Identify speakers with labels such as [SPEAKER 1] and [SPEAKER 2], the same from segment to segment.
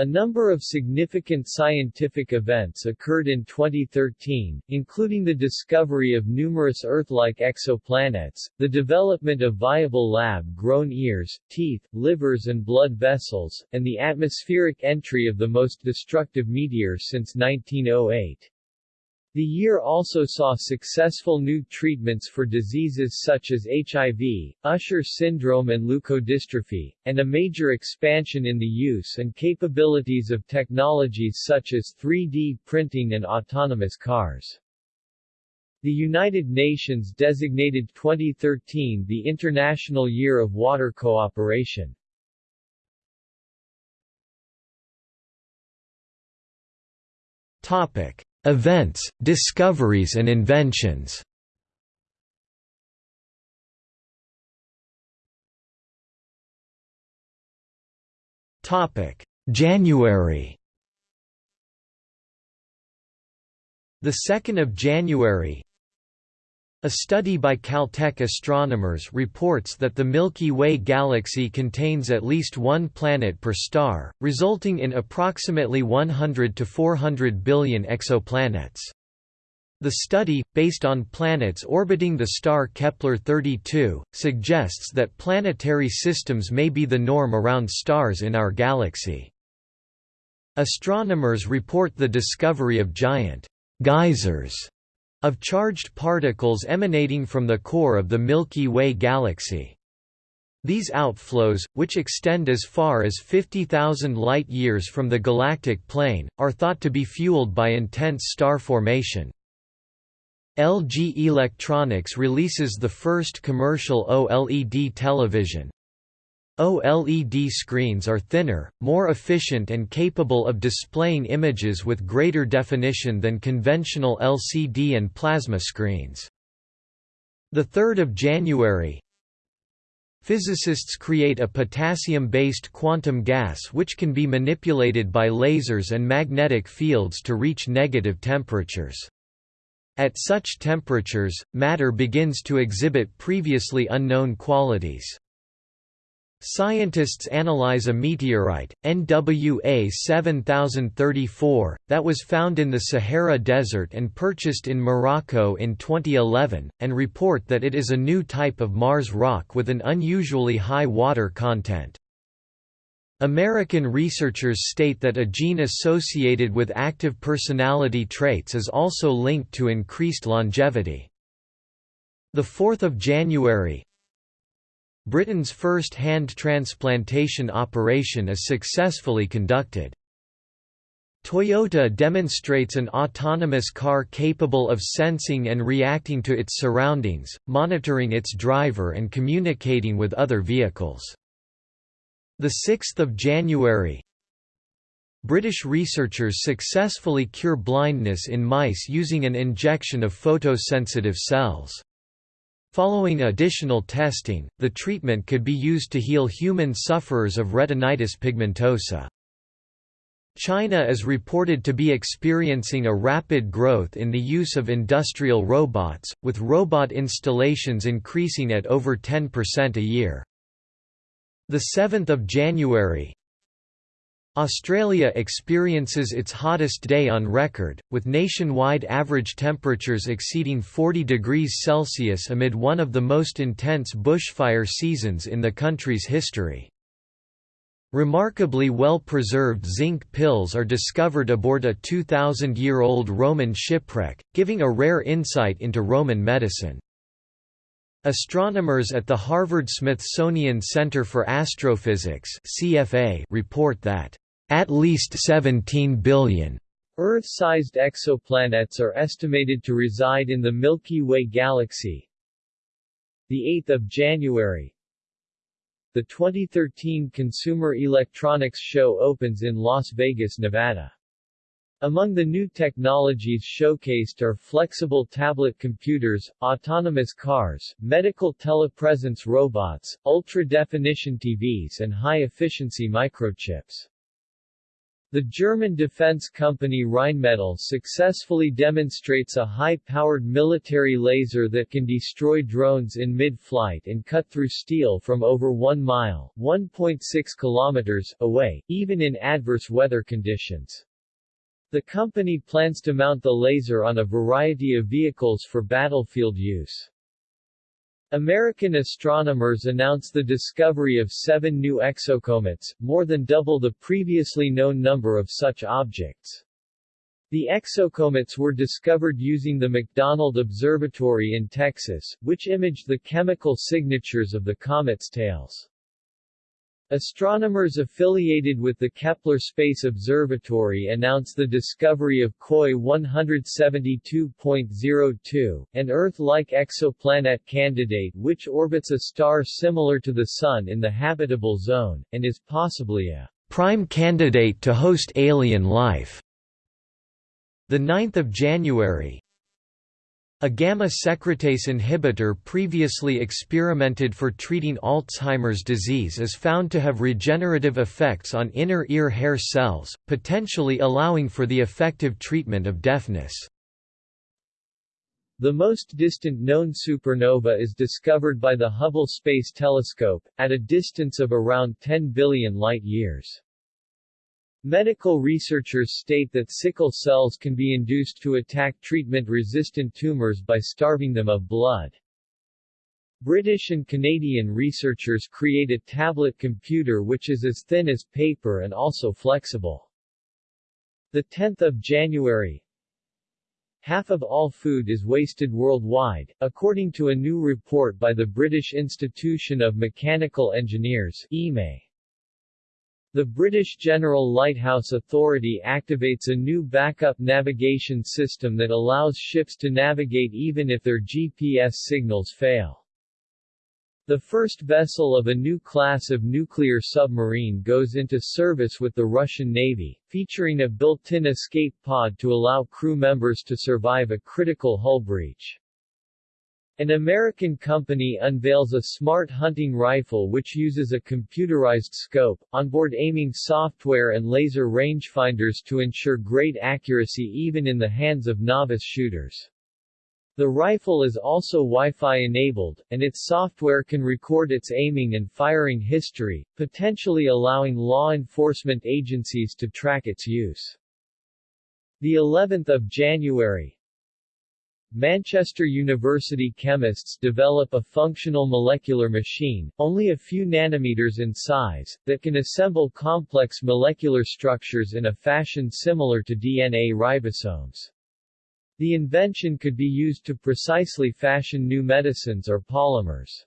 [SPEAKER 1] A number of significant scientific events occurred in 2013, including the discovery of numerous Earth-like exoplanets, the development of viable lab-grown ears, teeth, livers and blood vessels, and the atmospheric entry of the most destructive meteor since 1908. The year also saw successful new treatments for diseases such as HIV, Usher syndrome and leukodystrophy, and a major expansion in the use and capabilities of technologies such as 3D printing and autonomous cars. The United Nations designated 2013 the International Year of Water Cooperation.
[SPEAKER 2] Topic: Events, discoveries and inventions. January The 2nd of January a study by Caltech astronomers reports that the Milky Way galaxy contains at least one planet per star, resulting in approximately 100 to 400 billion exoplanets. The study, based on planets orbiting the star Kepler-32, suggests that planetary systems may be the norm around stars in our galaxy. Astronomers report the discovery of giant geysers of charged particles emanating from the core of the Milky Way galaxy. These outflows, which extend as far as 50,000 light-years from the galactic plane, are thought to be fueled by intense star formation. LG Electronics releases the first commercial OLED television. OLED screens are thinner, more efficient and capable of displaying images with greater definition than conventional LCD and plasma screens. 3 January Physicists create a potassium-based quantum gas which can be manipulated by lasers and magnetic fields to reach negative temperatures. At such temperatures, matter begins to exhibit previously unknown qualities. Scientists analyze a meteorite, NWA 7034, that was found in the Sahara Desert and purchased in Morocco in 2011, and report that it is a new type of Mars rock with an unusually high water content. American researchers state that a gene associated with active personality traits is also linked to increased longevity. 4 January, Britain's first hand transplantation operation is successfully conducted. Toyota demonstrates an autonomous car capable of sensing and reacting to its surroundings, monitoring its driver and communicating with other vehicles. 6 January British researchers successfully cure blindness in mice using an injection of photosensitive cells. Following additional testing, the treatment could be used to heal human sufferers of retinitis pigmentosa. China is reported to be experiencing a rapid growth in the use of industrial robots, with robot installations increasing at over 10% a year. 7 January Australia experiences its hottest day on record, with nationwide average temperatures exceeding 40 degrees Celsius amid one of the most intense bushfire seasons in the country's history. Remarkably well-preserved zinc pills are discovered aboard a 2,000-year-old Roman shipwreck, giving a rare insight into Roman medicine. Astronomers at the Harvard-Smithsonian Center for Astrophysics (CFA) report that at least 17 billion
[SPEAKER 1] Earth-sized exoplanets are estimated to reside in the Milky Way galaxy. The 8th of January. The 2013 Consumer Electronics Show opens in Las Vegas, Nevada. Among the new technologies showcased are flexible tablet computers, autonomous cars, medical telepresence robots, ultra-definition TVs and high-efficiency microchips. The German defense company Rheinmetall successfully demonstrates a high-powered military laser that can destroy drones in mid-flight and cut through steel from over 1 mile 1.6 kilometers away, even in adverse weather conditions. The company plans to mount the laser on a variety of vehicles for battlefield use. American astronomers announced the discovery of seven new exocomets, more than double the previously known number of such objects. The exocomets were discovered using the McDonald Observatory in Texas, which imaged the chemical signatures of the comet's tails. Astronomers affiliated with the Kepler Space Observatory announced the discovery of KOI 172.02, an Earth-like exoplanet candidate which orbits a star similar to the Sun in the habitable zone, and is possibly a
[SPEAKER 2] prime candidate to host alien life. 9 January, a gamma secretase inhibitor previously experimented for treating Alzheimer's disease is found to have regenerative effects on inner ear hair cells, potentially allowing for the effective treatment of deafness.
[SPEAKER 1] The most distant known supernova is discovered by the Hubble Space Telescope, at a distance of around 10 billion light-years. Medical researchers state that sickle cells can be induced to attack treatment-resistant tumors by starving them of blood. British and Canadian researchers create a tablet computer which is as thin as paper and also flexible. 10 January Half of all food is wasted worldwide, according to a new report by the British Institution of Mechanical Engineers EME. The British General Lighthouse Authority activates a new backup navigation system that allows ships to navigate even if their GPS signals fail. The first vessel of a new class of nuclear submarine goes into service with the Russian Navy, featuring a built-in escape pod to allow crew members to survive a critical hull breach. An American company unveils a smart hunting rifle which uses a computerized scope, onboard aiming software and laser rangefinders to ensure great accuracy even in the hands of novice shooters. The rifle is also Wi-Fi enabled, and its software can record its aiming and firing history, potentially allowing law enforcement agencies to track its use. The 11th of January, Manchester University chemists develop a functional molecular machine, only a few nanometers in size, that can assemble complex molecular structures in a fashion similar to DNA ribosomes. The invention could be used to precisely fashion new medicines or polymers.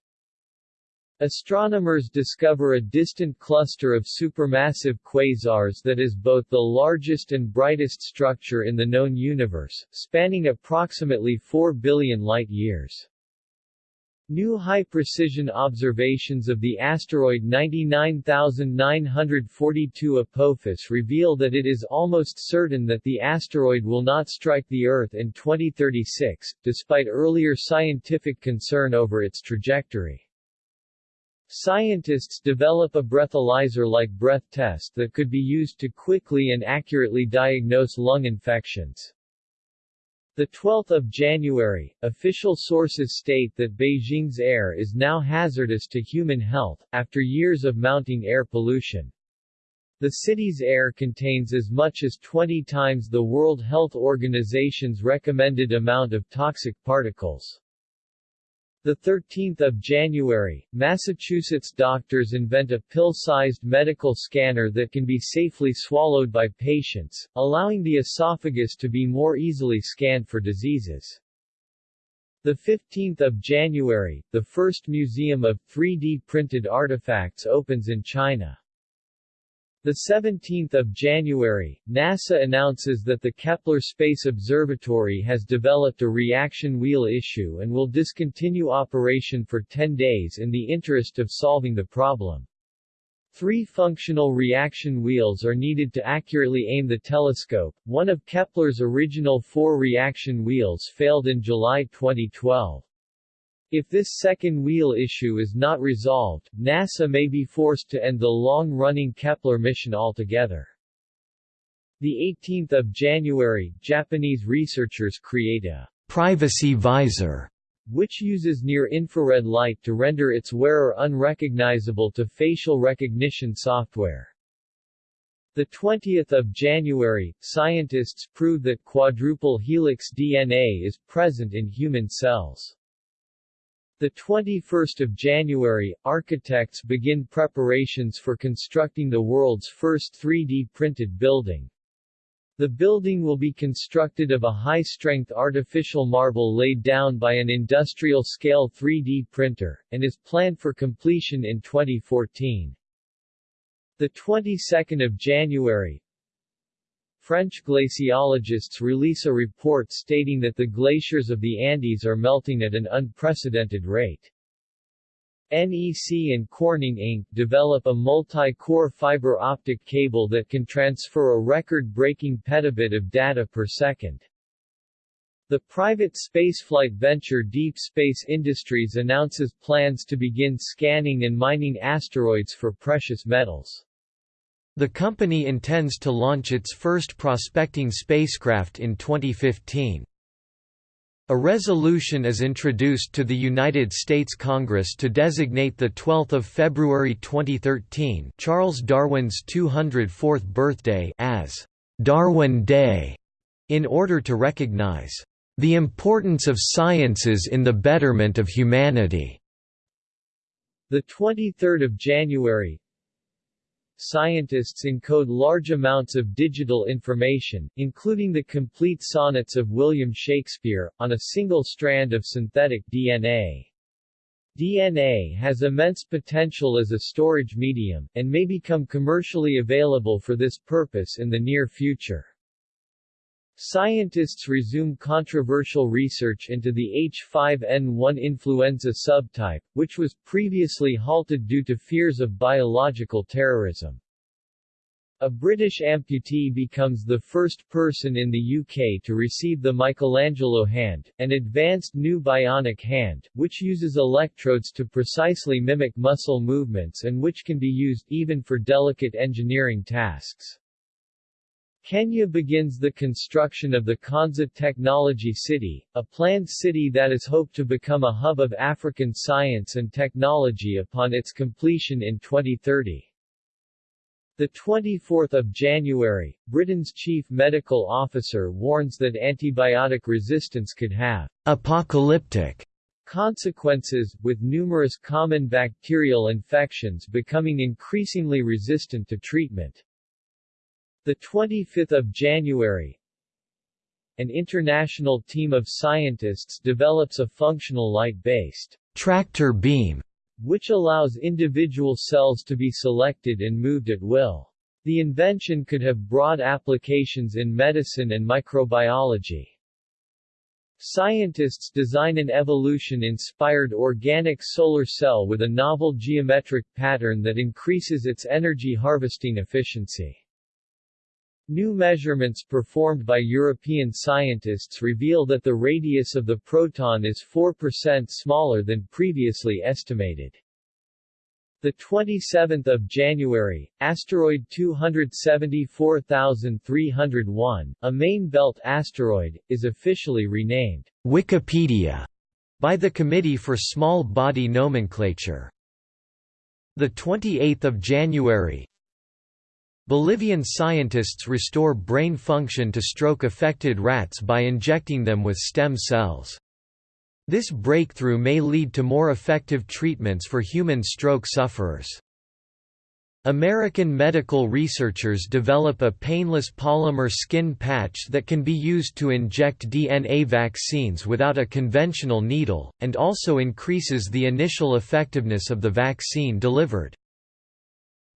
[SPEAKER 1] Astronomers discover a distant cluster of supermassive quasars that is both the largest and brightest structure in the known universe, spanning approximately 4 billion light-years. New high-precision observations of the asteroid 99942 Apophis reveal that it is almost certain that the asteroid will not strike the Earth in 2036, despite earlier scientific concern over its trajectory. Scientists develop a breathalyzer-like breath test that could be used to quickly and accurately diagnose lung infections. The 12th of January, official sources state that Beijing's air is now hazardous to human health, after years of mounting air pollution. The city's air contains as much as 20 times the World Health Organization's recommended amount of toxic particles. The 13th of January, Massachusetts doctors invent a pill-sized medical scanner that can be safely swallowed by patients, allowing the esophagus to be more easily scanned for diseases. The 15th of January, the first museum of 3D printed artifacts opens in China. The 17th of January, NASA announces that the Kepler Space Observatory has developed a reaction wheel issue and will discontinue operation for 10 days in the interest of solving the problem. Three functional reaction wheels are needed to accurately aim the telescope. One of Kepler's original four reaction wheels failed in July 2012. If this second wheel issue is not resolved, NASA may be forced to end the long-running Kepler mission altogether. The 18th of January, Japanese researchers create a
[SPEAKER 2] privacy visor
[SPEAKER 1] which uses near-infrared light to render its wearer unrecognizable to facial recognition software. The 20th of January, scientists prove that quadruple helix DNA is present in human cells. The 21st of January, architects begin preparations for constructing the world's first 3D printed building. The building will be constructed of a high-strength artificial marble laid down by an industrial-scale 3D printer, and is planned for completion in 2014. The 22nd of January, French glaciologists release a report stating that the glaciers of the Andes are melting at an unprecedented rate. NEC and Corning Inc. develop a multi-core fiber optic cable that can transfer a record-breaking petabit of data per second. The private spaceflight venture Deep Space Industries announces plans to begin scanning and mining asteroids for precious metals.
[SPEAKER 2] The company intends to launch its first prospecting spacecraft in 2015. A resolution is introduced to the United States Congress to designate the 12th of February 2013 Charles Darwin's 204th birthday as Darwin Day, in order to recognize the importance of sciences in the betterment of humanity.
[SPEAKER 1] The 23rd of January, scientists encode large amounts of digital information, including the complete sonnets of William Shakespeare, on a single strand of synthetic DNA. DNA has immense potential as a storage medium, and may become commercially available for this purpose in the near future. Scientists resume controversial research into the H5N1 influenza subtype, which was previously halted due to fears of biological terrorism. A British amputee becomes the first person in the UK to receive the Michelangelo hand, an advanced new bionic hand, which uses electrodes to precisely mimic muscle movements and which can be used even for delicate engineering tasks. Kenya begins the construction of the Konza Technology City, a planned city that is hoped to become a hub of African science and technology upon its completion in 2030. The 24th of January, Britain's chief medical officer warns that antibiotic resistance could have
[SPEAKER 2] apocalyptic
[SPEAKER 1] consequences, with numerous common bacterial infections becoming increasingly resistant to treatment. The 25th of January, an international team of scientists develops a functional light-based
[SPEAKER 2] tractor beam
[SPEAKER 1] which allows individual cells to be selected and moved at will. The invention could have broad applications in medicine and microbiology. Scientists design an evolution-inspired organic solar cell with a novel geometric pattern that increases its energy harvesting efficiency. New measurements performed by European scientists reveal that the radius of the proton is 4% smaller than previously estimated. The 27th of January, asteroid 274301, a main belt asteroid, is officially renamed
[SPEAKER 2] Wikipedia by the Committee for Small Body Nomenclature. The 28th of January, Bolivian scientists restore brain function to stroke-affected rats by injecting them with stem cells. This breakthrough may lead to more effective treatments for human stroke sufferers. American medical researchers develop a painless polymer skin patch that can be used to inject DNA vaccines without a conventional needle, and also increases the initial effectiveness of the vaccine delivered.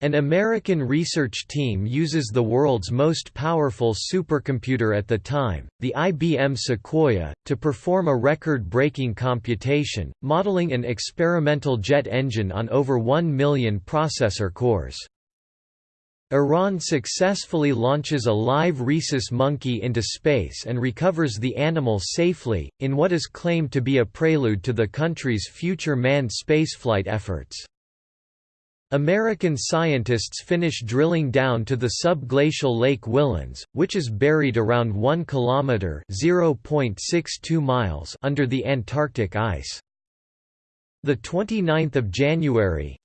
[SPEAKER 2] An American research team uses the world's most powerful supercomputer at the time, the IBM Sequoia, to perform a record-breaking computation, modeling an experimental jet engine on over 1 million processor cores. Iran successfully launches a live rhesus monkey into space and recovers the animal safely, in what is claimed to be a prelude to the country's future manned spaceflight efforts. American scientists finish drilling down to the subglacial Lake Whillans, which is buried around 1 kilometer (0.62 miles) under the Antarctic ice. The 29th of January,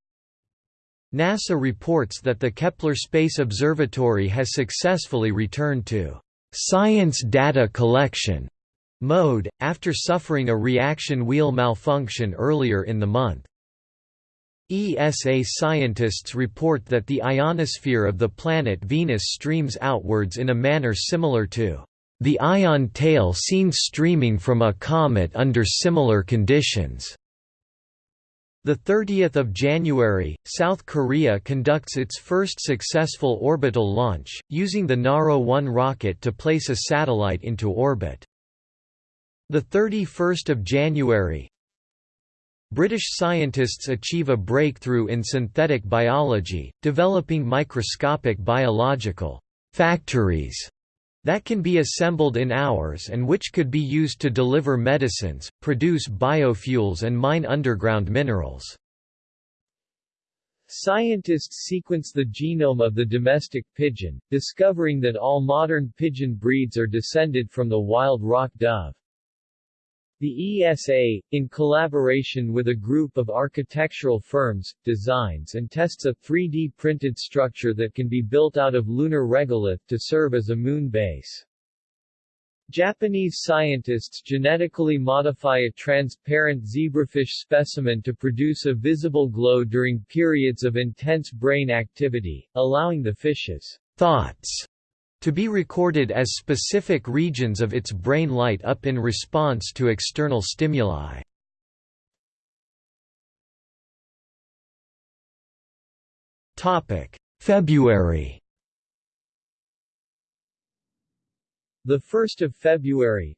[SPEAKER 2] NASA reports that the Kepler Space Observatory has successfully returned to science data collection mode after suffering a reaction wheel malfunction earlier in the month. ESA scientists report that the ionosphere of the planet Venus streams outwards in a manner similar to the ion tail seen streaming from a comet under similar conditions. The 30th of January, South Korea conducts its first successful orbital launch, using the Naro-1 rocket to place a satellite into orbit. The 31st of January, British scientists achieve a breakthrough in synthetic biology, developing microscopic biological factories that can be assembled in hours and which could be used to deliver medicines, produce biofuels and mine underground minerals.
[SPEAKER 1] Scientists sequence the genome of the domestic pigeon, discovering that all modern pigeon breeds are descended from the wild rock dove. The ESA, in collaboration with a group of architectural firms, designs and tests a 3D printed structure that can be built out of lunar regolith to serve as a moon base. Japanese scientists genetically modify a transparent zebrafish specimen to produce a visible glow during periods of intense brain activity, allowing the fish's thoughts to be recorded as specific regions of its brain light up in response to external stimuli.
[SPEAKER 2] February
[SPEAKER 1] The 1st of February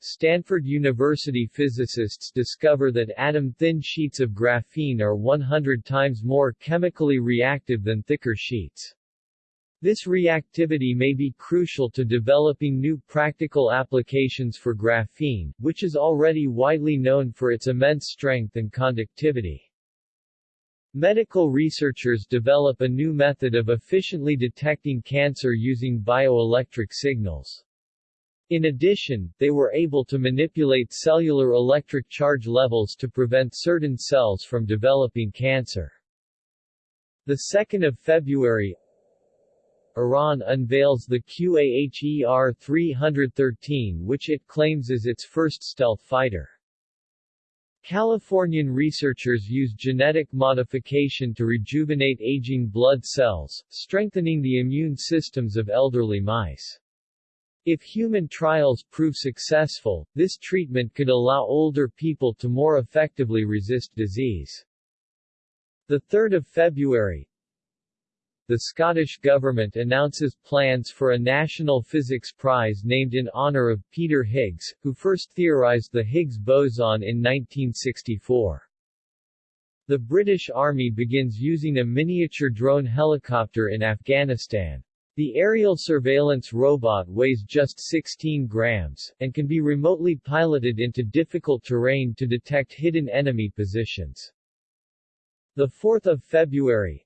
[SPEAKER 1] Stanford University physicists discover that atom-thin sheets of graphene are 100 times more chemically reactive than thicker sheets. This reactivity may be crucial to developing new practical applications for graphene, which is already widely known for its immense strength and conductivity. Medical researchers develop a new method of efficiently detecting cancer using bioelectric signals. In addition, they were able to manipulate cellular electric charge levels to prevent certain cells from developing cancer. The 2nd of February, Iran unveils the QAHER-313 which it claims is its first stealth fighter. Californian researchers use genetic modification to rejuvenate aging blood cells, strengthening the immune systems of elderly mice. If human trials prove successful, this treatment could allow older people to more effectively resist disease. 3 February, the Scottish Government announces plans for a National Physics Prize named in honour of Peter Higgs, who first theorised the Higgs boson in 1964. The British Army begins using a miniature drone helicopter in Afghanistan. The aerial surveillance robot weighs just 16 grams, and can be remotely piloted into difficult terrain to detect hidden enemy positions. 4 February,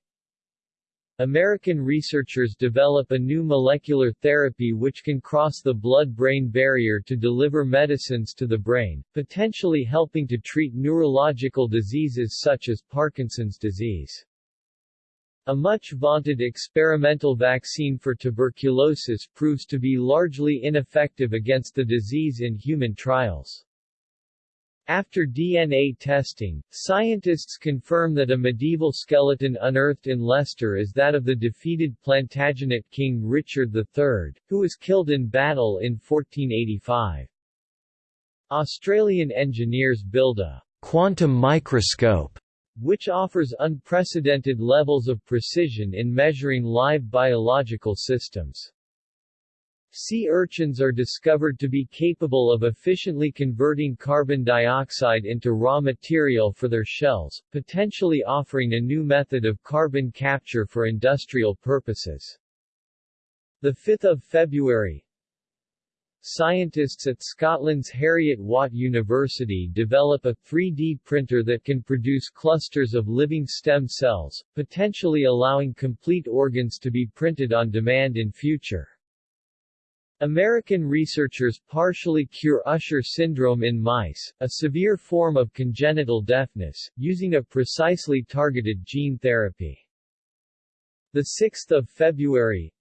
[SPEAKER 1] American researchers develop a new molecular therapy which can cross the blood-brain barrier to deliver medicines to the brain, potentially helping to treat neurological diseases such as Parkinson's disease. A much-vaunted experimental vaccine for tuberculosis proves to be largely ineffective against the disease in human trials. After DNA testing, scientists confirm that a medieval skeleton unearthed in Leicester is that of the defeated Plantagenet king Richard III, who was killed in battle in 1485. Australian engineers build a quantum microscope which offers unprecedented levels of precision in measuring live biological systems. Sea urchins are discovered to be capable of efficiently converting carbon dioxide into raw material for their shells, potentially offering a new method of carbon capture for industrial purposes. 5 February scientists at Scotland's Heriot-Watt University develop a 3D printer that can produce clusters of living stem cells, potentially allowing complete organs to be printed on demand in future. American researchers partially cure Usher syndrome in mice, a severe form of congenital deafness, using a precisely targeted gene therapy. 6 February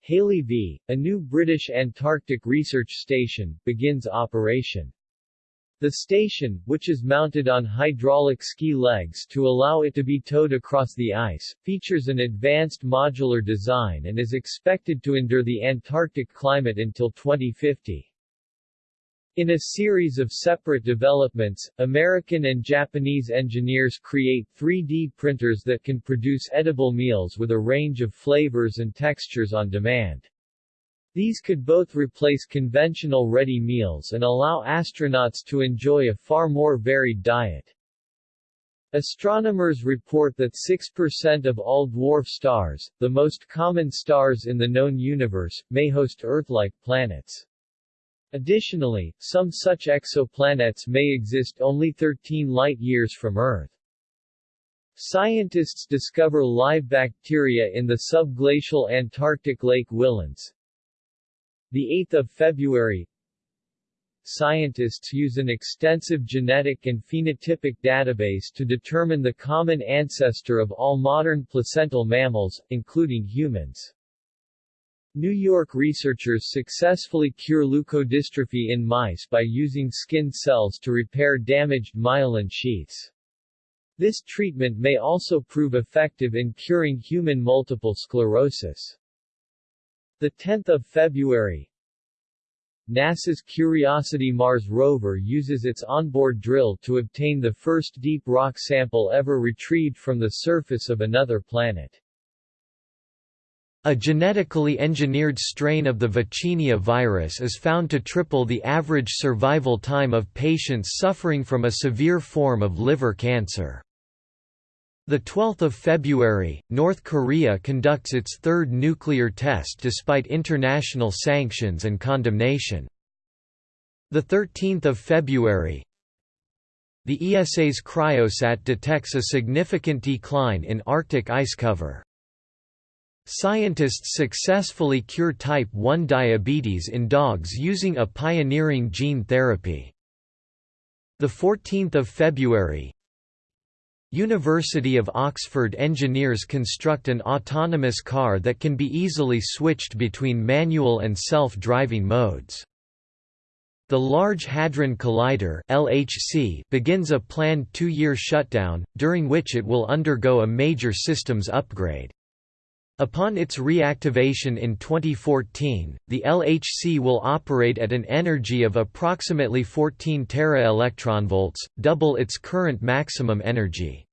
[SPEAKER 1] Halley V, a new British Antarctic research station, begins operation. The station, which is mounted on hydraulic ski legs to allow it to be towed across the ice, features an advanced modular design and is expected to endure the Antarctic climate until 2050. In a series of separate developments, American and Japanese engineers create 3D printers that can produce edible meals with a range of flavors and textures on demand. These could both replace conventional ready meals and allow astronauts to enjoy a far more varied diet. Astronomers report that 6% of all dwarf stars, the most common stars in the known universe, may host Earth-like planets. Additionally, some such exoplanets may exist only 13 light-years from Earth. Scientists discover live bacteria in the subglacial Antarctic Lake Whillans, the 8th of February Scientists use an extensive genetic and phenotypic database to determine the common ancestor of all modern placental mammals, including humans. New York researchers successfully cure leukodystrophy in mice by using skin cells to repair damaged myelin sheaths. This treatment may also prove effective in curing human multiple sclerosis. 10 February NASA's Curiosity Mars rover uses its onboard drill to obtain the first deep rock sample ever retrieved from the surface of another planet.
[SPEAKER 2] A genetically engineered strain of the Vaccinia virus is found to triple the average survival time of patients suffering from a severe form of liver cancer. The 12th of February, North Korea conducts its third nuclear test despite international sanctions and condemnation. The 13th of February, the ESA's Cryosat detects a significant decline in Arctic ice cover. Scientists successfully cure type 1 diabetes in dogs using a pioneering gene therapy. The 14th of February, University of Oxford engineers construct an autonomous car that can be easily switched between manual and self-driving modes. The Large Hadron Collider LHC begins a planned two-year shutdown, during which it will undergo a major systems upgrade. Upon its reactivation in 2014, the LHC will operate at an energy of approximately 14 tera-electronvolts, double its current maximum energy.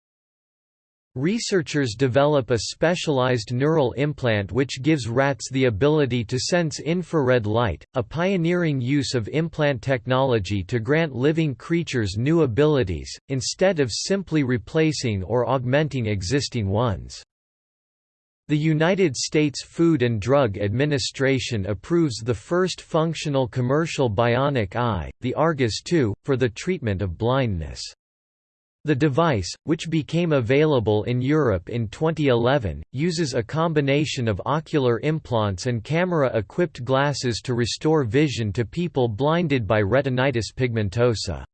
[SPEAKER 2] Researchers develop a specialized neural implant which gives rats the ability to sense infrared light, a pioneering use of implant technology to grant living creatures new abilities, instead of simply replacing or augmenting existing ones. The United States Food and Drug Administration approves the first functional commercial bionic eye, the Argus II, for the treatment of blindness. The device, which became available in Europe in 2011, uses a combination of ocular implants and camera-equipped glasses to restore vision to people blinded by retinitis pigmentosa.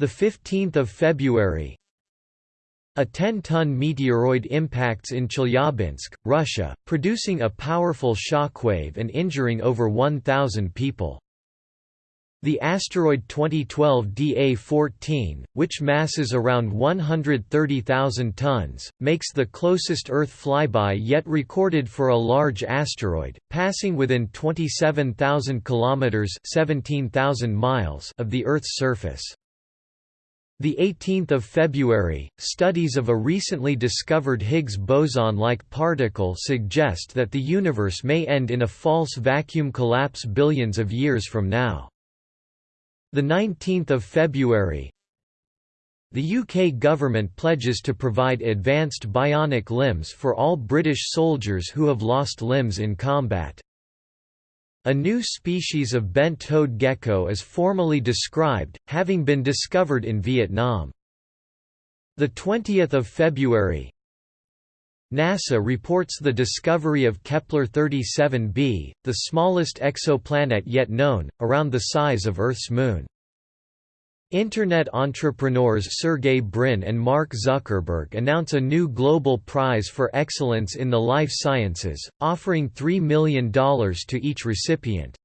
[SPEAKER 2] 15 February, a 10-ton meteoroid impacts in Chelyabinsk, Russia, producing a powerful shockwave and injuring over 1,000 people. The asteroid 2012 DA-14, which masses around 130,000 tons, makes the closest Earth flyby yet recorded for a large asteroid, passing within 27,000 kilometers (17,000 miles) of the Earth's surface. The 18th of February, studies of a recently discovered Higgs boson-like particle suggest that the universe may end in a false vacuum collapse billions of years from now. The 19th of February, the UK government pledges to provide advanced bionic limbs for all British soldiers who have lost limbs in combat. A new species of bent-toed gecko is formally described, having been discovered in Vietnam. The 20th of February, NASA reports the discovery of Kepler-37b, the smallest exoplanet yet known, around the size of Earth's moon. Internet entrepreneurs Sergey Brin and Mark Zuckerberg announce a new global prize for excellence in the life sciences, offering $3 million to each recipient.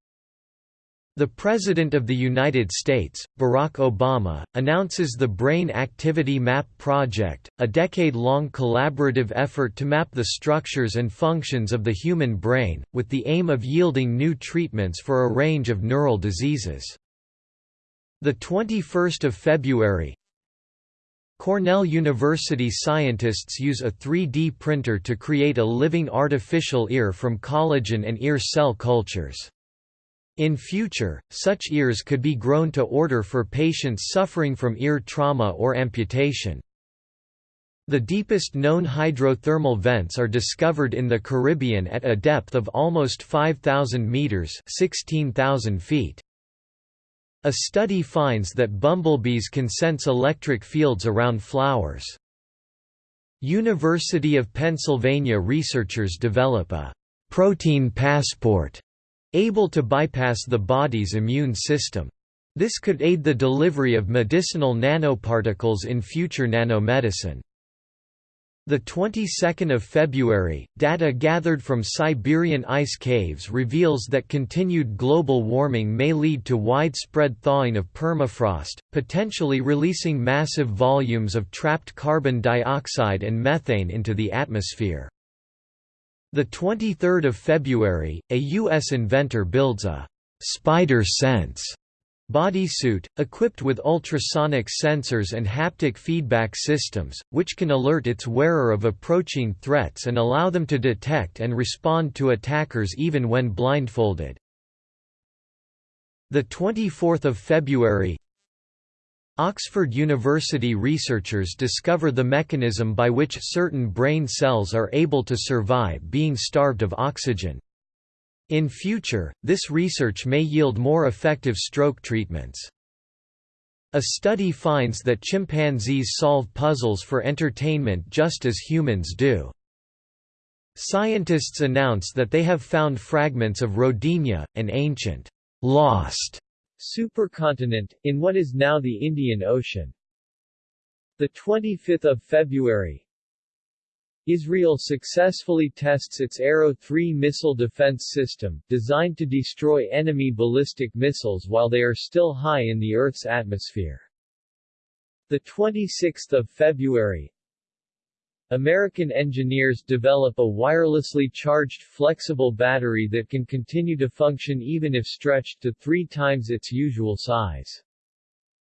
[SPEAKER 2] The President of the United States, Barack Obama, announces the Brain Activity Map Project, a decade-long collaborative effort to map the structures and functions of the human brain, with the aim of yielding new treatments for a range of neural diseases. The 21st of February, Cornell University scientists use a 3D printer to create a living artificial ear from collagen and ear cell cultures. In future, such ears could be grown to order for patients suffering from ear trauma or amputation. The deepest known hydrothermal vents are discovered in the Caribbean at a depth of almost 5,000 meters (16,000 feet). A study finds that bumblebees can sense electric fields around flowers. University of Pennsylvania researchers develop a protein passport able to bypass the body's immune system. This could aid the delivery of medicinal nanoparticles in future nanomedicine. The 22nd of February, data gathered from Siberian ice caves reveals that continued global warming may lead to widespread thawing of permafrost, potentially releasing massive volumes of trapped carbon dioxide and methane into the atmosphere. The 23rd of February, a U.S. inventor builds a «spider sense» bodysuit, equipped with ultrasonic sensors and haptic feedback systems, which can alert its wearer of approaching threats and allow them to detect and respond to attackers even when blindfolded. The 24th of February, Oxford University researchers discover the mechanism by which certain brain cells are able to survive being starved of oxygen. In future, this research may yield more effective stroke treatments. A study finds that chimpanzees solve puzzles for entertainment just as humans do. Scientists announce that they have found fragments of Rodinia, an ancient, lost
[SPEAKER 1] supercontinent, in what is now the Indian Ocean. 25 February Israel successfully tests its Arrow 3 missile defense system, designed to destroy enemy ballistic missiles while they are still high in the Earth's atmosphere. 26 February American engineers develop a wirelessly charged flexible battery that can continue to function even if stretched to three times its usual size.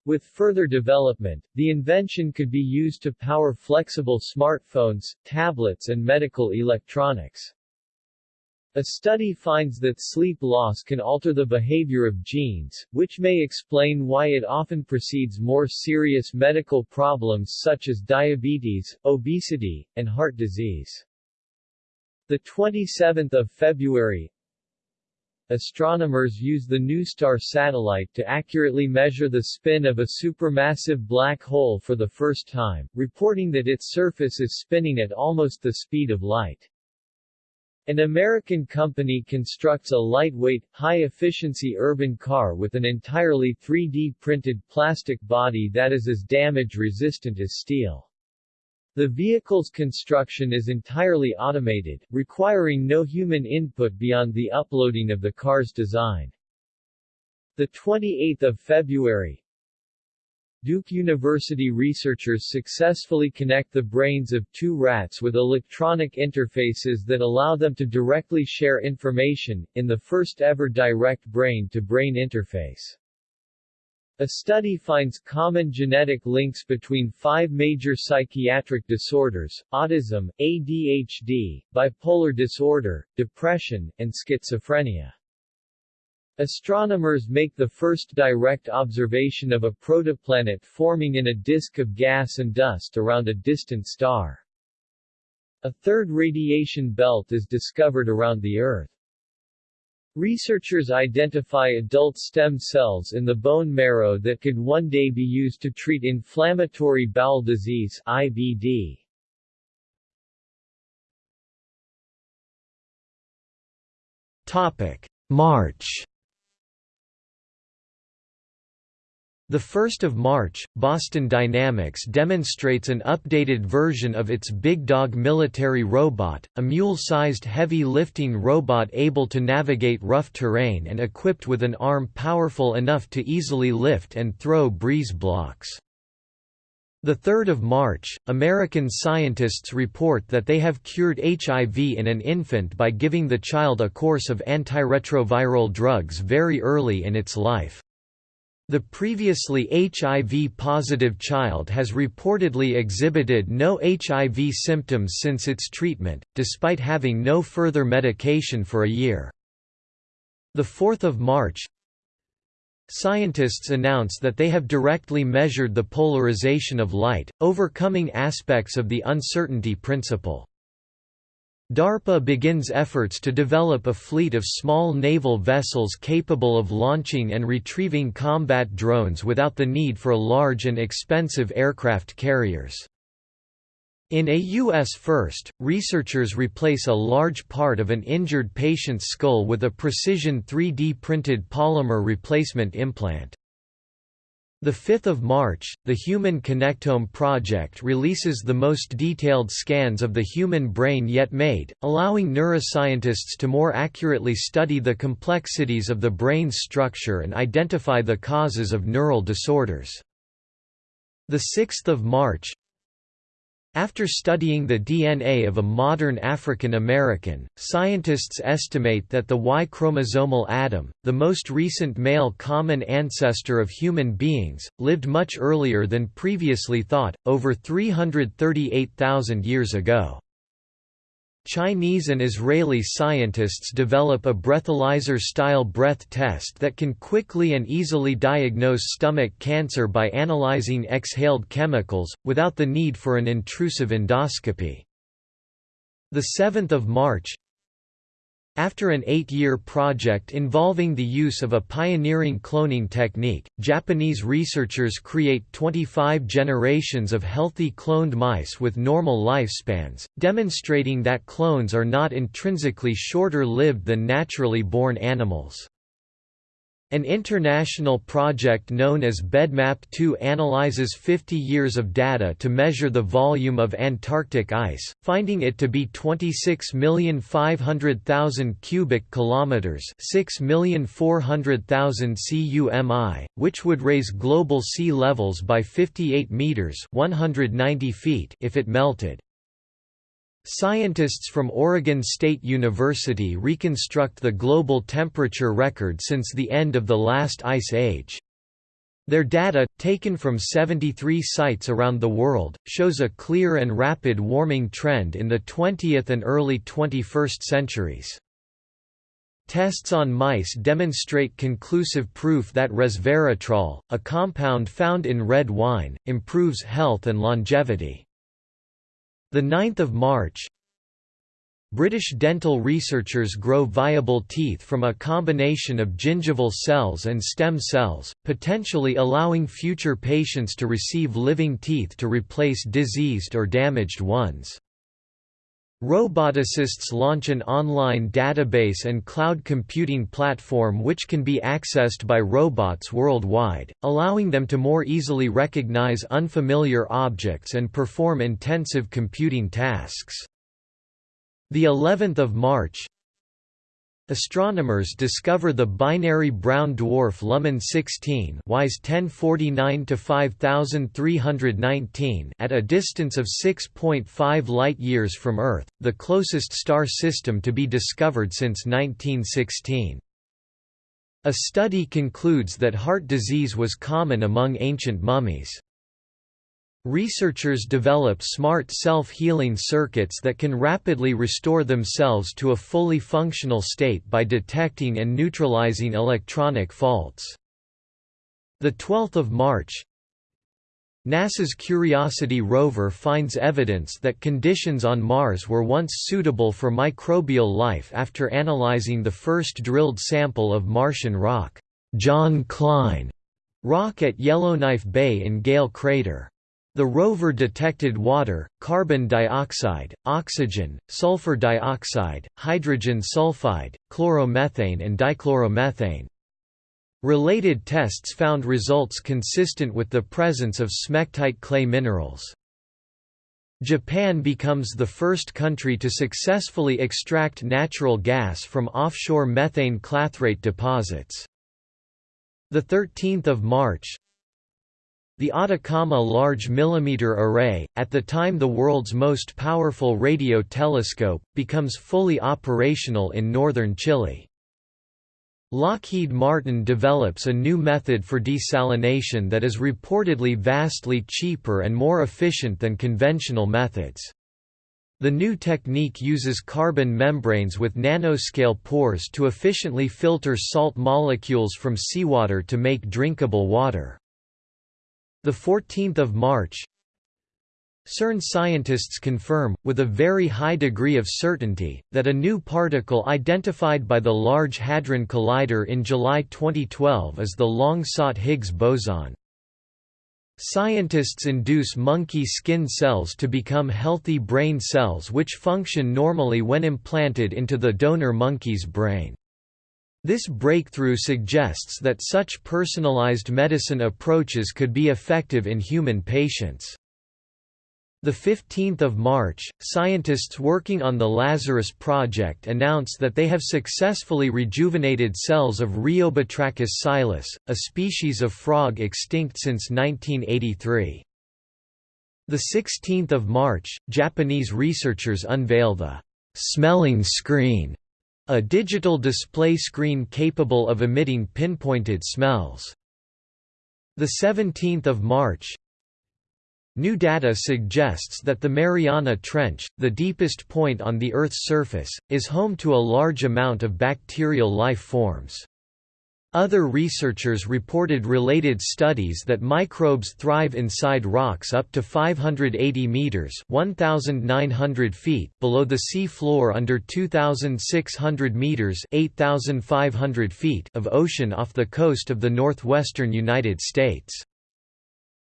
[SPEAKER 1] With further development, the invention could be used to power flexible smartphones, tablets and medical electronics. A study finds that sleep loss can alter the behavior of genes, which may explain why it often precedes more serious medical problems such as diabetes, obesity, and heart disease. The 27th of February, astronomers use the NuSTAR satellite to accurately measure the spin of a supermassive black hole for the first time, reporting that its surface is spinning at almost the speed of light. An American company constructs a lightweight, high-efficiency urban car with an entirely 3D-printed plastic body that is as damage-resistant as steel. The vehicle's construction is entirely automated, requiring no human input beyond the uploading of the car's design. 28 February, Duke University researchers successfully connect the brains of two rats with electronic interfaces that allow them to directly share information, in the first ever direct brain-to-brain -brain interface. A study finds common genetic links between five major psychiatric disorders, autism, ADHD, bipolar disorder, depression, and schizophrenia. Astronomers make the first direct observation of a protoplanet forming in a disk of gas and dust around a distant star. A third radiation belt is discovered around the Earth. Researchers identify adult stem cells in the bone marrow that could one day be used to treat inflammatory bowel disease IBD.
[SPEAKER 2] Topic: March The 1st of March, Boston Dynamics demonstrates an updated version of its Big Dog military robot, a mule-sized heavy lifting robot able to navigate rough terrain and equipped with an arm powerful enough to easily lift and throw breeze blocks. The 3rd of March, American scientists report that they have cured HIV in an infant by giving the child a course of antiretroviral drugs very early in its life. The previously HIV-positive child has reportedly exhibited no HIV symptoms since its treatment, despite having no further medication for a year. 4 March Scientists announce that they have directly measured the polarization of light, overcoming aspects of the uncertainty principle. DARPA begins efforts to develop a fleet of small naval vessels capable of launching and retrieving combat drones without the need for large and expensive aircraft carriers. In a U.S. first, researchers replace a large part of an injured patient's skull with a precision 3D printed polymer replacement implant. The 5th of March, the Human Connectome project releases the most detailed scans of the human brain yet made, allowing neuroscientists to more accurately study the complexities of the brain's structure and identify the causes of neural disorders. The 6th of March, after studying the DNA of a modern African American, scientists estimate that the Y chromosomal Adam, the most recent male common ancestor of human beings, lived much earlier than previously thought, over 338,000 years ago. Chinese and Israeli scientists develop a breathalyzer-style breath test that can quickly and easily diagnose stomach cancer by analyzing exhaled chemicals, without the need for an intrusive endoscopy. 7 March after an eight-year project involving the use of a pioneering cloning technique, Japanese researchers create 25 generations of healthy cloned mice with normal lifespans, demonstrating that clones are not intrinsically shorter-lived than naturally born animals. An international project known as BEDMAP2 analyzes 50 years of data to measure the volume of Antarctic ice, finding it to be 26,500,000 cubic kilometers, 6,400,000 cumi, which would raise global sea levels by 58 meters, 190 feet if it melted. Scientists from Oregon State University reconstruct the global temperature record since the end of the last ice age. Their data, taken from 73 sites around the world, shows a clear and rapid warming trend in the 20th and early 21st centuries. Tests on mice demonstrate conclusive proof that resveratrol, a compound found in red wine, improves health and longevity. The 9th of March British dental researchers grow viable teeth from a combination of gingival cells and stem cells, potentially allowing future patients to receive living teeth to replace diseased or damaged ones. Roboticists launch an online database and cloud computing platform which can be accessed by robots worldwide, allowing them to more easily recognize unfamiliar objects and perform intensive computing tasks. The 11th of March, Astronomers discover the binary brown dwarf Luhman 16 WISE 1049 to 5319 at a distance of 6.5 light-years from Earth, the closest star system to be discovered since 1916. A study concludes that heart disease was common among ancient mummies. Researchers develop smart self-healing circuits that can rapidly restore themselves to a fully functional state by detecting and neutralizing electronic faults. The 12th of March NASA's Curiosity rover finds evidence that conditions on Mars were once suitable for microbial life after analyzing the first drilled sample of Martian rock, John Klein rock at Yellowknife Bay in Gale Crater. The rover detected water, carbon dioxide, oxygen, sulfur dioxide, hydrogen sulfide, chloromethane and dichloromethane. Related tests found results consistent with the presence of smectite clay minerals. Japan becomes the first country to successfully extract natural gas from offshore methane clathrate deposits. The 13th of March, the Atacama Large Millimeter Array, at the time the world's most powerful radio telescope, becomes fully operational in northern Chile. Lockheed Martin develops a new method for desalination that is reportedly vastly cheaper and more efficient than conventional methods. The new technique uses carbon membranes with nanoscale pores to efficiently filter salt molecules from seawater to make drinkable water. 14 March CERN scientists confirm, with a very high degree of certainty, that a new particle identified by the Large Hadron Collider in July 2012 is the long-sought Higgs boson. Scientists induce monkey skin cells to become healthy brain cells which function normally when implanted into the donor monkey's brain. This breakthrough suggests that such personalized medicine approaches could be effective in human patients. The 15th of March, scientists working on the Lazarus project announce that they have successfully rejuvenated cells of Rheobatrachus silus, a species of frog extinct since 1983. The 16th of March, Japanese researchers unveil the smelling screen, a digital display screen capable of emitting pinpointed smells. The 17th of March, New data suggests that the Mariana Trench, the deepest point on the Earth's surface, is home to a large amount of bacterial life forms. Other researchers reported related studies that microbes thrive inside rocks up to 580 meters (1900 feet) below the sea floor under 2600 meters (8500 feet) of ocean off the coast of the northwestern United States.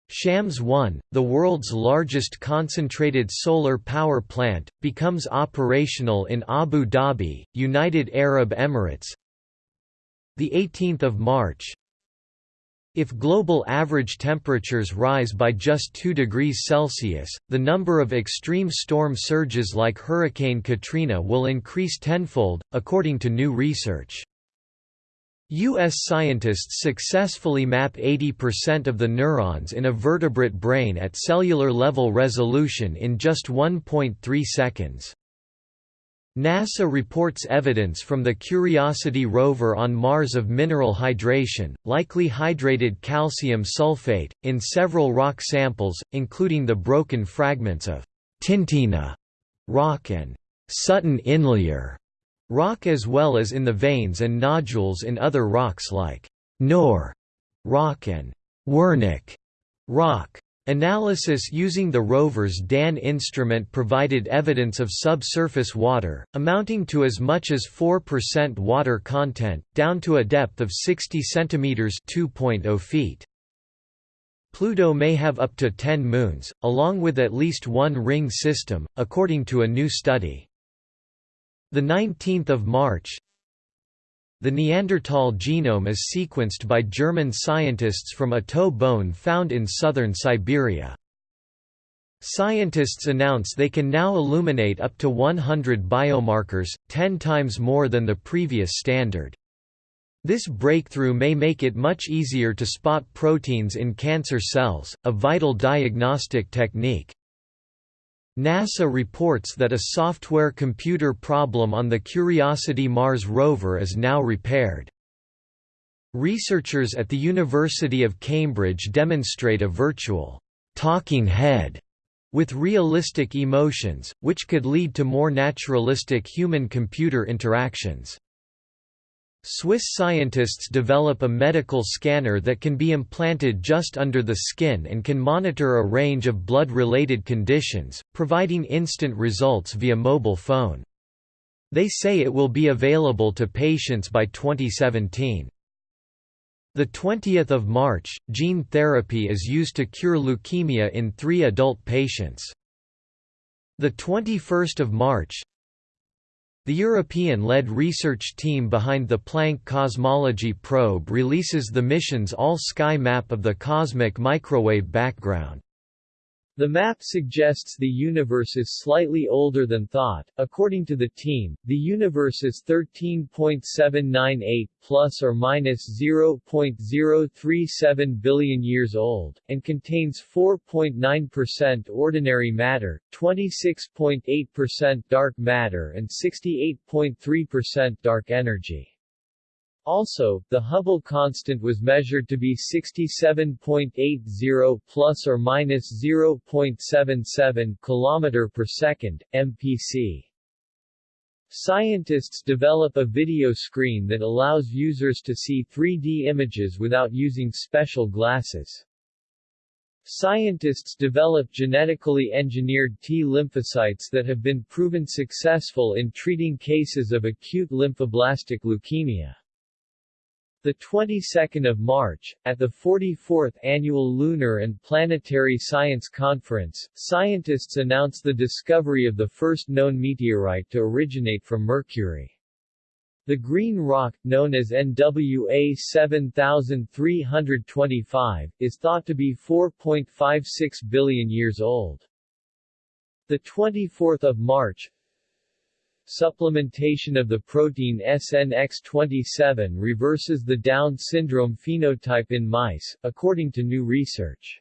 [SPEAKER 2] Shams 1, the world's largest concentrated solar power plant, becomes operational in Abu Dhabi, United Arab Emirates. The 18th of March. If global average temperatures rise by just 2 degrees Celsius, the number of extreme storm surges like Hurricane Katrina will increase tenfold, according to new research. U.S. scientists successfully map 80% of the neurons in a vertebrate brain at cellular level resolution in just 1.3 seconds. NASA reports evidence from the Curiosity rover on Mars of mineral hydration, likely hydrated calcium sulfate, in several rock samples, including the broken fragments of Tintina rock and Sutton Inlier rock as well as in the veins and nodules in other rocks like Knorr rock and Wernicke rock. Analysis using the rover's DAN instrument provided evidence of subsurface water, amounting to as much as 4% water content, down to a depth of 60 cm 2.0 feet. Pluto may have up to 10 moons, along with at least one ring system, according to a new study. The 19th of March The Neanderthal genome is sequenced by German scientists from a toe bone found in southern Siberia. Scientists announce they can now illuminate up to 100 biomarkers, 10 times more than the previous standard. This breakthrough may make it much easier to spot proteins in cancer cells, a vital diagnostic technique. NASA reports that a software computer problem on the Curiosity Mars rover is now repaired. Researchers at the University of Cambridge demonstrate a virtual talking head with realistic emotions, which could lead to more naturalistic human-computer interactions. Swiss scientists develop a medical scanner that can be implanted just under the skin and can monitor a range of blood-related conditions, providing instant results via mobile phone. They say it will be available to patients by 2017. The 20th of March, gene therapy is used to cure leukemia in 3 adult patients. The 21st of March, the European-led research team behind the Planck cosmology probe releases the mission's all-sky map of the cosmic microwave background.
[SPEAKER 1] The map suggests the universe is slightly older than thought. According to the team, the universe is 13.798 plus or minus 0.037 billion years old and contains 4.9% ordinary matter, 26.8% dark matter and 68.3% dark energy. Also, the Hubble constant was measured to be 67.80 plus or minus 0.77 km per second, mpc. Scientists develop a video screen that allows users to see 3D images without using special glasses. Scientists develop genetically engineered T lymphocytes that have been proven successful in treating cases of acute lymphoblastic leukemia. The 22nd of March, at the 44th Annual Lunar and Planetary Science Conference, scientists announced the discovery of the first known meteorite to originate from Mercury. The green rock, known as NWA 7325, is thought to be 4.56 billion years old. The 24th of March, Supplementation of the protein SNX27 reverses the Down syndrome phenotype in mice, according to new research.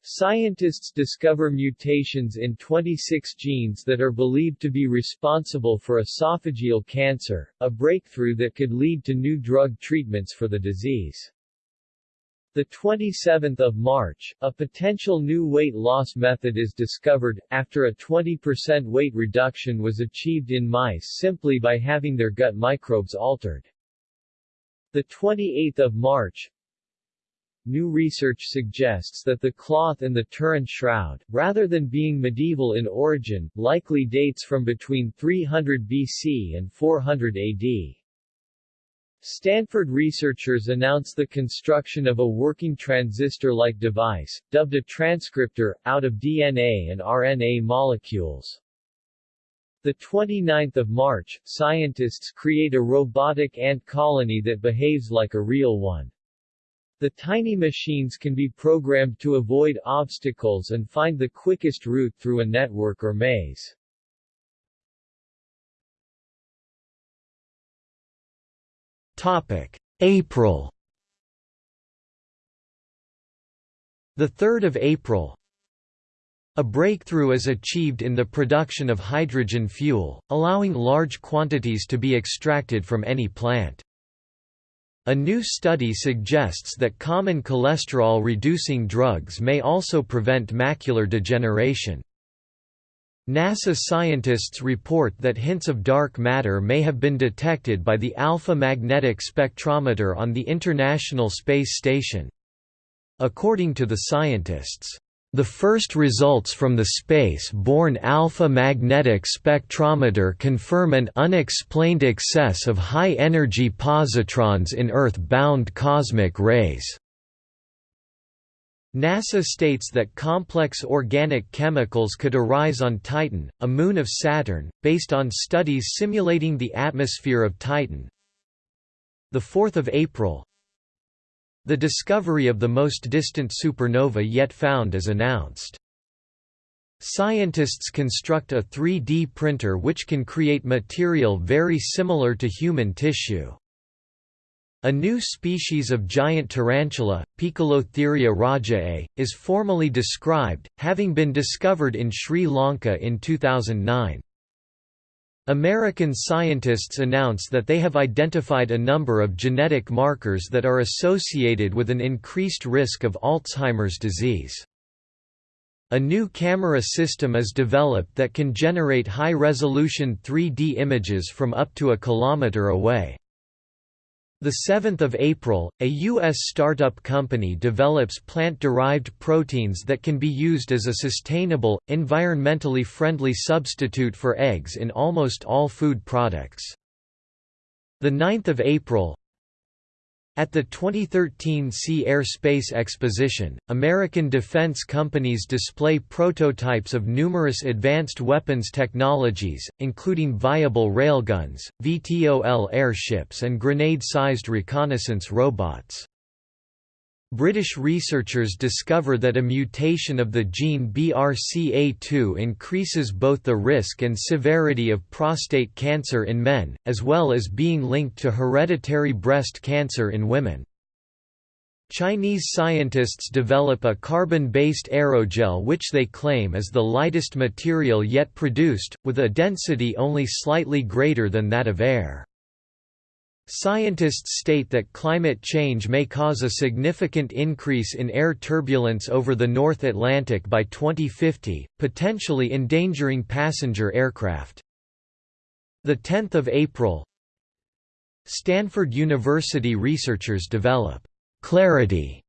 [SPEAKER 1] Scientists discover mutations in 26 genes that are believed to be responsible for esophageal cancer, a breakthrough that could lead to new drug treatments for the disease. The 27th of March, a potential new weight loss method is discovered, after a 20% weight reduction was achieved in mice simply by having their gut microbes altered. The 28th of March, New research suggests that the cloth in the Turin shroud, rather than being medieval in origin, likely dates from between 300 BC and 400 AD. Stanford researchers announced the construction of a working transistor-like device, dubbed a transcriptor, out of DNA and RNA molecules. The 29th of March, scientists create a robotic ant colony that behaves like a real one. The tiny machines can be programmed to avoid obstacles and find the quickest route through a network or maze.
[SPEAKER 2] April The 3rd of April A breakthrough is achieved in the production of hydrogen fuel, allowing large quantities to be extracted from any plant. A new study suggests that common cholesterol-reducing drugs may also prevent macular degeneration. NASA scientists report that hints of dark matter may have been detected by the Alpha Magnetic Spectrometer on the International Space Station. According to the scientists, the first results from the space-borne alpha magnetic spectrometer confirm an unexplained excess of high-energy positrons in Earth-bound cosmic rays. NASA states that complex organic chemicals could arise on Titan, a moon of Saturn, based on studies simulating the atmosphere of Titan. 4 April The discovery of the most distant supernova yet found is announced. Scientists construct a 3D printer which can create material very similar to human tissue. A new species of giant tarantula, Poecilotheria rajae, is formally described, having been discovered in Sri Lanka in 2009. American scientists announce that they have identified a number of genetic markers that are associated with an increased risk of Alzheimer's disease. A new camera system is developed that can generate high-resolution 3D images from up to a kilometer away. The 7th of April, a U.S. startup company develops plant-derived proteins that can be used as a sustainable, environmentally friendly substitute for eggs in almost all food products. The 9th of April, at the 2013 Sea Air Space Exposition, American defense companies display prototypes of numerous advanced weapons technologies, including viable railguns, VTOL airships and grenade-sized reconnaissance robots. British researchers discover that a mutation of the gene BRCA2 increases both the risk and severity of prostate cancer in men, as well as being linked to hereditary breast cancer in women. Chinese scientists develop a carbon-based aerogel which they claim is the lightest material yet produced, with a density only slightly greater than that of air. Scientists state that climate change may cause a significant increase in air turbulence over the North Atlantic by 2050, potentially endangering passenger aircraft. 10 April Stanford University researchers develop «clarity»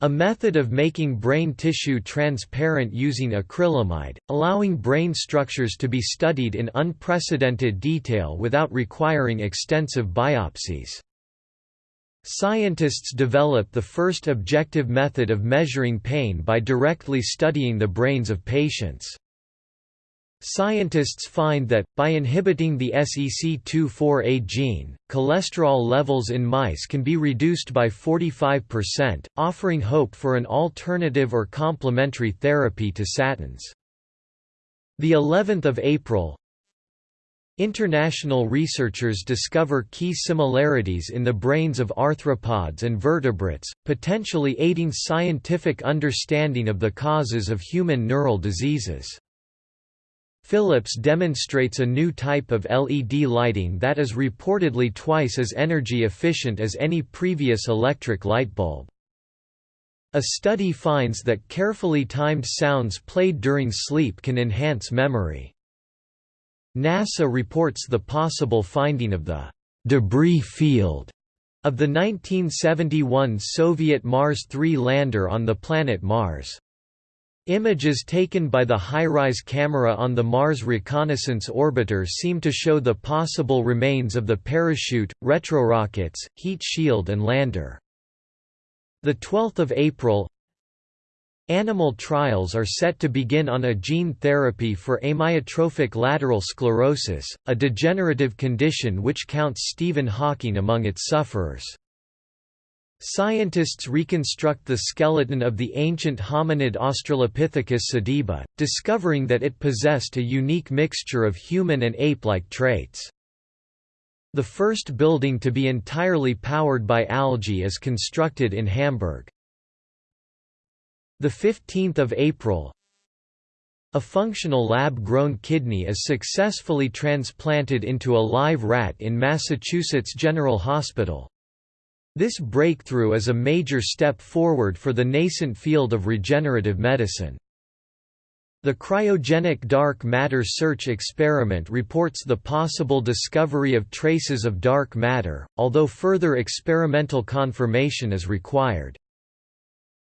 [SPEAKER 2] A method of making brain tissue transparent using acrylamide, allowing brain structures to be studied in unprecedented detail without requiring extensive biopsies. Scientists develop the first objective method of measuring pain by directly studying the brains of patients. Scientists find that, by inhibiting the SEC24A gene, cholesterol levels in mice can be reduced by 45%, offering hope for an alternative or complementary therapy to statins. The 11th of April, International researchers discover key similarities in the brains of arthropods and vertebrates, potentially aiding scientific understanding of the causes of human neural diseases. Philips demonstrates a new type of LED lighting that is reportedly twice as energy efficient as any previous electric light bulb. A study finds that carefully timed sounds played during sleep can enhance memory. NASA reports the possible finding of the debris field of the 1971 Soviet Mars 3 lander on the planet Mars. Images taken by the HiRISE camera on the Mars Reconnaissance Orbiter seem to show the possible remains of the parachute, retrorockets, heat shield and lander. 12 April Animal trials are set to begin on a gene therapy for amyotrophic lateral sclerosis, a degenerative condition which counts Stephen Hawking among its sufferers. Scientists reconstruct the skeleton of the ancient hominid Australopithecus sediba, discovering that it possessed a unique mixture of human and ape-like traits. The first building to be entirely powered by algae is constructed in Hamburg. 15 April A functional lab-grown kidney is successfully transplanted into a live rat in Massachusetts General Hospital. This breakthrough is a major step forward for the nascent field of regenerative medicine. The cryogenic dark matter search experiment reports the possible discovery of traces of dark matter, although further experimental confirmation is required.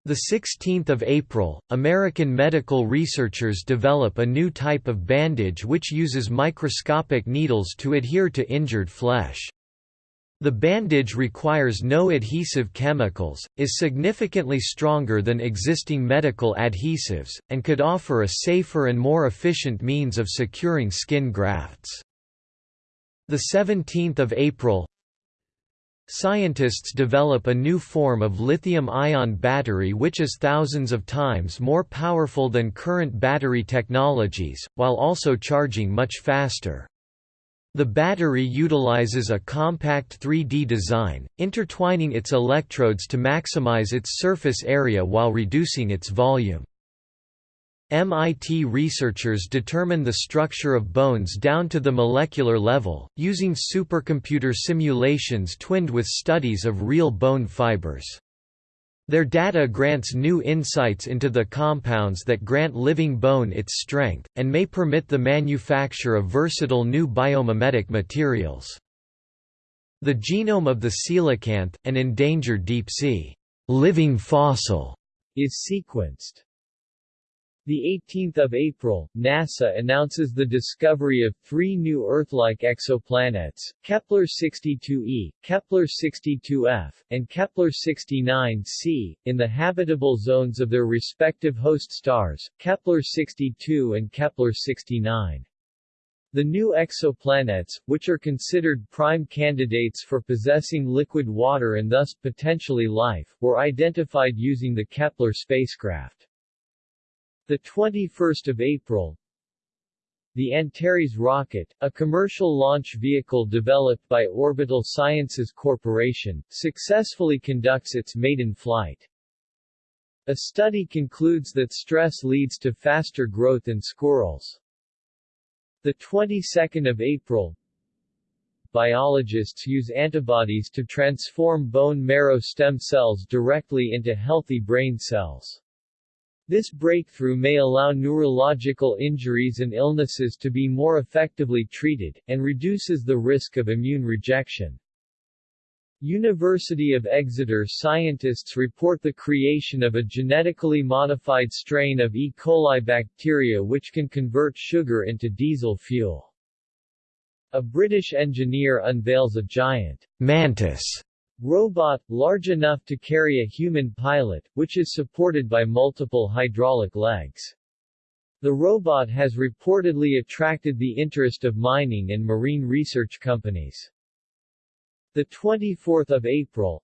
[SPEAKER 2] The 16th of April, American medical researchers develop a new type of bandage which uses microscopic needles to adhere to injured flesh. The bandage requires no adhesive chemicals, is significantly stronger than existing medical adhesives, and could offer a safer and more efficient means of securing skin grafts. 17 April Scientists develop a new form of lithium-ion battery which is thousands of times more powerful than current battery technologies, while also charging much faster. The battery utilizes a compact 3D design, intertwining its electrodes to maximize its surface area while reducing its volume. MIT researchers determine the structure of bones down to the molecular level, using supercomputer simulations twinned with studies of real bone fibers. Their data grants new insights into the compounds that grant living bone its strength, and may permit the manufacture of versatile new biomimetic materials. The genome of the coelacanth, an endangered deep-sea living fossil,
[SPEAKER 1] is sequenced. The 18th of April, NASA announces the discovery of three new Earth-like exoplanets, Kepler-62e, Kepler-62f, and Kepler-69c, in the habitable zones of their respective host stars, Kepler-62 and Kepler-69. The new exoplanets, which are considered prime candidates for possessing liquid water and thus potentially life, were identified using the Kepler spacecraft. The 21st of April, the Antares rocket, a commercial launch vehicle developed by Orbital Sciences Corporation, successfully conducts its maiden flight. A study concludes that stress leads to faster growth in squirrels. The 22nd of April, biologists use antibodies to transform bone marrow stem cells directly into healthy brain cells. This breakthrough may allow neurological injuries and illnesses to be more effectively treated, and reduces the risk of immune rejection. University of Exeter scientists report the creation of a genetically modified strain of E. coli bacteria which can convert sugar into diesel fuel. A British engineer unveils a giant mantis Robot, large enough to carry a human pilot, which is supported by multiple hydraulic legs. The robot has reportedly attracted the interest of mining and marine research companies. The 24th of April,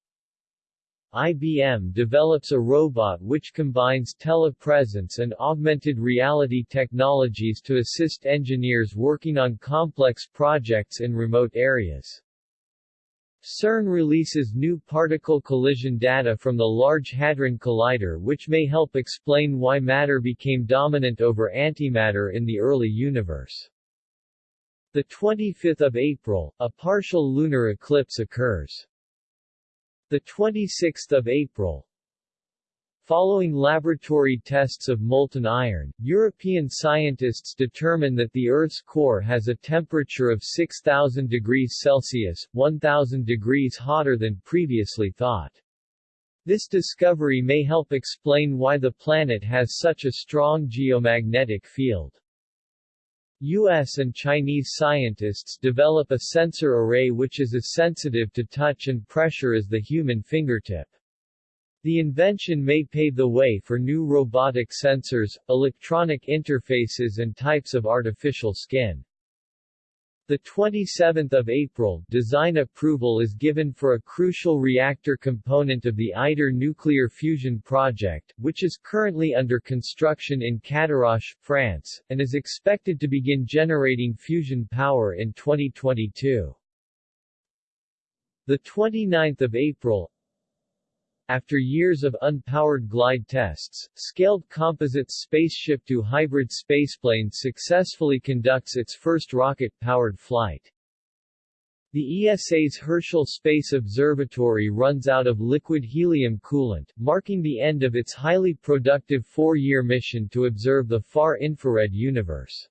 [SPEAKER 1] IBM develops a robot which combines telepresence and augmented reality technologies to assist engineers working on complex projects in remote areas. CERN releases new particle collision data from the Large Hadron Collider which may help explain why matter became dominant over antimatter in the early universe. The 25th of April, a partial lunar eclipse occurs. The 26th of April, Following laboratory tests of molten iron, European scientists determine that the Earth's core has a temperature of 6,000 degrees Celsius, 1,000 degrees hotter than previously thought. This discovery may help explain why the planet has such a strong geomagnetic field. U.S. and Chinese scientists develop a sensor array which is as sensitive to touch and pressure as the human fingertip. The invention may pave the way for new robotic sensors, electronic interfaces and types of artificial skin. The 27th of April, design approval is given for a crucial reactor component of the ITER nuclear fusion project, which is currently under construction in Cadarache, France, and is expected to begin generating fusion power in 2022. The 29th of April, after years of unpowered glide tests, Scaled Composites SpaceShipTwo hybrid spaceplane successfully conducts its first rocket-powered flight. The ESA's Herschel Space Observatory runs out of liquid helium coolant, marking the end of its highly productive four-year mission to observe the far-infrared universe.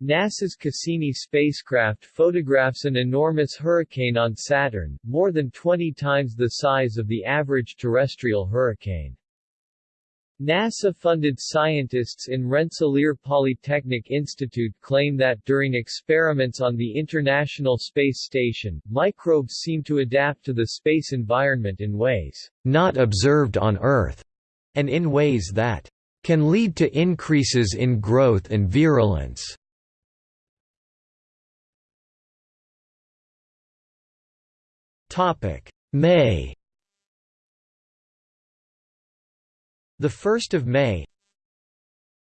[SPEAKER 1] NASA's Cassini spacecraft photographs an enormous hurricane on Saturn, more than 20 times the size of the average terrestrial hurricane. NASA-funded scientists in Rensselaer Polytechnic Institute claim that during experiments on the International Space Station, microbes seem to adapt to the space environment in ways
[SPEAKER 2] not observed on Earth, and in ways that can lead to increases in growth and virulence. Topic: May. The 1st of May.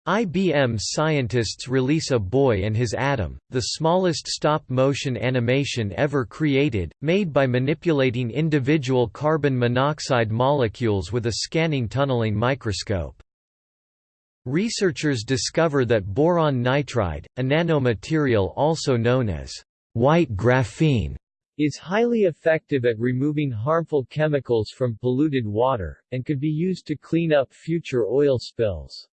[SPEAKER 2] IBM scientists release A Boy and His Atom, the smallest stop-motion animation ever created, made by manipulating individual carbon monoxide molecules with a scanning tunneling microscope. Researchers discover that boron nitride, a nanomaterial also known as white graphene,
[SPEAKER 1] is highly effective at removing harmful chemicals from polluted water, and could be used to clean up future oil spills.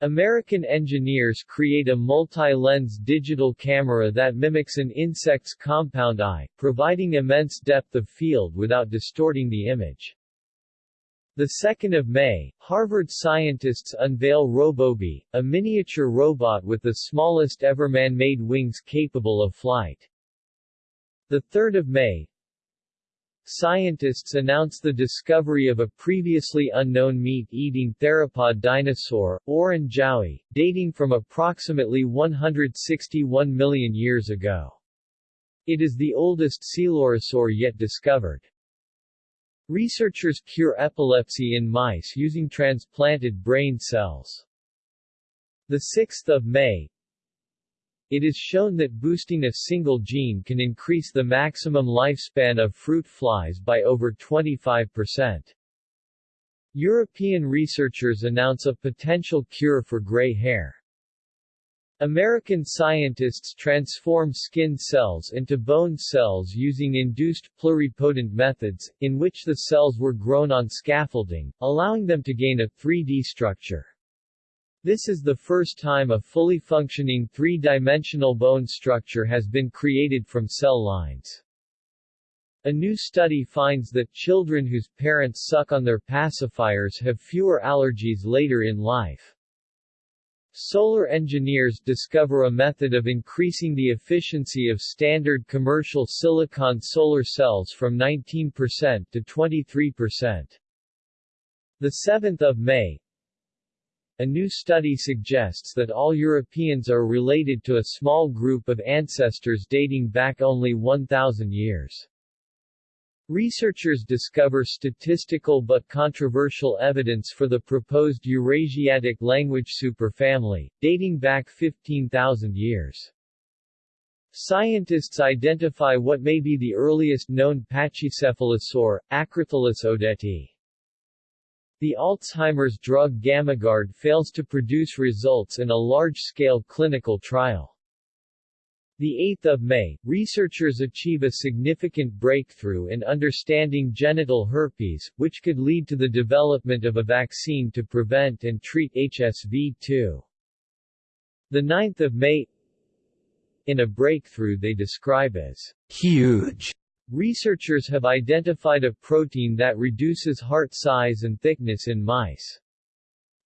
[SPEAKER 1] American engineers create a multi-lens digital camera that mimics an insect's compound eye, providing immense depth of field without distorting the image. The 2nd of May, Harvard scientists unveil RoboBee, a miniature robot with the smallest ever man-made wings capable of flight. The 3rd of May, scientists announce the discovery of a previously unknown meat-eating theropod dinosaur, Aorun zhaoi, dating from approximately 161 million years ago. It is the oldest coelurosaur yet discovered. Researchers cure epilepsy in mice using transplanted brain cells. 6 May, it is shown that boosting a single gene can increase the maximum lifespan of fruit flies by over 25%. European researchers announce a potential cure for gray hair. American scientists transform skin cells into bone cells using induced pluripotent methods, in which the cells were grown on scaffolding, allowing them to gain a 3D structure. This is the first time a fully functioning three-dimensional bone structure has been created from cell lines. A new study finds that children whose parents suck on their pacifiers have fewer allergies later in life. Solar engineers discover a method of increasing the efficiency of standard commercial silicon solar cells from 19% to 23%. The 7th of May, a new study suggests that all Europeans are related to a small group of ancestors dating back only 1,000 years. Researchers discover statistical but controversial evidence for the proposed Eurasiatic language superfamily, dating back 15,000 years. Scientists identify what may be the earliest known pachycephalosaur, Acrotholus audeti. The Alzheimer's drug Gammagard fails to produce results in a large-scale clinical trial. The 8th of May, researchers achieve a significant breakthrough in understanding genital herpes, which could lead to the development of a vaccine to prevent and treat HSV-2. The 9th of May In a breakthrough they describe as huge Researchers have identified a protein that reduces heart size and thickness in mice.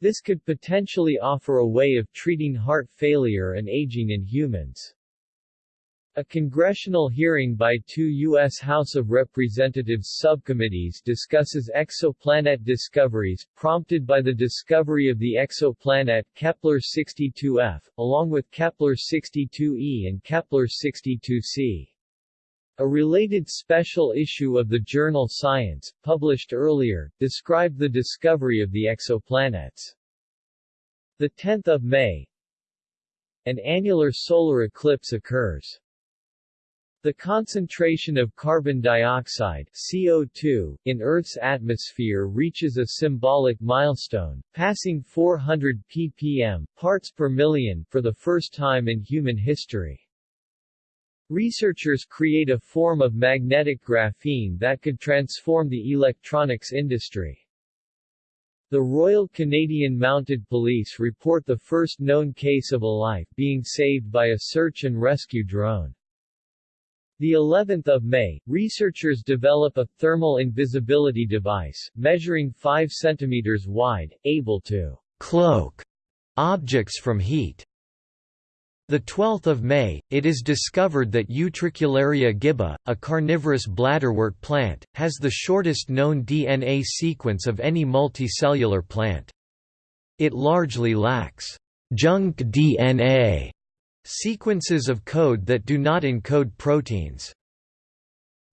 [SPEAKER 1] This could potentially offer a way of treating heart failure and aging in humans. A congressional hearing by two U.S. House of Representatives subcommittees discusses exoplanet discoveries, prompted by the discovery of the exoplanet Kepler-62f, along with Kepler-62e and Kepler-62c. A related special issue of the journal Science, published earlier, described the discovery of the exoplanets. 10 May An annular solar eclipse occurs. The concentration of carbon dioxide CO2 in Earth's atmosphere reaches a symbolic milestone, passing 400 ppm parts per million for the first time in human history. Researchers create a form of magnetic graphene that could transform the electronics industry. The Royal Canadian Mounted Police report the first known case of a life being saved by a search and rescue drone. The 11th of May, researchers develop a thermal invisibility device, measuring 5 cm wide, able to cloak objects from heat. The 12th of May, it is discovered that Utricularia gibba, a carnivorous bladderwort plant, has the shortest known DNA sequence of any multicellular plant. It largely lacks junk DNA sequences of code that do not encode proteins.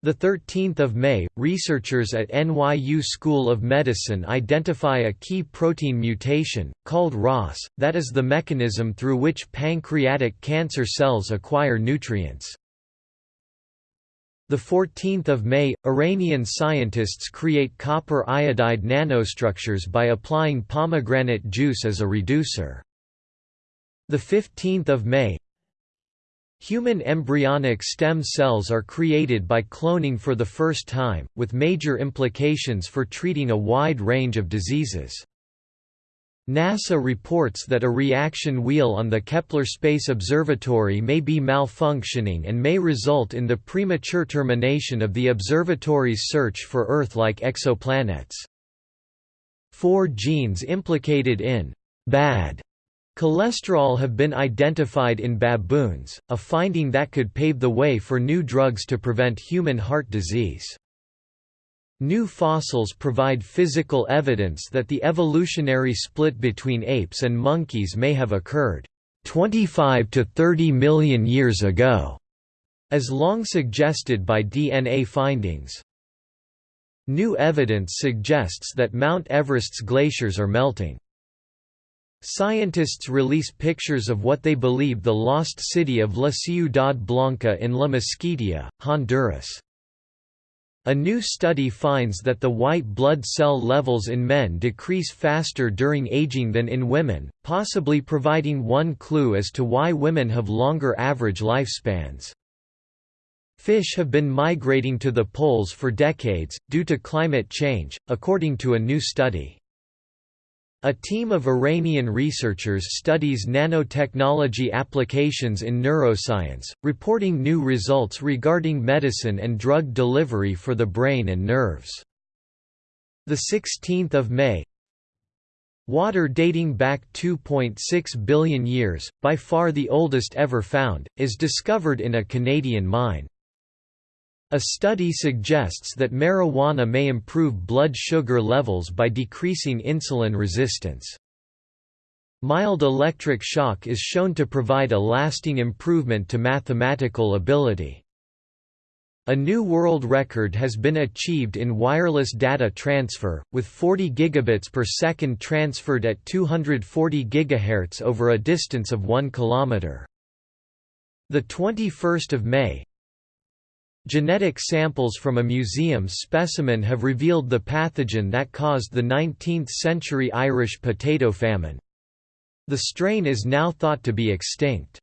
[SPEAKER 1] The 13th of May, researchers at NYU School of Medicine identify a key protein mutation, called ROS, that is the mechanism through which pancreatic cancer cells acquire nutrients. The 14th of May, Iranian scientists create copper iodide nanostructures by applying pomegranate juice as a reducer. The 15th of May, Human embryonic stem cells are created by cloning for the first time, with major implications for treating a wide range of diseases.
[SPEAKER 2] NASA reports that a reaction wheel on the Kepler Space Observatory may be malfunctioning and may result in the premature termination of the observatory's search for Earth-like exoplanets. Four genes implicated in bad cholesterol have been identified in baboons, a finding that could pave the way for new drugs to prevent human heart disease. New fossils provide physical evidence that the evolutionary split between apes and monkeys may have occurred 25 to 30 million years ago, as long suggested by DNA findings. New evidence suggests that Mount Everest's glaciers are melting. Scientists release pictures of what they believe the lost city of La Ciudad Blanca in La Mosquitia, Honduras. A new study finds that the white blood cell levels in men decrease faster during aging than in women, possibly providing one clue as to why women have longer average lifespans. Fish have been migrating to the poles for decades, due to climate change, according to a new study. A team of Iranian researchers studies nanotechnology applications in neuroscience, reporting new results regarding medicine and drug delivery for the brain and nerves. 16 May Water dating back 2.6 billion years, by far the oldest ever found, is discovered in a Canadian mine. A study suggests that marijuana may improve blood sugar levels by decreasing insulin resistance. Mild electric shock is shown to provide a lasting improvement to mathematical ability. A new world record has been achieved in wireless data transfer, with 40 gigabits per second transferred at 240 GHz over a distance of 1 km. The 21st of May, Genetic samples from a museum specimen have revealed the pathogen that caused the 19th-century Irish potato famine. The strain is now thought to be extinct.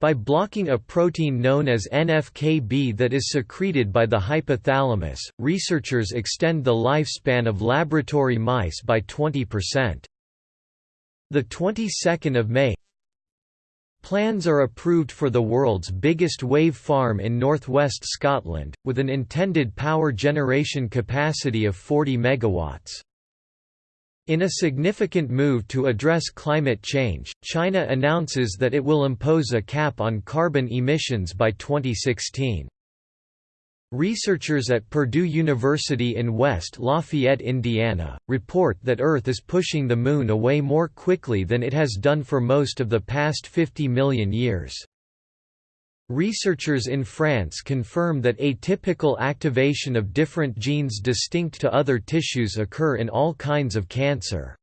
[SPEAKER 2] By blocking a protein known as NFKB that is secreted by the hypothalamus, researchers extend the lifespan of laboratory mice by 20%. The 22nd of May Plans are approved for the world's biggest wave farm in northwest Scotland, with an intended power generation capacity of 40 megawatts. In a significant move to address climate change, China announces that it will impose a cap on carbon emissions by 2016. Researchers at Purdue University in West Lafayette, Indiana, report that Earth is pushing the Moon away more quickly than it has done for most of the past 50 million years. Researchers in France confirm that atypical activation of different genes distinct to other tissues occur in all kinds of cancer.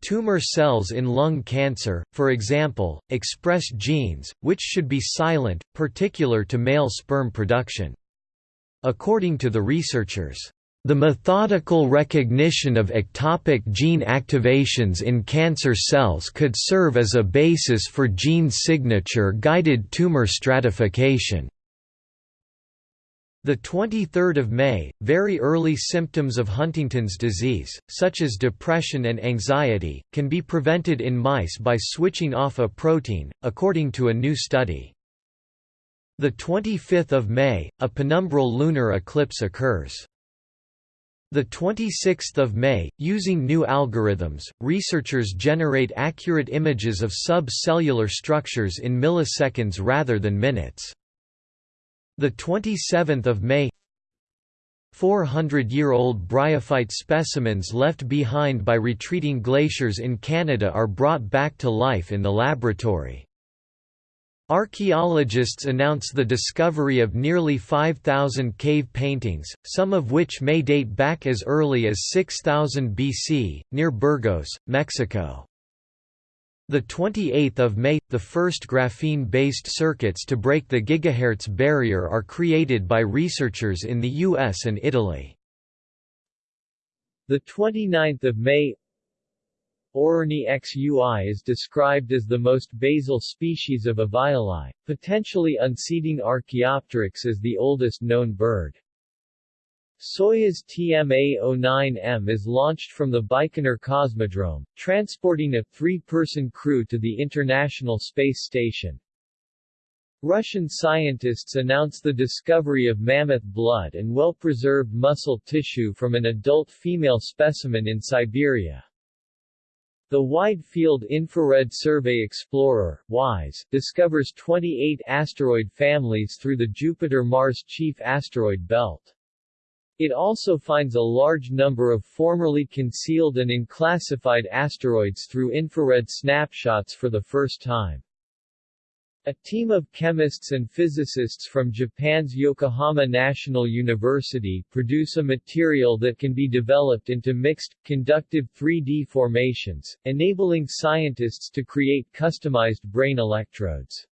[SPEAKER 2] Tumor cells in lung cancer, for example, express genes, which should be silent, particular to male sperm production. According to the researchers, the methodical recognition of ectopic gene activations in cancer cells could serve as a basis for gene signature-guided tumor stratification. The 23rd of May, very early symptoms of Huntington's disease, such as depression and anxiety, can be prevented in mice by switching off a protein, according to a new study. The 25th of May, a penumbral lunar eclipse occurs. The 26th of May, using new algorithms, researchers generate accurate images of subcellular structures in milliseconds rather than minutes. The 27th of May 400-year-old bryophyte specimens left behind by retreating glaciers in Canada are brought back to life in the laboratory. Archaeologists announce the discovery of nearly 5,000 cave paintings, some of which may date back as early as 6000 BC, near Burgos, Mexico. The 28th of May, the first graphene-based circuits to break the gigahertz barrier are created by researchers in the US and Italy.
[SPEAKER 1] The 29th of May Aurornis xui is described as the most basal species of Avialae, potentially unseating Archaeopteryx as the oldest known bird. Soyuz TMA-09M is launched from the Baikonur Cosmodrome, transporting a three-person crew to the International Space Station. Russian scientists announce the discovery of mammoth blood and well-preserved muscle tissue from an adult female specimen in Siberia. The Wide Field Infrared Survey Explorer WISE, discovers 28 asteroid families through the Jupiter-Mars Chief Asteroid Belt. It also finds a large number of formerly concealed and unclassified asteroids through infrared snapshots for the first time. A team of chemists and physicists from Japan's Yokohama National University produce a material that can be developed into mixed, conductive 3D formations, enabling scientists to create customized brain electrodes.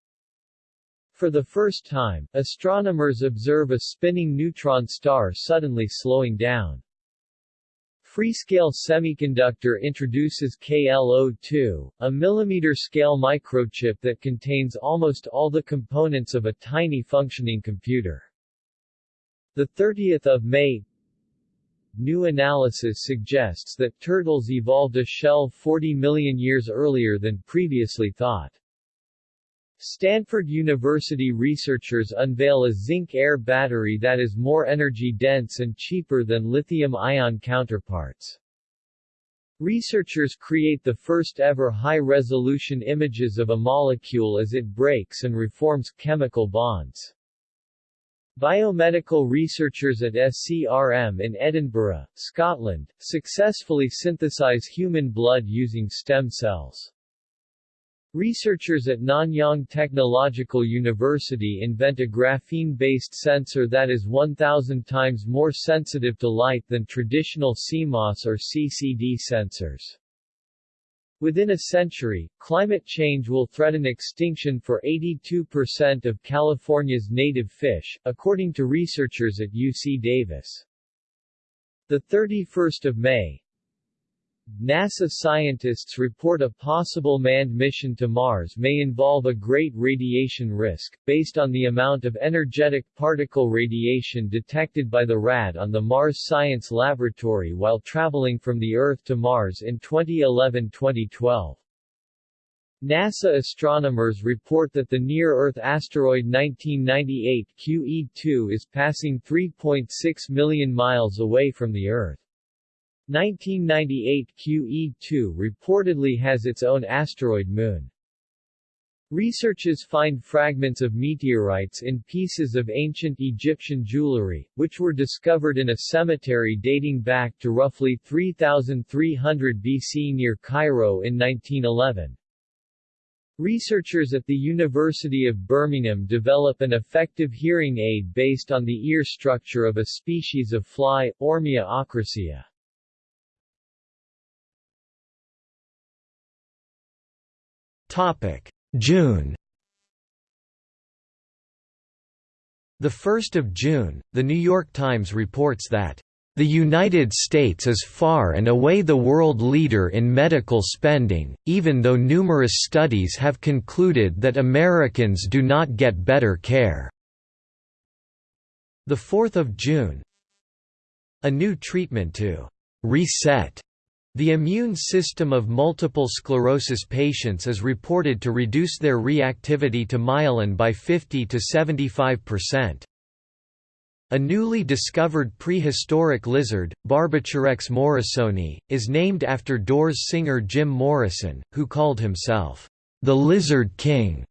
[SPEAKER 1] For the first time, astronomers observe a spinning neutron star suddenly slowing down. Freescale Semiconductor introduces KL02, a millimeter-scale microchip that contains almost all the components of a tiny functioning computer. The 30th of May New analysis suggests that turtles evolved a shell 40 million years earlier than previously thought. Stanford University researchers unveil a zinc-air battery that is more energy-dense and cheaper than lithium-ion counterparts. Researchers create the first-ever high-resolution images of a molecule as it breaks and reforms chemical bonds. Biomedical researchers at SCRM in Edinburgh, Scotland, successfully synthesize human blood using stem cells. Researchers at Nanyang Technological University invent a graphene-based sensor that is 1,000 times more sensitive to light than traditional CMOS or CCD sensors. Within a century, climate change will threaten extinction for 82% of California's native fish, according to researchers at UC Davis. The 31st of May, NASA scientists report a possible manned mission to Mars may involve a great radiation risk, based on the amount of energetic particle radiation detected by the RAD on the Mars Science Laboratory while traveling from the Earth to Mars in 2011-2012. NASA astronomers report that the near-Earth asteroid 1998 QE2 is passing 3.6 million miles away from the Earth. 1998 QE2 reportedly has its own asteroid moon. Researchers find fragments of meteorites in pieces of ancient Egyptian jewelry, which were discovered in a cemetery dating back to roughly 3300 BC near Cairo in 1911. Researchers at the University of Birmingham develop an effective hearing aid based on the ear structure of a species of fly, Ormia ochracea.
[SPEAKER 2] June. The 1st of June, The New York Times reports that the United States is far and away the world leader in medical spending, even though numerous studies have concluded that Americans do not get better care. The 4th of June. A new treatment to reset the immune system of multiple sclerosis patients is reported to reduce their reactivity to myelin by 50 to 75%. A newly discovered prehistoric lizard, Barbaturex morrisoni, is named after Doors singer Jim Morrison, who called himself, "...the Lizard King."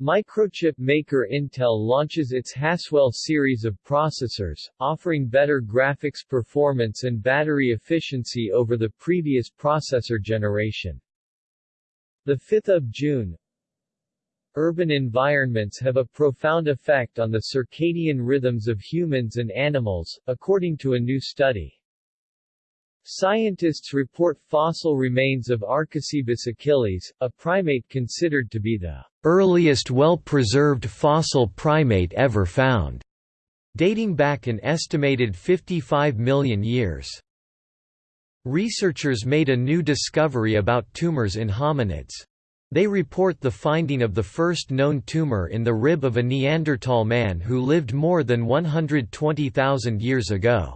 [SPEAKER 1] Microchip maker Intel launches its Haswell series of processors, offering better graphics performance and battery efficiency over the previous processor generation. 5 June Urban environments have a profound effect on the circadian rhythms of humans and animals, according to a new study. Scientists report fossil remains of Archicebus achilles, a primate considered to be the
[SPEAKER 2] earliest well-preserved fossil primate ever found, dating back an estimated 55 million years. Researchers made a new discovery about tumors in hominids. They report the finding of the first known tumor in the rib of a Neanderthal man who lived more than 120,000 years ago.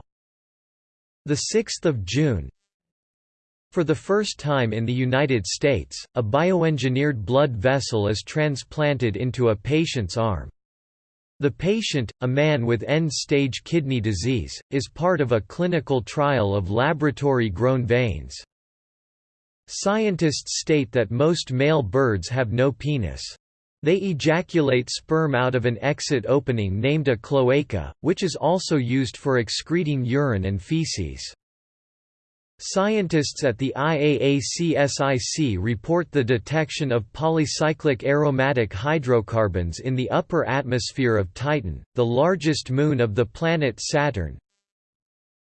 [SPEAKER 2] 6 June For the first time in the United States, a bioengineered blood vessel is transplanted into a patient's arm. The patient, a man with end-stage kidney disease, is part of a clinical trial of laboratory-grown veins. Scientists state that most male birds have no penis. They ejaculate sperm out of an exit opening named a cloaca, which is also used for excreting urine and feces. Scientists at the IAACSIC report the detection of polycyclic aromatic hydrocarbons in the upper atmosphere of Titan, the largest moon of the planet Saturn,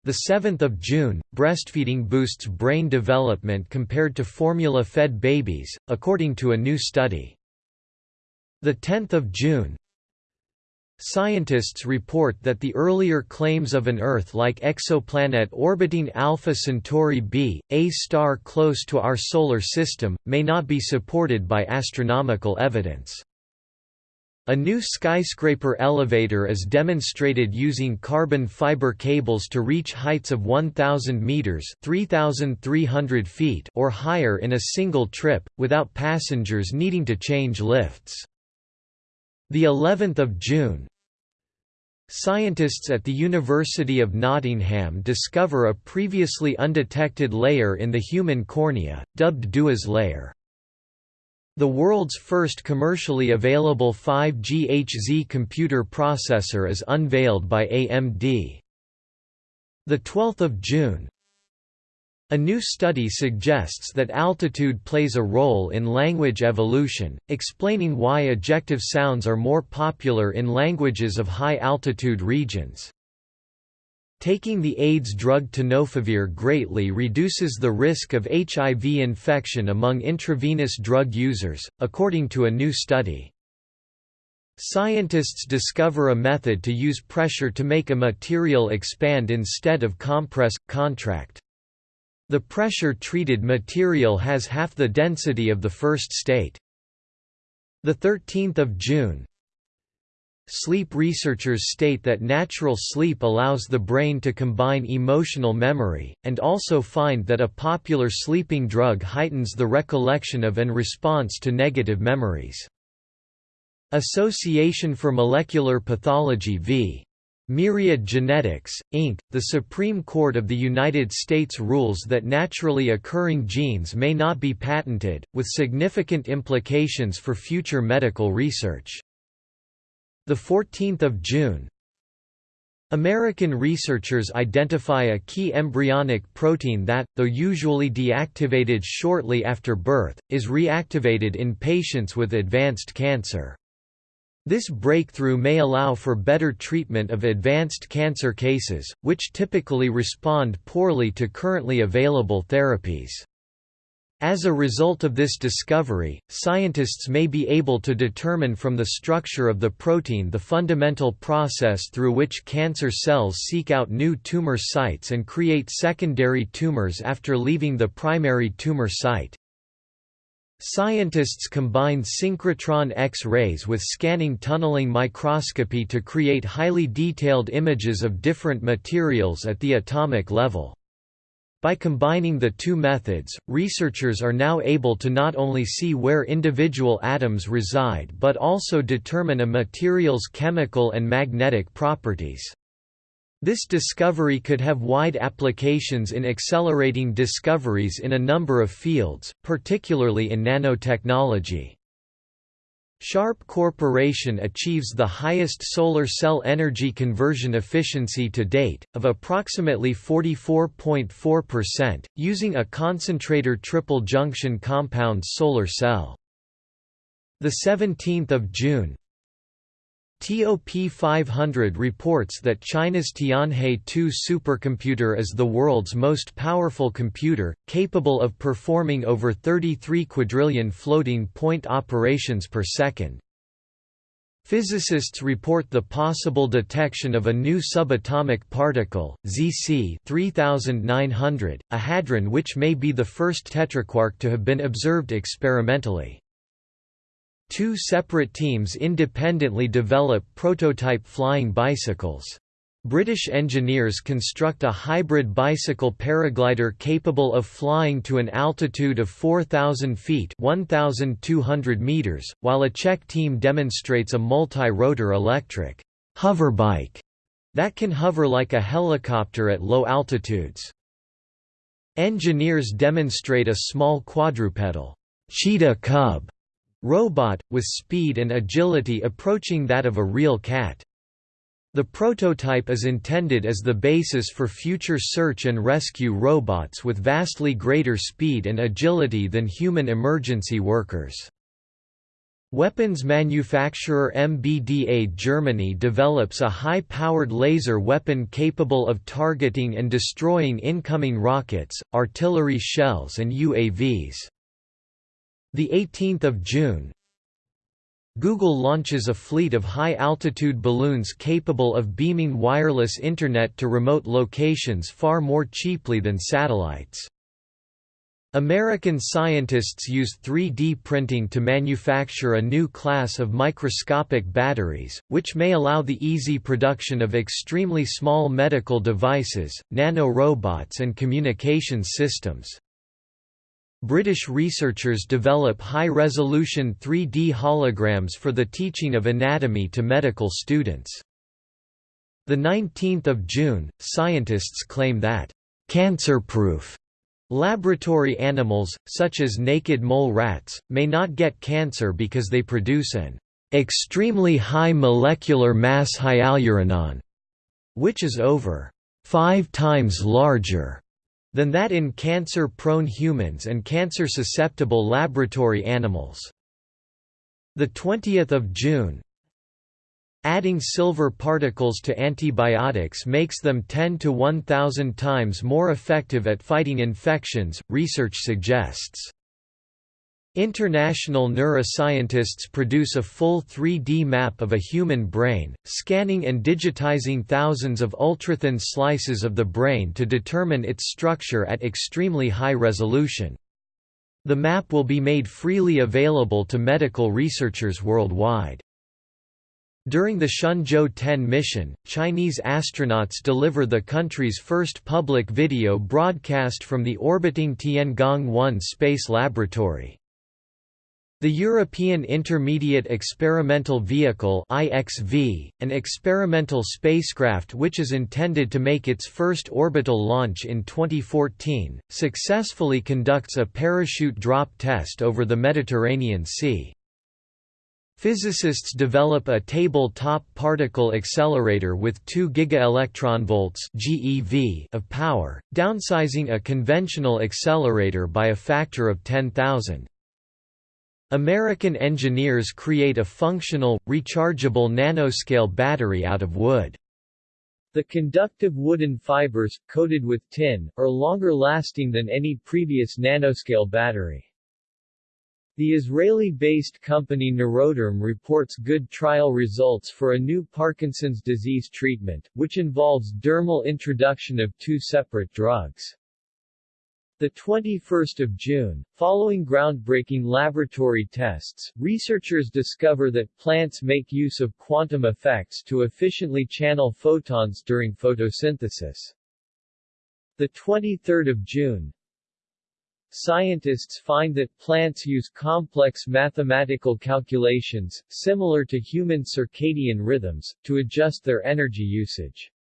[SPEAKER 2] the 7th of June, breastfeeding boosts brain development compared to formula-fed babies, according to a new study. The 10th of June, Scientists report that the earlier claims of an Earth-like exoplanet orbiting Alpha Centauri b, a star close to our Solar System, may not be supported by astronomical evidence. A new skyscraper elevator is demonstrated using carbon fiber cables to reach heights of 1000 meters (3300 feet) or higher in a single trip without passengers needing to change lifts. The 11th of June, Scientists at the University of Nottingham discover a previously undetected layer in the human cornea, dubbed Dua's layer. The world's first commercially available 5GHz computer processor is unveiled by AMD. 12 June a new study suggests that altitude plays a role in language evolution, explaining why ejective sounds are more popular in languages of high-altitude regions. Taking the AIDS drug tenofovir greatly reduces the risk of HIV infection among intravenous drug users, according to a new study. Scientists discover a method to use pressure to make a material expand instead of compress, contract. The pressure-treated material has half the density of the first state. 13 June Sleep researchers state that natural sleep allows the brain to combine emotional memory, and also find that a popular sleeping drug heightens the recollection of and response to negative memories. Association for Molecular Pathology v. Myriad Genetics, Inc., the Supreme Court of the United States rules that naturally occurring genes may not be patented, with significant implications for future medical research. 14 June American researchers identify a key embryonic protein that, though usually deactivated shortly after birth, is reactivated in patients with advanced cancer. This breakthrough may allow for better treatment of advanced cancer cases, which typically respond poorly to currently available therapies. As a result of this discovery, scientists may be able to determine from the structure of the protein the fundamental process through which cancer cells seek out new tumor sites and create secondary tumors after leaving the primary tumor site. Scientists combine synchrotron X-rays with scanning tunneling microscopy to create highly detailed images of different materials at the atomic level. By combining the two methods, researchers are now able to not only see where individual atoms reside but also determine a material's chemical and magnetic properties. This discovery could have wide applications in accelerating discoveries in a number of fields, particularly in nanotechnology. Sharp Corporation achieves the highest solar cell energy conversion efficiency to date, of approximately 44.4%, using a concentrator triple junction compound solar cell. 17 June TOP 500 reports that China's Tianhe-2 supercomputer is the world's most powerful computer, capable of performing over 33 quadrillion floating point operations per second. Physicists report the possible detection of a new subatomic particle, ZC 3900, a hadron which may be the first tetraquark to have been observed experimentally. Two separate teams independently develop prototype flying bicycles. British engineers construct a hybrid bicycle paraglider capable of flying to an altitude of 4,000 feet 1,200 meters, while a Czech team demonstrates a multi-rotor electric hoverbike that can hover like a helicopter at low altitudes. Engineers demonstrate a small quadrupedal cheetah cub robot, with speed and agility approaching that of a real cat. The prototype is intended as the basis for future search and rescue robots with vastly greater speed and agility than human emergency workers. Weapons manufacturer MBDA Germany develops a high-powered laser weapon capable of targeting and destroying incoming rockets, artillery shells and UAVs. The 18th of June, Google launches a fleet of high-altitude balloons capable of beaming wireless Internet to remote locations far more cheaply than satellites. American scientists use 3D printing to manufacture a new class of microscopic batteries, which may allow the easy production of extremely small medical devices, nanorobots and communications systems. British researchers develop high-resolution 3D holograms for the teaching of anatomy to medical students. 19 June, scientists claim that, "...cancer-proof." Laboratory animals, such as naked mole rats, may not get cancer because they produce an extremely high molecular mass hyaluronan, which is over five times larger than that in cancer-prone humans and cancer-susceptible laboratory animals. 20 June Adding silver particles to antibiotics makes them 10 to 1,000 times more effective at fighting infections, research suggests. International neuroscientists produce a full 3D map of a human brain, scanning and digitizing thousands of ultrathin slices of the brain to determine its structure at extremely high resolution. The map will be made freely available to medical researchers worldwide. During the Shenzhou 10 mission, Chinese astronauts deliver the country's first public video broadcast from the orbiting Tiangong-1 space laboratory. The European Intermediate Experimental Vehicle (IXV), an experimental spacecraft which is intended to make its first orbital launch in 2014, successfully conducts a parachute drop test over the Mediterranean Sea. Physicists develop a table-top particle accelerator with 2 gigaelectronvolts (GeV) of power, downsizing a conventional accelerator by a factor of 10,000. American engineers create a functional, rechargeable nanoscale battery out of wood.
[SPEAKER 1] The conductive wooden fibers, coated with tin, are longer lasting than any previous nanoscale battery. The Israeli-based company Neuroderm reports good trial results for a new Parkinson's disease treatment, which involves dermal introduction of two separate drugs. The 21st of June, following groundbreaking laboratory tests, researchers discover that plants make use of quantum effects to efficiently channel photons during photosynthesis. The 23rd of June, Scientists find that plants use complex mathematical calculations, similar to human circadian rhythms, to adjust their energy usage.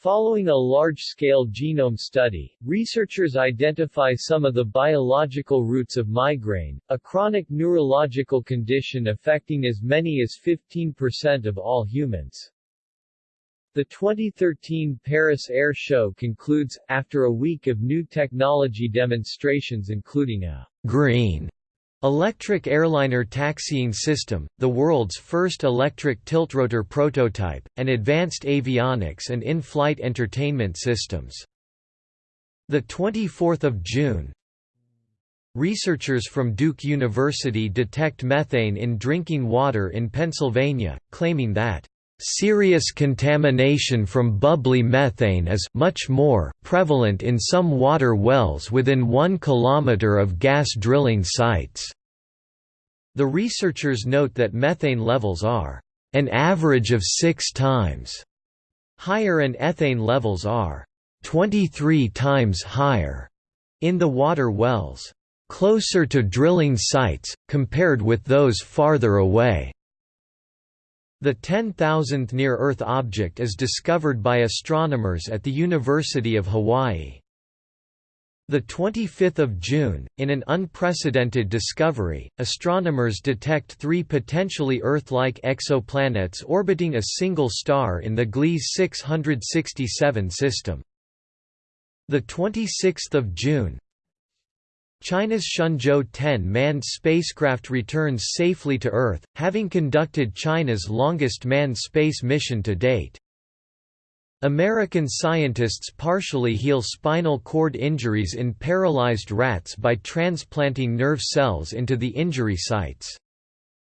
[SPEAKER 1] Following a large-scale genome study, researchers identify some of the biological roots of migraine, a chronic neurological condition affecting as many as 15% of all humans. The 2013 Paris Air Show concludes, after a week of new technology demonstrations including a green Electric airliner taxiing system, the world's first electric tiltrotor prototype, and advanced avionics and in-flight entertainment systems. 24 June Researchers from Duke University detect methane in drinking water in Pennsylvania, claiming that Serious contamination from bubbly methane is much more prevalent in some water wells within 1 km of gas drilling sites.
[SPEAKER 2] The researchers note that methane levels are an average of six times higher and ethane levels are 23 times higher in the water wells, closer to drilling sites, compared with those farther away. The 10,000th near-Earth object is discovered by astronomers at the University of Hawaii. The 25th of June, in an unprecedented discovery, astronomers detect three potentially Earth-like exoplanets orbiting a single star in the Gliese 667 system. The 26th of June, China's Shenzhou 10 manned spacecraft returns safely to Earth, having conducted China's longest manned space mission to date. American scientists partially heal spinal cord injuries in paralyzed rats by transplanting nerve cells into the injury sites.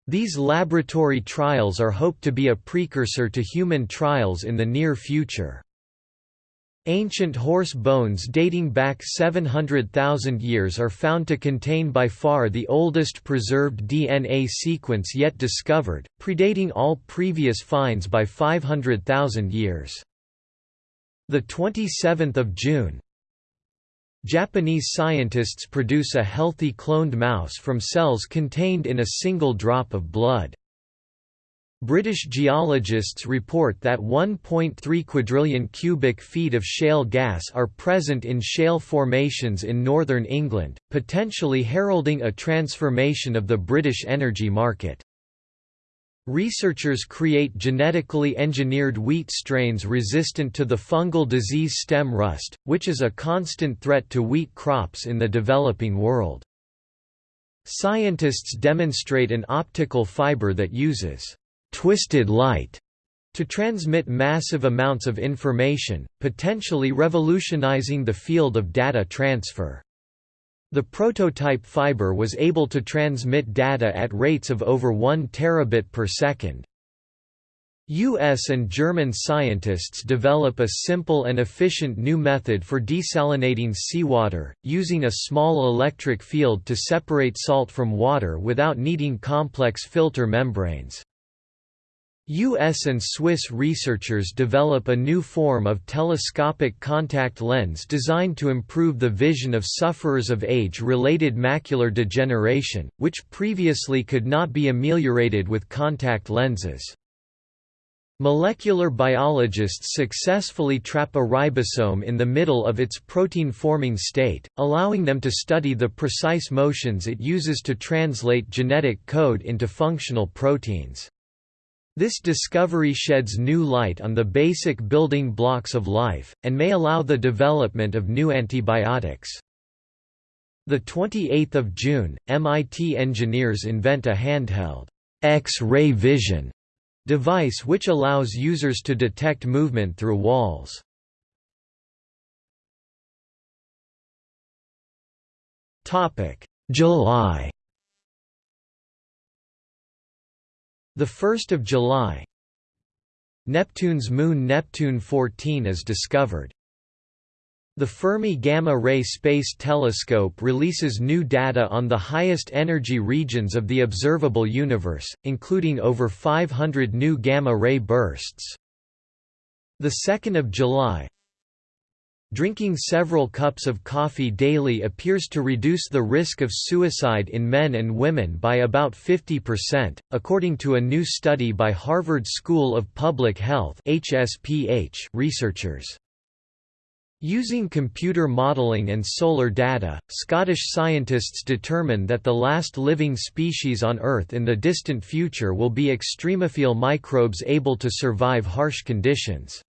[SPEAKER 2] These laboratory trials are hoped to be a precursor to human trials in the near future. Ancient horse bones dating back 700,000 years are found to contain by far the oldest preserved DNA sequence yet discovered, predating all previous finds by 500,000 years. The 27th of June. Japanese scientists produce a healthy cloned mouse from cells contained in a single drop of blood. British geologists report that 1.3 quadrillion cubic feet of shale gas are present in shale formations in northern England, potentially heralding a transformation of the British energy market. Researchers create genetically engineered wheat strains resistant to the fungal disease stem rust, which is a constant threat to wheat crops in the developing world. Scientists demonstrate an optical fiber that uses twisted light to transmit massive amounts of information, potentially revolutionizing the field of data transfer. The prototype fiber was able to transmit data at rates of over 1 terabit per second. U.S. and German scientists develop a simple and efficient new method for desalinating seawater, using a small electric field to separate salt from water without needing complex filter membranes. U.S. and Swiss researchers develop a new form of telescopic contact lens designed to improve the vision of sufferers of age-related macular degeneration, which previously could not be ameliorated with contact lenses. Molecular biologists successfully trap a ribosome in the middle of its protein-forming state, allowing them to study the precise motions it uses to translate genetic code into functional proteins. This discovery sheds new light on the basic building blocks of life, and may allow the development of new antibiotics. 28 June, MIT engineers invent a handheld X-ray vision device which allows users to detect movement through walls. July The 1st of July Neptune's moon Neptune 14 is discovered. The Fermi Gamma Ray Space Telescope releases new data on the highest energy regions of the observable universe, including over 500 new gamma ray bursts. The 2nd of July Drinking several cups of coffee daily appears to reduce the risk of suicide in men and women by about 50%, according to a new study by Harvard School of Public Health (HSPH) researchers. Using computer modelling and solar data, Scottish scientists determine that the last living species on Earth in the distant future will be extremophile microbes able to survive harsh conditions.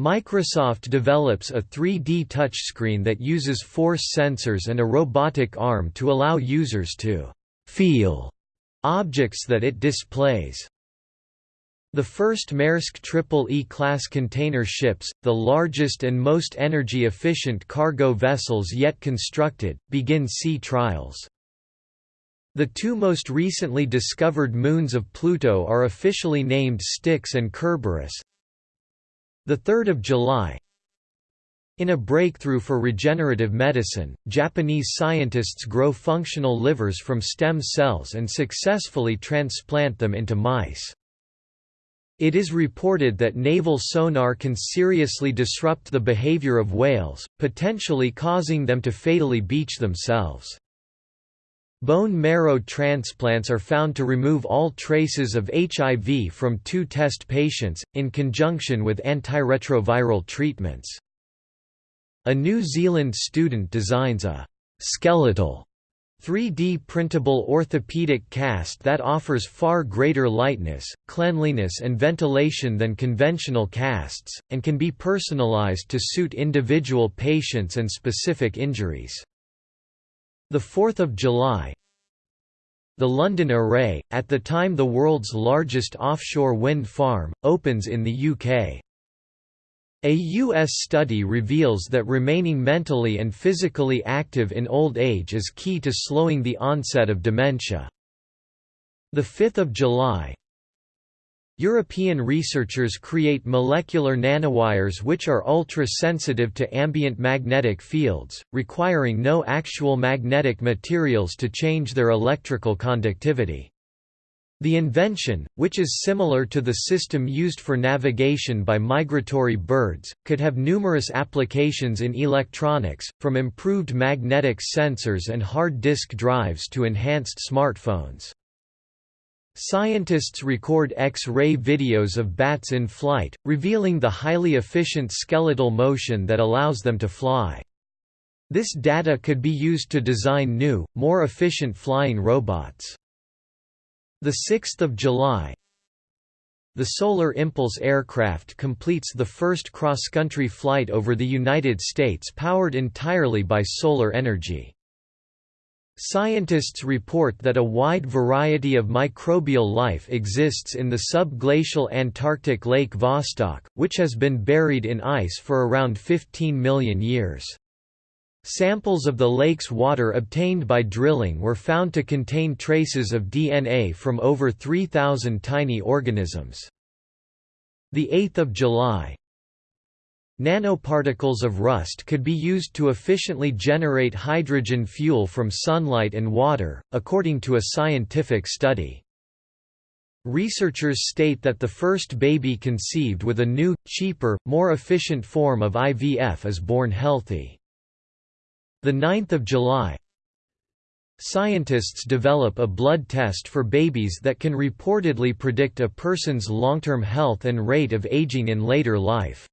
[SPEAKER 2] Microsoft develops a 3D touchscreen that uses force sensors and a robotic arm to allow users to «feel» objects that it displays. The first Maersk Triple E-class container ships, the largest and most energy-efficient cargo vessels yet constructed, begin sea trials. The two most recently discovered moons of Pluto are officially named Styx and Kerberos, 3 July In a breakthrough for regenerative medicine, Japanese scientists grow functional livers from stem cells and successfully transplant them into mice. It is reported that naval sonar can seriously disrupt the behavior of whales, potentially causing them to fatally beach themselves. Bone marrow transplants are found to remove all traces of HIV from two test patients, in conjunction with antiretroviral treatments. A New Zealand student designs a «skeletal» 3D printable orthopedic cast that offers far greater lightness, cleanliness and ventilation than conventional casts, and can be personalized to suit individual patients and specific injuries. 4 July The London Array, at the time the world's largest offshore wind farm, opens in the UK. A U.S. study reveals that remaining mentally and physically active in old age is key to slowing the onset of dementia. 5 July European researchers create molecular nanowires which are ultra-sensitive to ambient magnetic fields, requiring no actual magnetic materials to change their electrical conductivity. The invention, which is similar to the system used for navigation by migratory birds, could have numerous applications in electronics, from improved magnetic sensors and hard disk drives to enhanced smartphones. Scientists record X-ray videos of bats in flight, revealing the highly efficient skeletal motion that allows them to fly. This data could be used to design new, more efficient flying robots. The 6th of July The Solar Impulse aircraft completes the first cross-country flight over the United States powered entirely by solar energy. Scientists report that a wide variety of microbial life exists in the subglacial Antarctic Lake Vostok, which has been buried in ice for around 15 million years. Samples of the lake's water obtained by drilling were found to contain traces of DNA from over 3,000 tiny organisms. 8 July Nanoparticles of rust could be used to efficiently generate hydrogen fuel from sunlight and water, according to a scientific study. Researchers state that the first baby conceived with a new, cheaper, more efficient form of IVF is born healthy. The 9th of July Scientists develop a blood test for babies that can reportedly predict a person's long-term health and rate of aging in later life.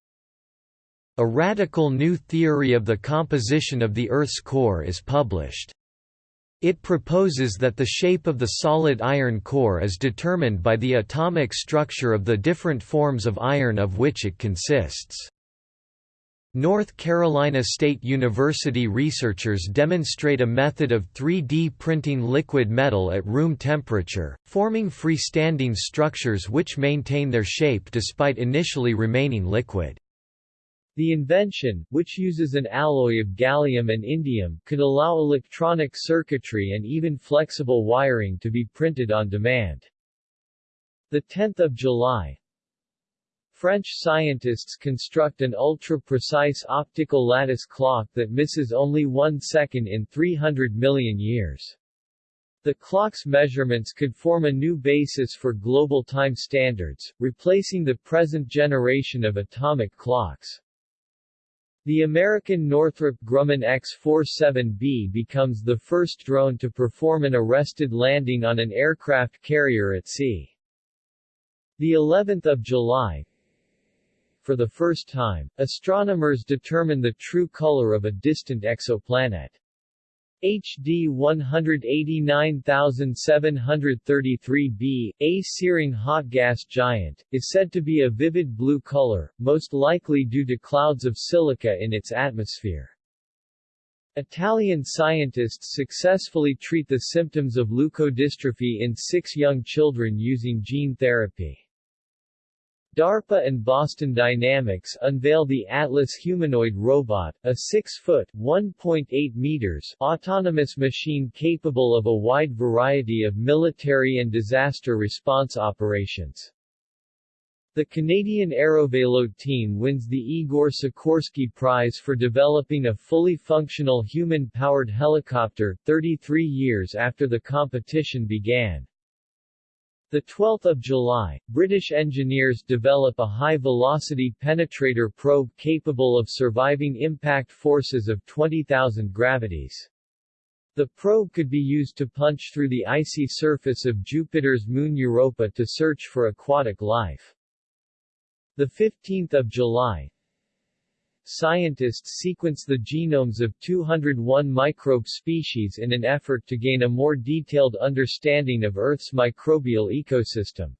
[SPEAKER 2] A radical new theory of the composition of the Earth's core is published. It proposes that the shape of the solid iron core is determined by the atomic structure of the different forms of iron of which it consists. North Carolina State University researchers demonstrate a method of 3D printing liquid metal at room temperature, forming freestanding structures which maintain their shape despite initially remaining liquid.
[SPEAKER 1] The invention, which uses an alloy of gallium and indium, could allow electronic circuitry and even flexible wiring to be printed on demand. 10 July, French scientists construct an ultra-precise optical lattice clock that misses only one second in 300 million years. The clock's measurements could form a new basis for global time standards, replacing the present generation of atomic clocks. The American Northrop Grumman X-47B becomes the first drone to perform an arrested landing on an aircraft carrier at sea. The 11th of July, for the first time, astronomers determine the true color of a distant exoplanet. HD 189733b, a searing hot gas giant, is said to be a vivid blue color, most likely due to clouds of silica in its atmosphere. Italian scientists successfully treat the symptoms of leukodystrophy in six young children using gene therapy. DARPA and Boston Dynamics unveil the Atlas humanoid robot, a 6-foot (1.8 meters) autonomous machine capable of a wide variety of military and disaster response operations. The Canadian Aerovelo team wins the Igor Sikorsky Prize for developing a fully functional human-powered helicopter, 33 years after the competition began. The 12th of July, British engineers develop a high-velocity penetrator probe capable of surviving impact forces of 20,000 gravities. The probe could be used to punch through the icy surface of Jupiter's moon Europa to search for aquatic life. The 15th of July, scientists sequence the genomes of 201 microbe species in an effort to gain a more detailed understanding of Earth's microbial ecosystem.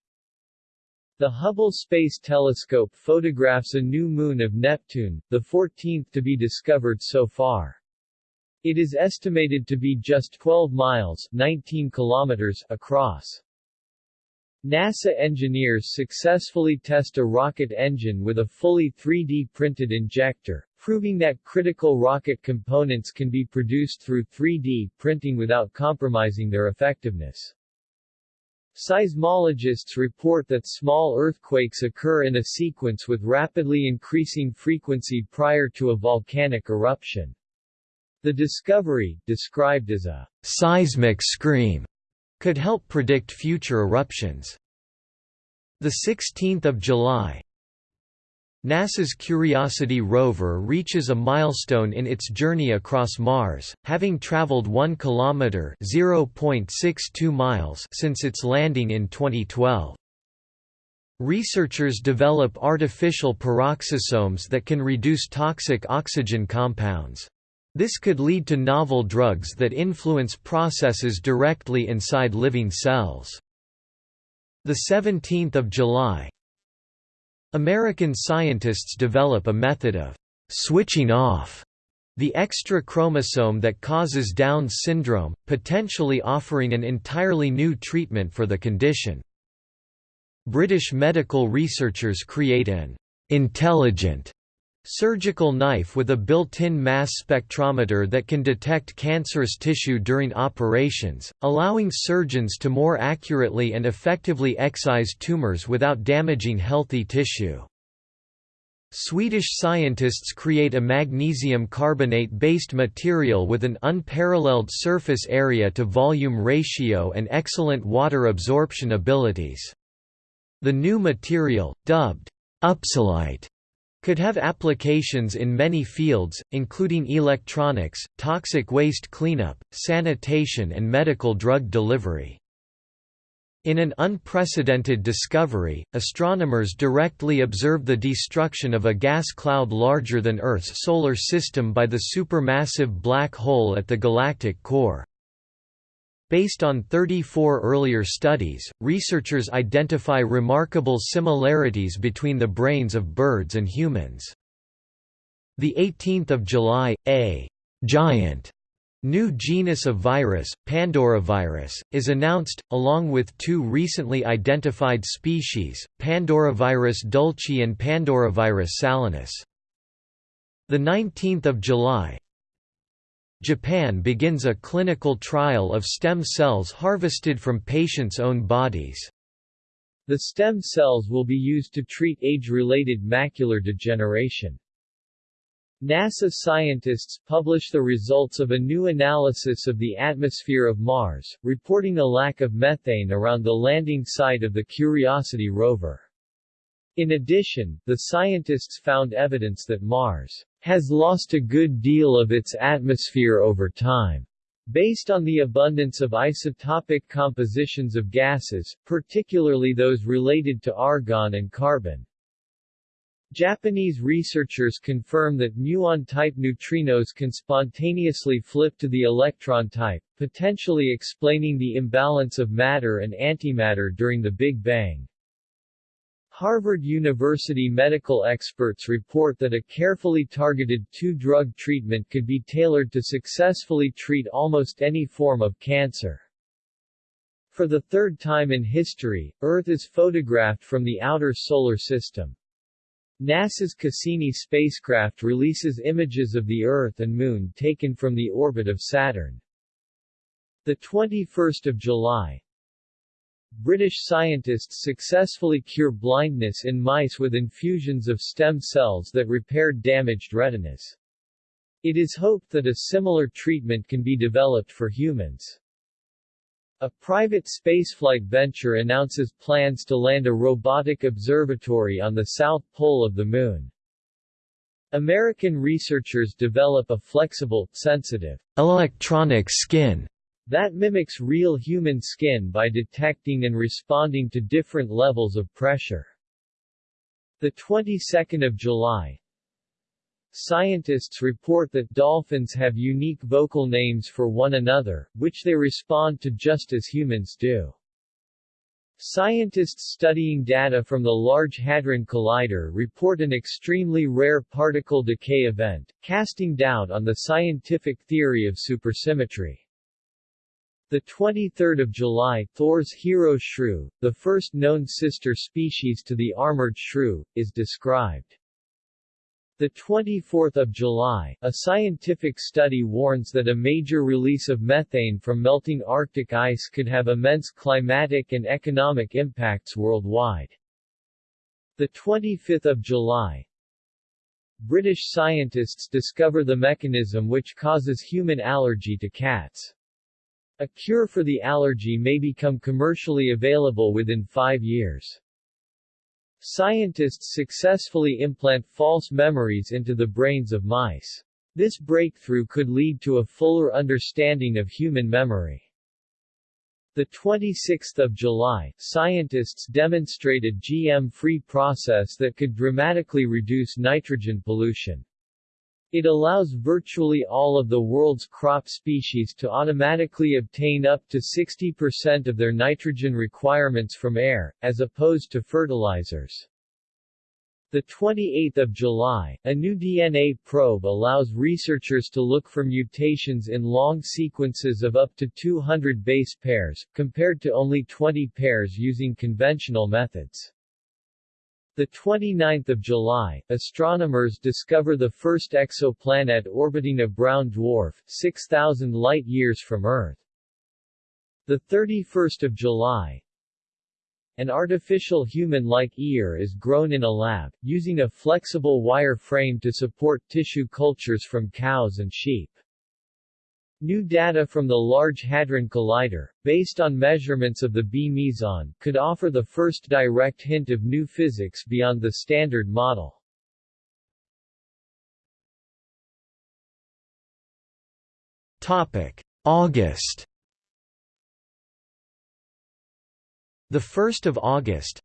[SPEAKER 1] The Hubble Space Telescope photographs a new moon of Neptune, the 14th to be discovered so far. It is estimated to be just 12 miles 19 kilometers across. NASA engineers successfully test a rocket engine with a fully 3D printed injector, proving that critical rocket components can be produced through 3D printing without compromising their effectiveness. Seismologists report that small earthquakes occur in a sequence with rapidly increasing frequency prior to a volcanic eruption. The discovery, described as a seismic scream, could help predict future eruptions. The 16th of July, NASA's Curiosity rover reaches a milestone in its journey across Mars, having traveled 1 kilometer (0.62 miles) since its landing in 2012. Researchers develop artificial peroxisomes that can reduce toxic oxygen compounds. This could lead to novel drugs that influence processes directly inside living cells. The 17th of July. American scientists develop a method of switching off the extra chromosome that causes Down syndrome, potentially offering an entirely new treatment for the condition. British medical researchers create an intelligent Surgical knife with a built-in mass spectrometer that can detect cancerous tissue during operations, allowing surgeons to more accurately and effectively excise tumors without damaging healthy tissue. Swedish scientists create a magnesium carbonate-based material with an unparalleled surface area to volume ratio and excellent water absorption abilities. The new material, dubbed Upsalite, could have applications in many fields, including electronics, toxic waste cleanup, sanitation and medical drug delivery. In an unprecedented discovery, astronomers directly observed the destruction of a gas cloud larger than Earth's solar system by the supermassive black hole at the galactic core. Based on 34 earlier studies, researchers identify remarkable similarities between the brains of birds and humans. The 18th of July, a giant new genus of virus, Pandoravirus, is announced, along with two recently identified species, Pandoravirus dulcis and Pandoravirus salinus. The 19th of July, Japan begins a clinical trial of stem cells harvested from patients' own bodies. The stem cells will be used to treat age-related macular degeneration. NASA scientists publish the results of a new analysis of the atmosphere of Mars, reporting a lack of methane around the landing site of the Curiosity rover. In addition, the scientists found evidence that Mars has lost a good deal of its atmosphere over time. Based on the abundance of isotopic compositions of gases, particularly those related to argon and carbon. Japanese researchers confirm that muon-type neutrinos can spontaneously flip to the electron type, potentially explaining the imbalance of matter and antimatter during the Big Bang. Harvard University medical experts report that a carefully targeted two-drug treatment could be tailored to successfully treat almost any form of cancer. For the third time in history, Earth is photographed from the outer solar system. NASA's Cassini spacecraft releases images of the Earth and Moon taken from the orbit of Saturn. The 21st of July, British scientists successfully cure blindness in mice with infusions of stem cells that repaired damaged retinas. It is hoped that a similar treatment can be developed for humans. A private spaceflight venture announces plans to land a robotic observatory on the south pole of the Moon. American researchers develop a flexible, sensitive,
[SPEAKER 2] electronic skin
[SPEAKER 1] that mimics real human skin by detecting and responding to different levels of pressure. The 22nd of July, Scientists report that dolphins have unique vocal names for one another, which they respond to just as humans do. Scientists studying data from the Large Hadron Collider report an extremely rare particle decay event, casting doubt on the scientific theory of supersymmetry. The 23rd of July, Thor's hero shrew, the first known sister species to the armored shrew, is described. The 24th of July, a scientific study warns that a major release of methane from melting Arctic ice could have immense climatic and economic impacts worldwide. The 25th of July, British scientists discover the mechanism which causes human allergy to cats. A cure for the allergy may become commercially available within five years. Scientists successfully implant false memories into the brains of mice. This breakthrough could lead to a fuller understanding of human memory. The 26th of July, scientists demonstrated GM-free process that could dramatically reduce nitrogen pollution. It allows virtually all of the world's crop species to automatically obtain up to 60% of their nitrogen requirements from air, as opposed to fertilizers. The 28th of July, a new DNA probe allows researchers to look for mutations in long sequences of up to 200 base pairs, compared to only 20 pairs using conventional methods. The 29th of July, astronomers discover the first exoplanet orbiting a brown dwarf, 6,000 light-years from Earth. The 31st of July, an artificial human-like ear is grown in a lab, using a flexible wire frame to support tissue cultures from cows and sheep. New data from the Large Hadron Collider, based on measurements of the B meson, could offer the first direct hint of new physics beyond the Standard Model.
[SPEAKER 2] Topic: August. The 1st of August,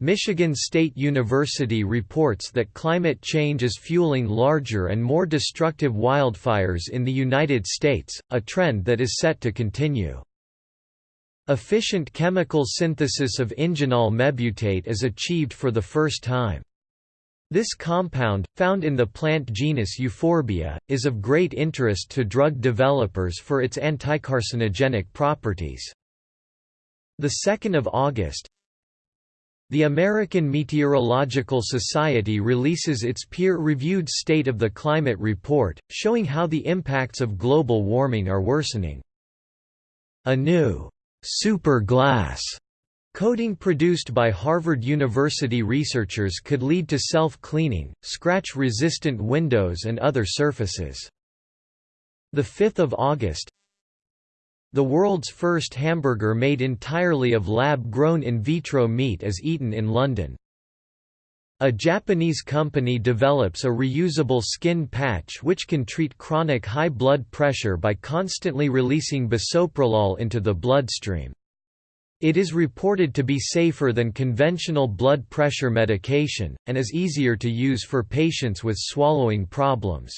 [SPEAKER 2] Michigan State University reports that climate change is fueling larger and more destructive wildfires in the United States, a trend that is set to continue. Efficient chemical synthesis of ingenol mebutate is achieved for the first time. This compound, found in the plant genus Euphorbia, is of great interest to drug developers for its anticarcinogenic properties. The 2nd of August, the American Meteorological Society releases its peer-reviewed State of the Climate report, showing how the impacts of global warming are worsening. A new super glass coating produced by Harvard University researchers could lead to self-cleaning, scratch-resistant windows and other surfaces. 5 August the world's first hamburger made entirely of lab-grown in vitro meat is eaten in London. A Japanese company develops a reusable skin patch which can treat chronic high blood pressure by constantly releasing bisoprolol into the bloodstream. It is reported to be safer than conventional blood pressure medication, and is easier to use for patients with swallowing problems.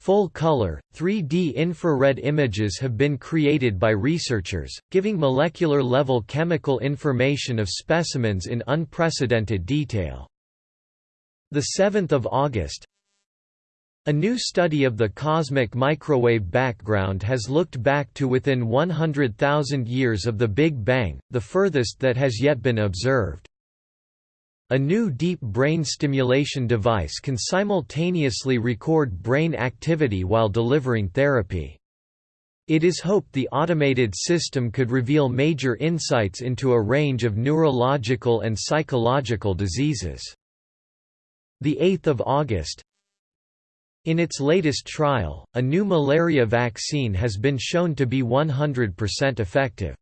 [SPEAKER 2] Full-color, 3D infrared images have been created by researchers, giving molecular-level chemical information of specimens in unprecedented detail. 7 August A new study of the cosmic microwave background has looked back to within 100,000 years of the Big Bang, the furthest that has yet been observed. A new deep brain stimulation device can simultaneously record brain activity while delivering therapy. It is hoped the automated system could reveal major insights into a range of neurological and psychological diseases. 8 August In its latest trial, a new malaria vaccine has been shown to be 100% effective.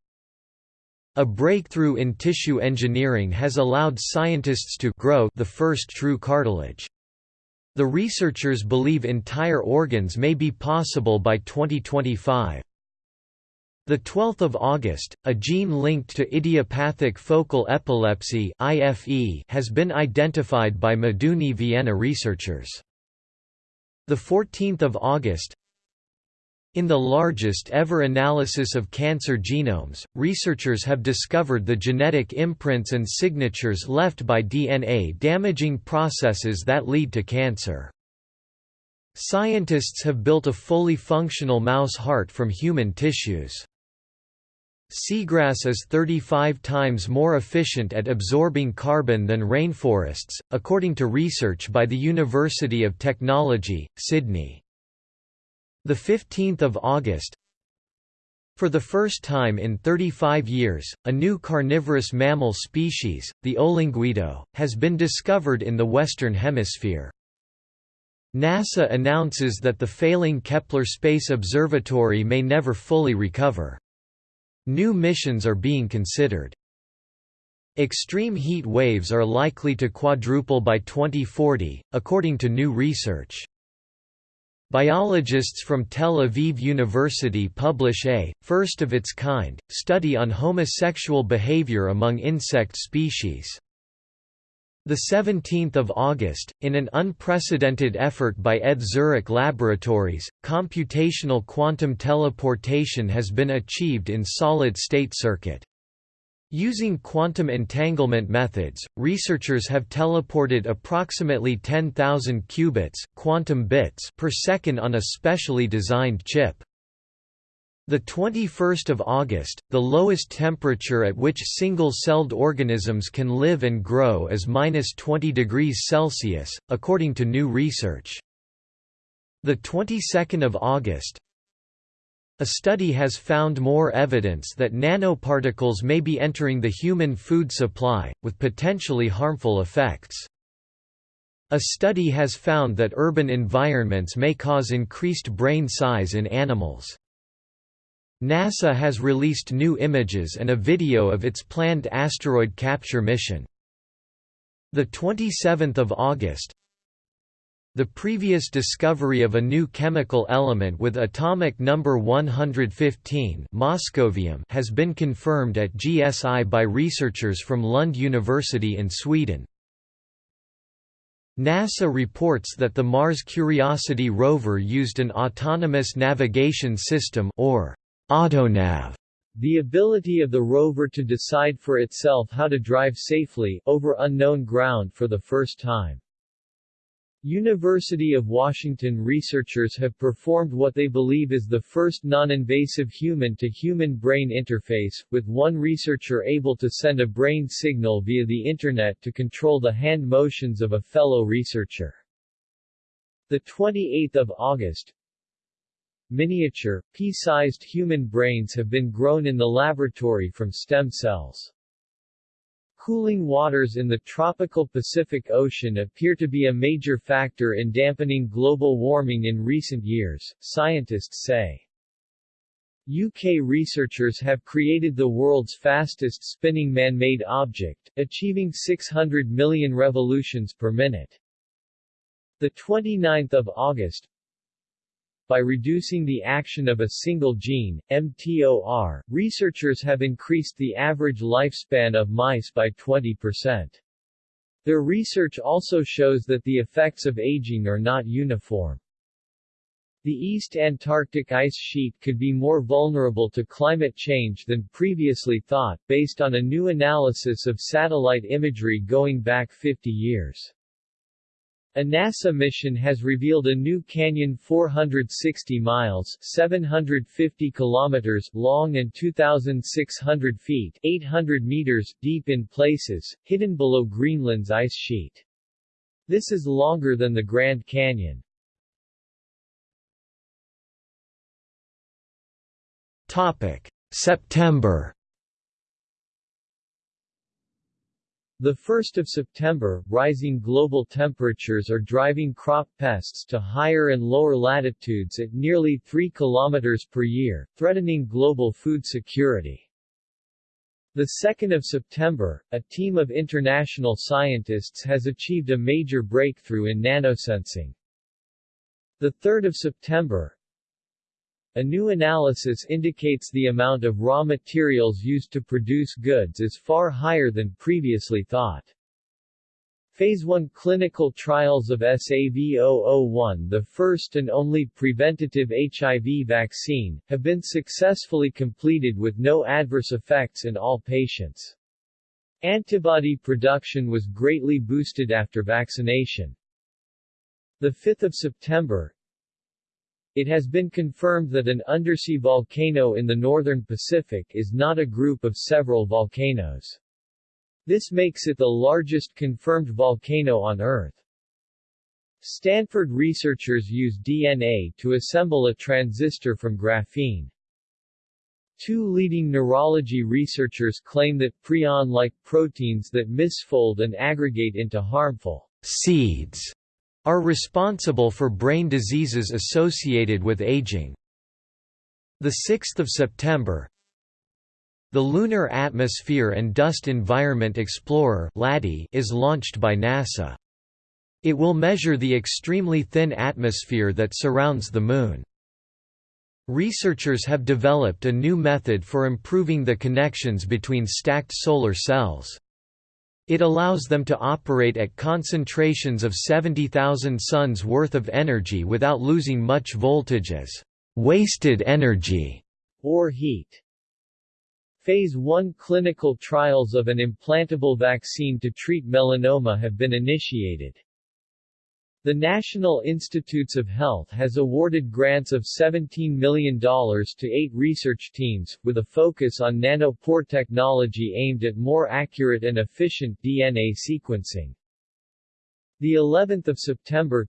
[SPEAKER 2] A breakthrough in tissue engineering has allowed scientists to grow the first true cartilage. The researchers believe entire organs may be possible by 2025. The 12th of August, a gene linked to idiopathic focal epilepsy (IFE) has been identified by Meduni Vienna researchers. The 14th of August, in the largest ever analysis of cancer genomes, researchers have discovered the genetic imprints and signatures left by DNA-damaging processes that lead to cancer. Scientists have built a fully functional mouse heart from human tissues. Seagrass is 35 times more efficient at absorbing carbon than rainforests, according to research by the University of Technology, Sydney. The 15th of August For the first time in 35 years, a new carnivorous mammal species, the olinguito, has been discovered in the Western Hemisphere. NASA announces that the failing Kepler Space Observatory may never fully recover. New missions are being considered. Extreme heat waves are likely to quadruple by 2040, according to new research. Biologists from Tel Aviv University publish a, first of its kind, study on homosexual behavior among insect species. 17 August, in an unprecedented effort by ETH Zurich Laboratories, computational quantum teleportation has been achieved in solid-state circuit. Using quantum entanglement methods, researchers have teleported approximately 10,000 qubits quantum bits per second on a specially designed chip. The 21st of August, the lowest temperature at which single-celled organisms can live and grow is minus 20 degrees Celsius, according to new research. The 22nd of August, a study has found more evidence that nanoparticles may be entering the human food supply, with potentially harmful effects. A study has found that urban environments may cause increased brain size in animals. NASA has released new images and a video of its planned asteroid capture mission. The 27th of August, the previous discovery of a new chemical element with atomic number 115 moscovium has been confirmed at GSI by researchers from Lund University in Sweden. NASA reports that the Mars Curiosity rover used an autonomous navigation system or AutoNav
[SPEAKER 1] the ability of the rover to decide for itself how to drive safely over unknown ground for the first time. University of Washington researchers have performed what they believe is the first non-invasive human-to-human brain interface, with one researcher able to send a brain signal via the Internet to control the hand motions of a fellow researcher. 28 August Miniature, pea-sized human brains have been grown in the laboratory from stem cells. Cooling waters in the tropical Pacific Ocean appear to be a major factor in dampening global warming in recent years, scientists say. UK researchers have created the world's fastest spinning man-made object, achieving 600 million revolutions per minute. 29 August, by reducing the action of a single gene, mTOR, researchers have increased the average lifespan of mice by 20%. Their research also shows that the effects of aging are not uniform. The East Antarctic ice sheet could be more vulnerable to climate change than previously thought, based on a new analysis of satellite imagery going back 50 years. A NASA mission has revealed a new canyon 460 miles 750 kilometers long and 2,600 feet 800 meters deep in places, hidden below Greenland's ice sheet. This is longer than the Grand Canyon.
[SPEAKER 2] September
[SPEAKER 1] The 1st of September, rising global temperatures are driving crop pests to higher and lower latitudes at nearly 3 km per year, threatening global food security. The 2nd of September, a team of international scientists has achieved a major breakthrough in nanosensing. The 3rd of September, a new analysis indicates the amount of raw materials used to produce goods is far higher than previously thought. Phase 1 clinical trials of SAV-001 the first and only preventative HIV vaccine, have been successfully completed with no adverse effects in all patients. Antibody production was greatly boosted after vaccination. 5 September, it has been confirmed that an undersea volcano in the northern Pacific is not a group of several volcanoes. This makes it the largest confirmed volcano on Earth. Stanford researchers use DNA to assemble a transistor from graphene. Two leading neurology researchers claim that prion-like proteins that misfold and aggregate into harmful
[SPEAKER 2] seeds are responsible for brain diseases associated with aging. 6 September The Lunar Atmosphere and Dust Environment Explorer is launched by NASA. It will measure the extremely thin atmosphere that surrounds the Moon. Researchers have developed a new method for improving the connections between stacked solar cells. It allows them to operate at concentrations of 70,000 suns worth of energy without losing much voltage as wasted energy
[SPEAKER 1] or heat. Phase 1 clinical trials of an implantable vaccine to treat melanoma have been initiated. The National Institutes of Health has awarded grants of $17 million to eight research teams, with a focus on nanopore technology aimed at more accurate and efficient DNA sequencing. The 11th of September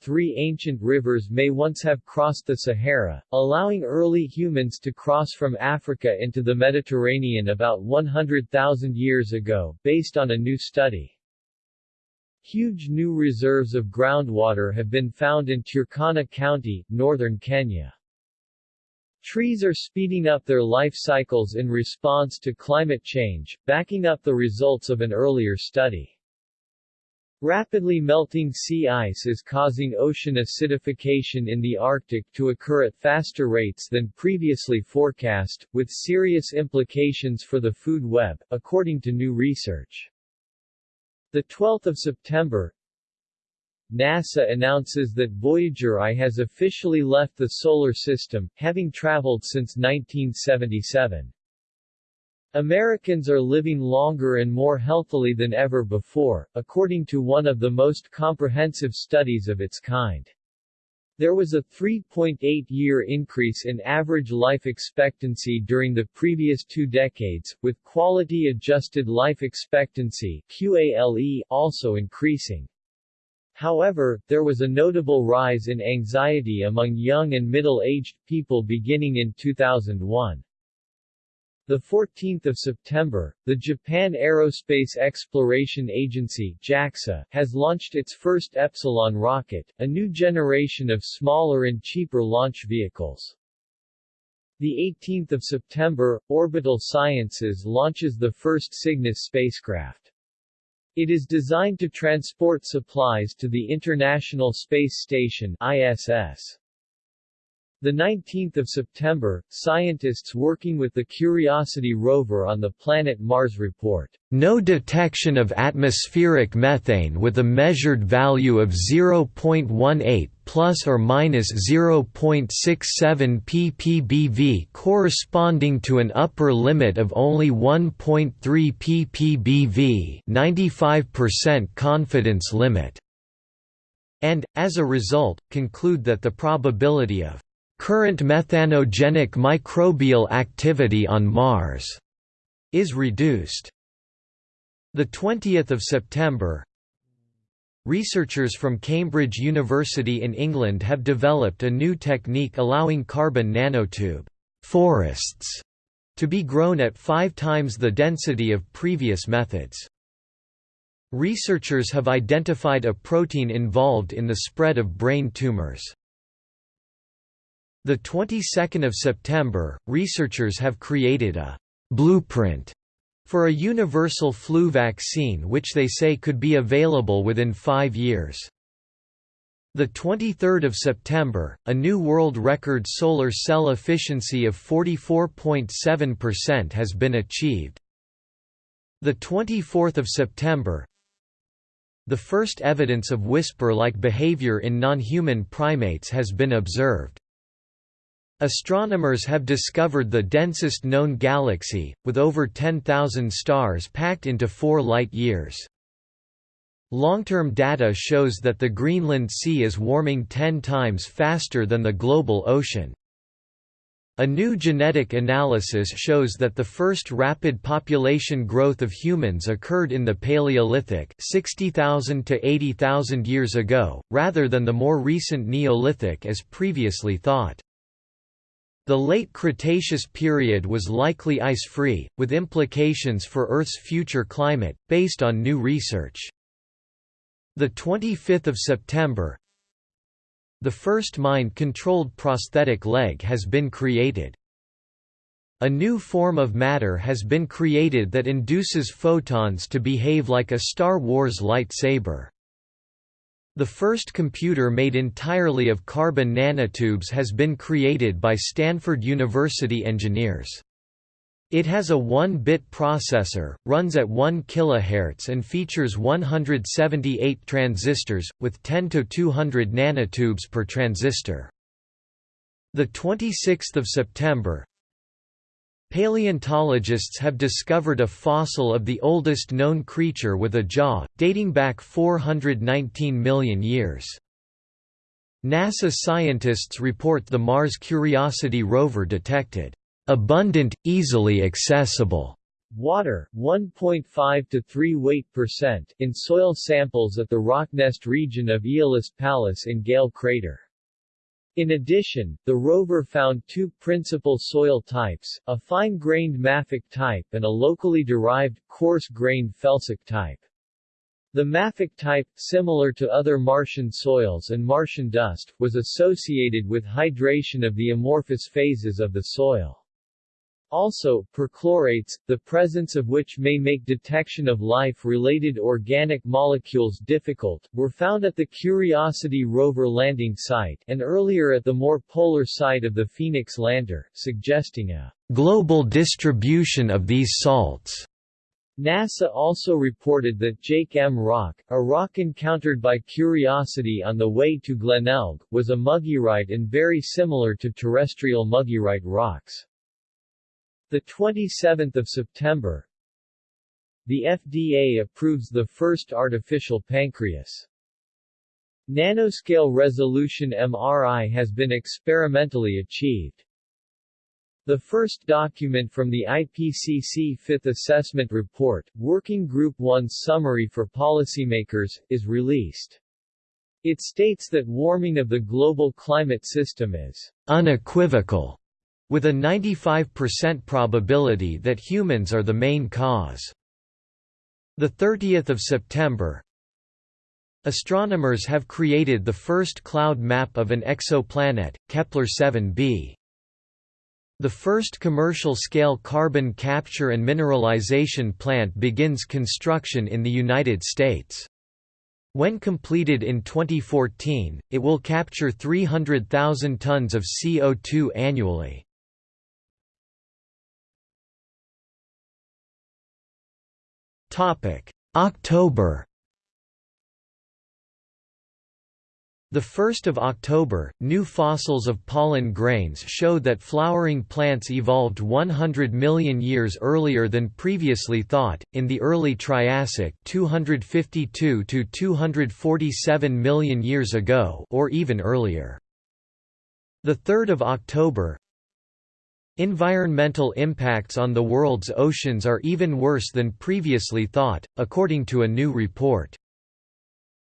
[SPEAKER 1] Three ancient rivers may once have crossed the Sahara, allowing early humans to cross from Africa into the Mediterranean about 100,000 years ago, based on a new study. Huge new reserves of groundwater have been found in Turkana County, northern Kenya. Trees are speeding up their life cycles in response to climate change, backing up the results of an earlier study. Rapidly melting sea ice is causing ocean acidification in the Arctic to occur at faster rates than previously forecast, with serious implications for the food web, according to new research. The 12th of September, NASA announces that Voyager I has officially left the Solar System, having traveled since 1977. Americans are living longer and more healthily than ever before, according to one of the most comprehensive studies of its kind. There was a 3.8-year increase in average life expectancy during the previous two decades, with quality-adjusted life expectancy QALE also increasing. However, there was a notable rise in anxiety among young and middle-aged people beginning in 2001. The 14th of September, the Japan Aerospace Exploration Agency (JAXA) has launched its first Epsilon rocket, a new generation of smaller and cheaper launch vehicles. The 18th of September, Orbital Sciences launches the first Cygnus spacecraft. It is designed to transport supplies to the International Space Station ISS. The 19th of September, scientists working with the Curiosity rover on the planet Mars report,
[SPEAKER 2] "...no detection of atmospheric methane with a measured value of 0.18 plus or minus 0.67 ppbv corresponding to an upper limit of only 1.3 ppbv 95% confidence limit." and, as a result, conclude that the probability of current methanogenic microbial activity on Mars is reduced. The 20th of September, Researchers from Cambridge University in England have developed a new technique allowing carbon nanotube forests to be grown at five times the density of previous methods. Researchers have identified a protein involved in the spread of brain tumors. The 22nd of September, researchers have created a blueprint for a universal flu vaccine which they say could be available within 5 years. The 23rd of September, a new world record solar cell efficiency of 44.7% has been achieved. The 24th of September, the first evidence of whisper-like behavior in non-human primates has been observed. Astronomers have discovered the densest known galaxy, with over 10,000 stars packed into four light-years. Long-term data shows that the Greenland Sea is warming 10 times faster than the global ocean. A new genetic analysis shows that the first rapid population growth of humans occurred in the Paleolithic 60,000 to 80,000 years ago, rather than the more recent Neolithic as previously thought. The late Cretaceous period was likely ice-free, with implications for Earth's future climate, based on new research. The 25th of September, the first mind-controlled prosthetic leg has been created. A new form of matter has been created that induces photons to behave like a Star Wars lightsaber. The first computer made entirely of carbon nanotubes has been created by Stanford University engineers. It has a 1-bit processor, runs at 1 kHz and features 178 transistors, with 10 to 200 nanotubes per transistor. The 26th of September, Paleontologists have discovered a fossil of the oldest known creature with a jaw, dating back 419 million years. NASA scientists report the Mars Curiosity rover detected abundant, easily accessible
[SPEAKER 1] water 1.5 to 3 weight percent in soil samples at the Rocknest region of Aeolis Palus in Gale Crater. In addition, the rover found two principal soil types, a fine-grained mafic type and a locally derived, coarse-grained felsic type. The mafic type, similar to other Martian soils and Martian dust, was associated with hydration of the amorphous phases of the soil. Also, perchlorates, the presence of which may make detection of life-related organic molecules difficult, were found at the Curiosity rover landing site and earlier at the more polar site of the Phoenix lander, suggesting a global distribution of these salts. NASA also reported that Jake M rock, a rock encountered by Curiosity on the way to Glenelg, was a mugearite and very similar to terrestrial mugearite rocks. The 27th of September, the FDA approves the first artificial pancreas. Nanoscale resolution MRI has been experimentally achieved. The first document from the IPCC Fifth Assessment Report, Working Group 1's Summary for Policymakers, is released. It states that warming of the global climate system is unequivocal with a 95% probability that humans are the main cause. The 30th of September, Astronomers have created the first cloud map of an exoplanet, Kepler-7b. The first commercial-scale carbon capture and mineralization plant begins construction in the United States. When completed in 2014, it will capture 300,000 tons of CO2 annually. October. The 1st of October, new fossils of pollen grains showed that flowering plants evolved 100 million years earlier than previously thought, in the early Triassic 252 to 247 million years ago or even earlier. The 3rd of October, Environmental impacts on the world's oceans are even worse than previously thought, according to a new report.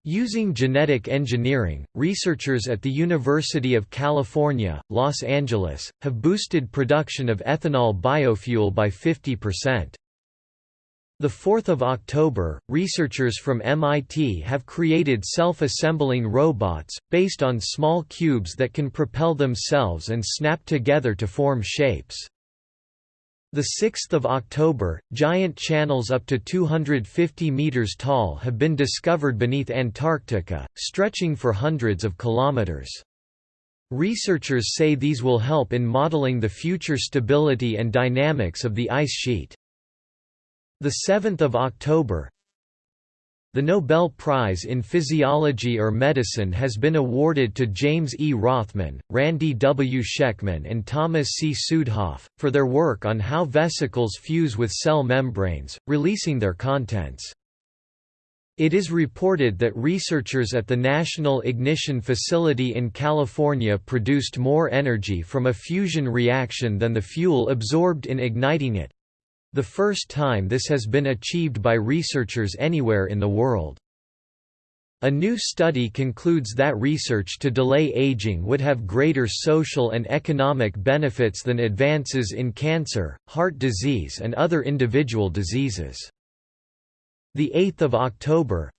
[SPEAKER 2] Using genetic engineering, researchers at the University of California, Los Angeles, have boosted production of ethanol biofuel by 50%. The 4th of October, researchers from MIT have created self-assembling robots, based on small cubes that can propel themselves and snap together to form shapes. The 6th of October, giant channels up to 250 meters tall have been discovered beneath Antarctica, stretching for hundreds of kilometers. Researchers say these will help in modeling the future stability and dynamics of the ice sheet. The 7th of October The Nobel Prize in Physiology or Medicine has been awarded to James E. Rothman, Randy W. Schekman and Thomas C. Südhof, for their work on how vesicles fuse with cell membranes, releasing their contents. It is reported that researchers at the National Ignition Facility in California produced more energy from a fusion reaction than the fuel absorbed in igniting it, the first time this has been achieved by researchers anywhere in the world. A new study concludes that research to delay aging would have greater social and economic benefits than advances in cancer, heart disease and other individual diseases. The 8th of October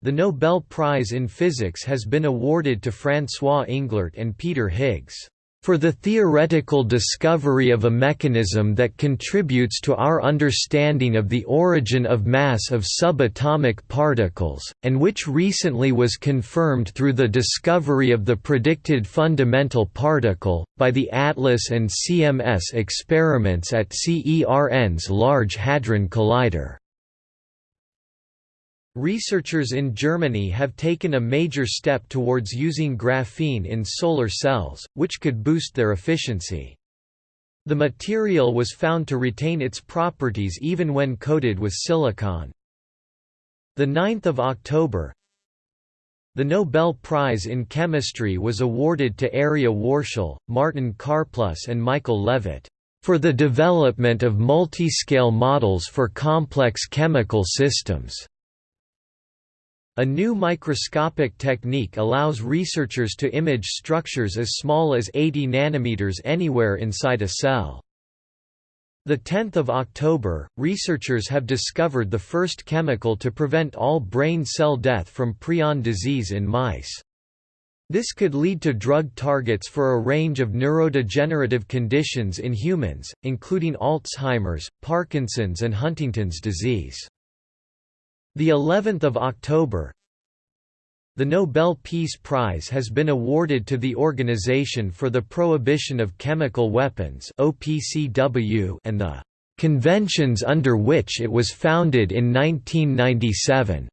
[SPEAKER 2] The Nobel Prize in Physics has been awarded to François Englert and Peter Higgs for the theoretical discovery of a mechanism that contributes to our understanding of the origin of mass of subatomic particles, and which recently was confirmed through the discovery of the predicted fundamental particle, by the ATLAS and CMS experiments at CERN's Large Hadron Collider. Researchers in Germany have taken a major step towards using graphene in solar cells, which could boost their efficiency. The material was found to retain its properties even when coated with silicon. The 9th of October, the Nobel Prize in Chemistry was awarded to Arieh Warshel, Martin Karplus and Michael Levitt, "...for the development of multiscale models for complex chemical systems." A new microscopic technique allows researchers to image structures as small as 80 nanometers anywhere inside a cell. The 10th of October, researchers have discovered the first chemical to prevent all brain cell death from prion disease in mice. This could lead to drug targets for a range of neurodegenerative conditions in humans, including Alzheimer's, Parkinson's and Huntington's disease. The 11th of October The Nobel Peace Prize has been awarded to the Organization for the Prohibition of Chemical Weapons (OPCW) and the conventions under which it was founded in 1997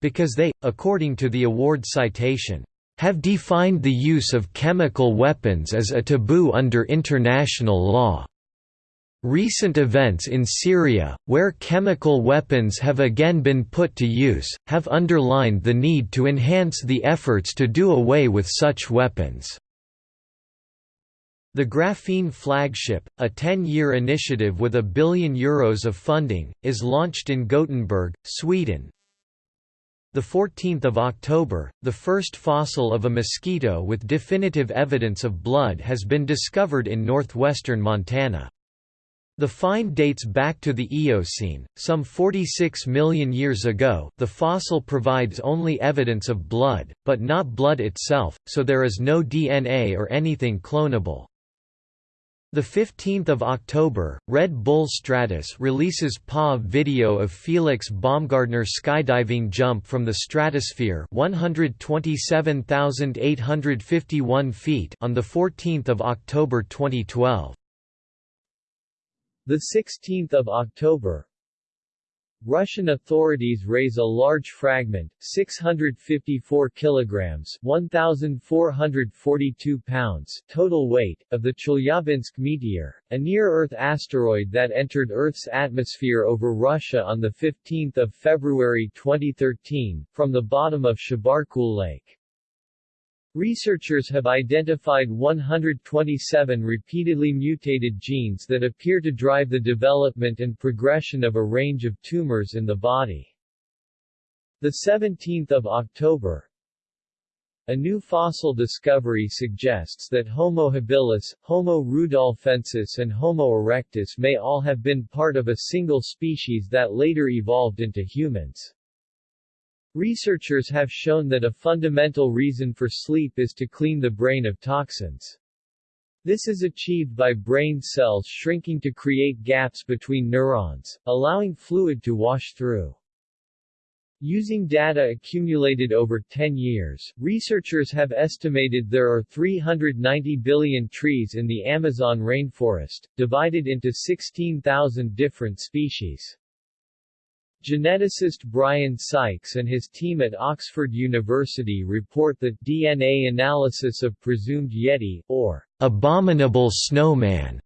[SPEAKER 2] because they according to the award citation have defined the use of chemical weapons as a taboo under international law. Recent events in Syria, where chemical weapons have again been put to use, have underlined the need to enhance the efforts to do away with such weapons. The Graphene Flagship, a 10-year initiative with a billion euros of funding, is launched in Gothenburg, Sweden. The 14th of October, the first fossil of a mosquito with definitive evidence of blood has been discovered in northwestern Montana. The find dates back to the Eocene, some 46 million years ago. The fossil provides only evidence of blood, but not blood itself, so there is no DNA or anything clonable. The 15th of October, Red Bull Stratos releases PA video of Felix Baumgartner skydiving jump from the stratosphere 127,851 feet on the 14th of October 2012.
[SPEAKER 1] The 16th of October Russian authorities raise a large fragment, 654 kilograms, 1442 pounds total weight of the Chelyabinsk meteor, a near-Earth asteroid that entered Earth's atmosphere over Russia on the 15th of February 2013 from the bottom of Chebarkul Lake. Researchers have identified 127 repeatedly mutated genes that appear to drive the development and progression of a range of tumors in the body. The 17th of October, a new fossil discovery suggests that Homo habilis, Homo rudolfensis and Homo erectus may all have been part of a single species that later evolved into humans. Researchers have shown that a fundamental reason for sleep is to clean the brain of toxins. This is achieved by brain cells shrinking to create gaps between neurons, allowing fluid to wash through. Using data accumulated over 10 years, researchers have estimated there are 390 billion trees in the Amazon rainforest, divided into 16,000 different species. Geneticist Brian Sykes and his team at Oxford University report that DNA analysis of presumed Yeti, or abominable snowman,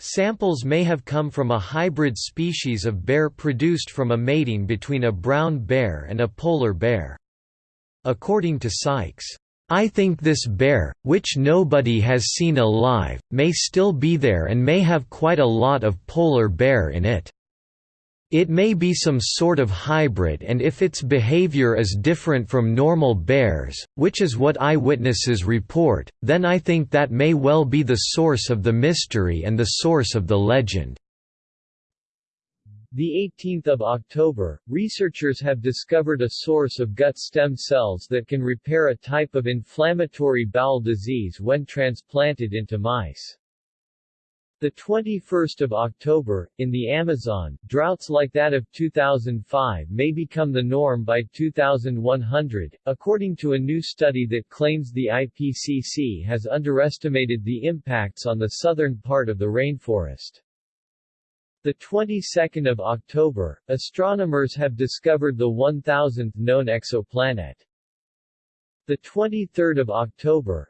[SPEAKER 1] Samples may have come from a hybrid species of bear produced from a mating between a brown bear and a polar bear. According to Sykes, I think this bear, which nobody has seen alive, may still be there and may have quite a lot of polar bear in it. It may be some sort of hybrid and if its behavior is different from normal bears, which is what eyewitnesses report, then I think that may well be the source of the mystery and the source of the legend. The 18th of October, researchers have discovered a source of gut stem cells that can repair a type of inflammatory bowel disease when transplanted into mice. The 21st of October, in the Amazon, droughts like that of 2005 may become the norm by 2100, according to a new study that claims the IPCC has underestimated the impacts on the southern part of the rainforest. The 22nd of October, astronomers have discovered the 1000th known exoplanet. The 23rd of October,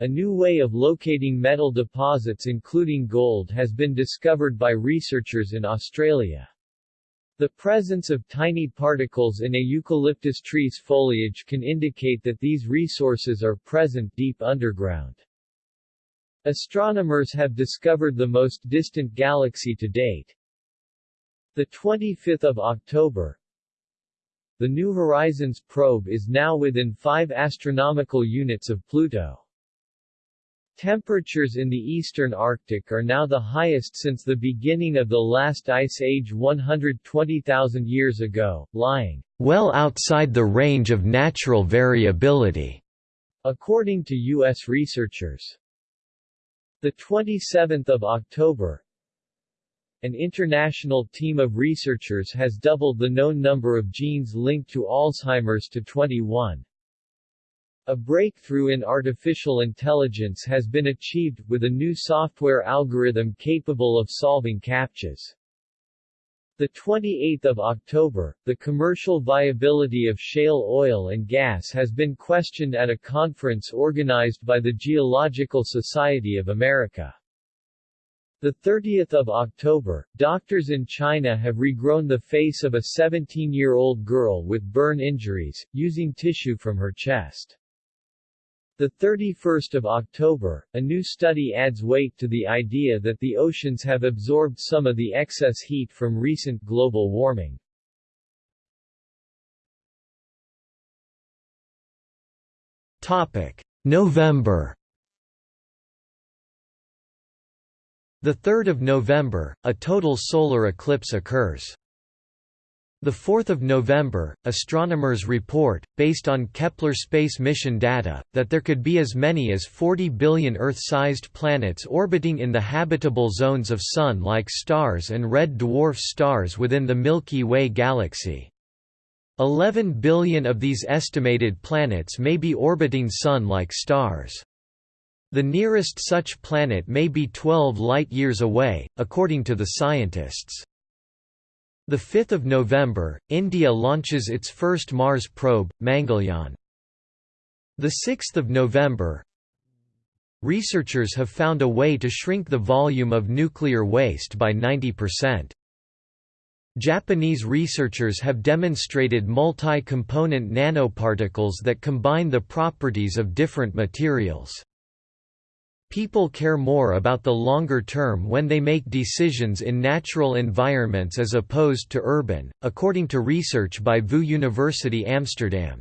[SPEAKER 1] a new way of locating metal deposits including gold has been discovered by researchers in Australia. The presence of tiny particles in a eucalyptus tree's foliage can indicate that these resources are present deep underground. Astronomers have discovered the most distant galaxy to date. The 25th of October, the New Horizons probe is now within 5 astronomical units of Pluto. Temperatures in the eastern Arctic are now the highest since the beginning of the last ice age 120,000 years ago, lying well outside the range of natural variability, according to U.S. researchers. The 27th of October, an international team of researchers has doubled the known number of genes linked to Alzheimer's to 21. A breakthrough in artificial intelligence has been achieved, with a new software algorithm capable of solving CAPTCHAs. The 28th of October, the commercial viability of shale oil and gas has been questioned at a conference organized by the Geological Society of America. The 30th of October, doctors in China have regrown the face of a 17-year-old girl with burn injuries, using tissue from her chest. The 31st of October, a new study adds weight to the idea that the oceans have absorbed some of the excess heat from recent global warming.
[SPEAKER 2] Topic: November. The 3rd of November, a total solar eclipse occurs. The 4th of November, astronomers report, based on Kepler space mission data, that there could be as many as 40 billion Earth-sized planets orbiting in the habitable zones of Sun-like stars and red dwarf stars within the Milky Way galaxy. 11 billion of these estimated planets may be orbiting Sun-like stars. The nearest such planet may be 12 light-years away, according to the scientists. The 5th of November, India launches its first Mars probe, Mangalyaan. The 6th of November, researchers have found a way to shrink the volume of nuclear waste by 90%. Japanese researchers have demonstrated multi-component nanoparticles that combine the properties of different materials. People care more about the longer term when they make decisions in natural environments as opposed to urban, according to research by VU University Amsterdam.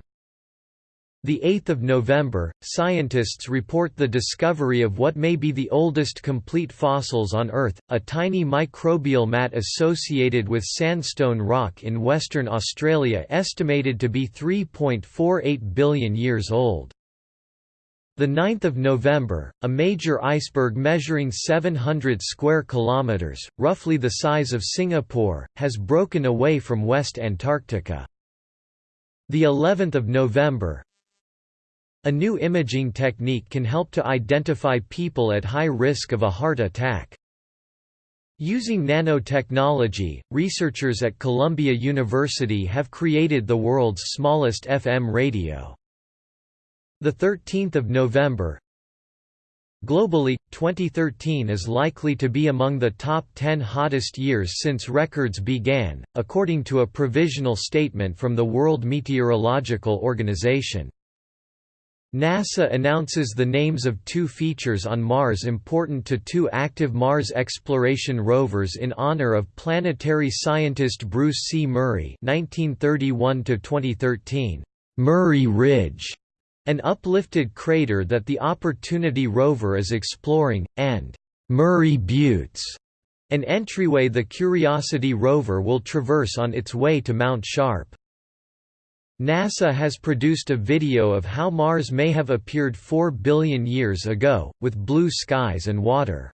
[SPEAKER 2] The 8th of November, scientists report the discovery of what may be the oldest complete fossils on Earth, a tiny microbial mat associated with sandstone rock in Western Australia estimated to be 3.48 billion years old. The 9th of November, a major iceberg measuring 700 square kilometers, roughly the size of Singapore, has broken away from West Antarctica. The 11th of November, a new imaging technique can help to identify people at high risk of a heart attack. Using nanotechnology, researchers at Columbia University have created the world's smallest FM radio. The 13th of November. Globally, 2013 is likely to be among the top 10 hottest years since records began, according to a provisional statement from the World Meteorological Organization. NASA announces the names of two features on Mars important to two active Mars exploration rovers in honor of planetary scientist Bruce C. Murray (1931–2013). Murray Ridge an uplifted crater that the Opportunity rover is exploring, and Murray Buttes, an entryway the Curiosity rover will traverse on its way to Mount Sharp. NASA has produced a video of how Mars may have appeared 4 billion years ago, with blue skies and water.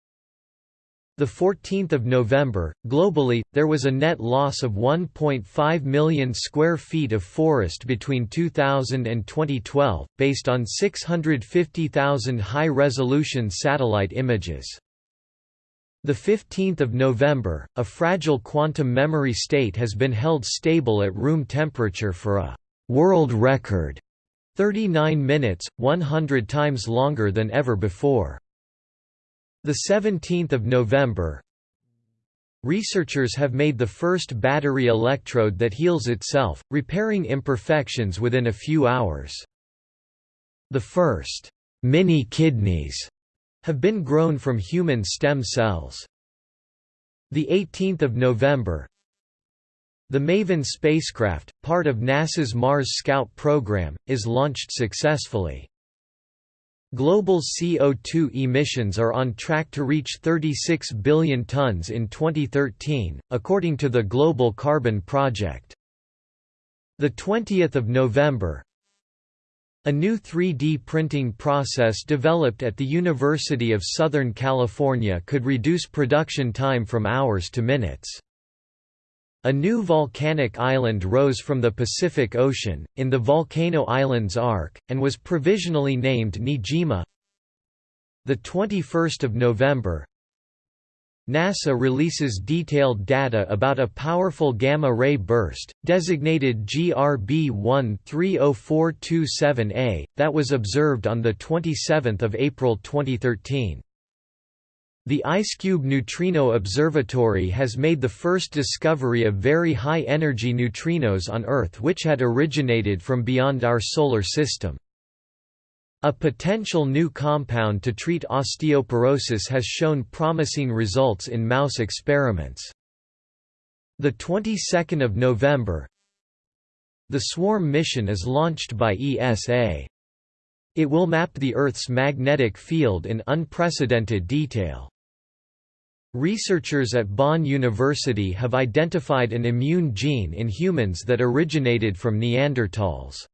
[SPEAKER 2] The 14th of November, globally, there was a net loss of 1.5 million square feet of forest between 2000 and 2012, based on 650,000 high-resolution satellite images. The 15th of November, a fragile quantum memory state has been held stable at room temperature for a world record 39 minutes, 100 times longer than ever before. The 17th of November Researchers have made the first battery electrode that heals itself, repairing imperfections within a few hours. The first mini kidneys have been grown from human stem cells. The 18th of November The Maven spacecraft, part of NASA's Mars Scout program, is launched successfully. Global CO2 emissions are on track to reach 36 billion tons in 2013, according to the Global Carbon Project. The 20th of November, a new 3D printing process developed at the University of Southern California could reduce production time from hours to minutes. A new volcanic island rose from the Pacific Ocean, in the Volcano Islands Arc, and was provisionally named Niijima. 21 November NASA releases detailed data about a powerful gamma-ray burst, designated GRB 130427A, that was observed on 27 April 2013. The IceCube Neutrino Observatory has made the first discovery of very high-energy neutrinos on Earth which had originated from beyond our Solar System. A potential new compound to treat osteoporosis has shown promising results in mouse experiments. The 22nd of November, the SWARM mission is launched by ESA. It will map the Earth's magnetic field in unprecedented detail. Researchers at Bonn University have identified an immune gene in humans that originated from Neanderthals.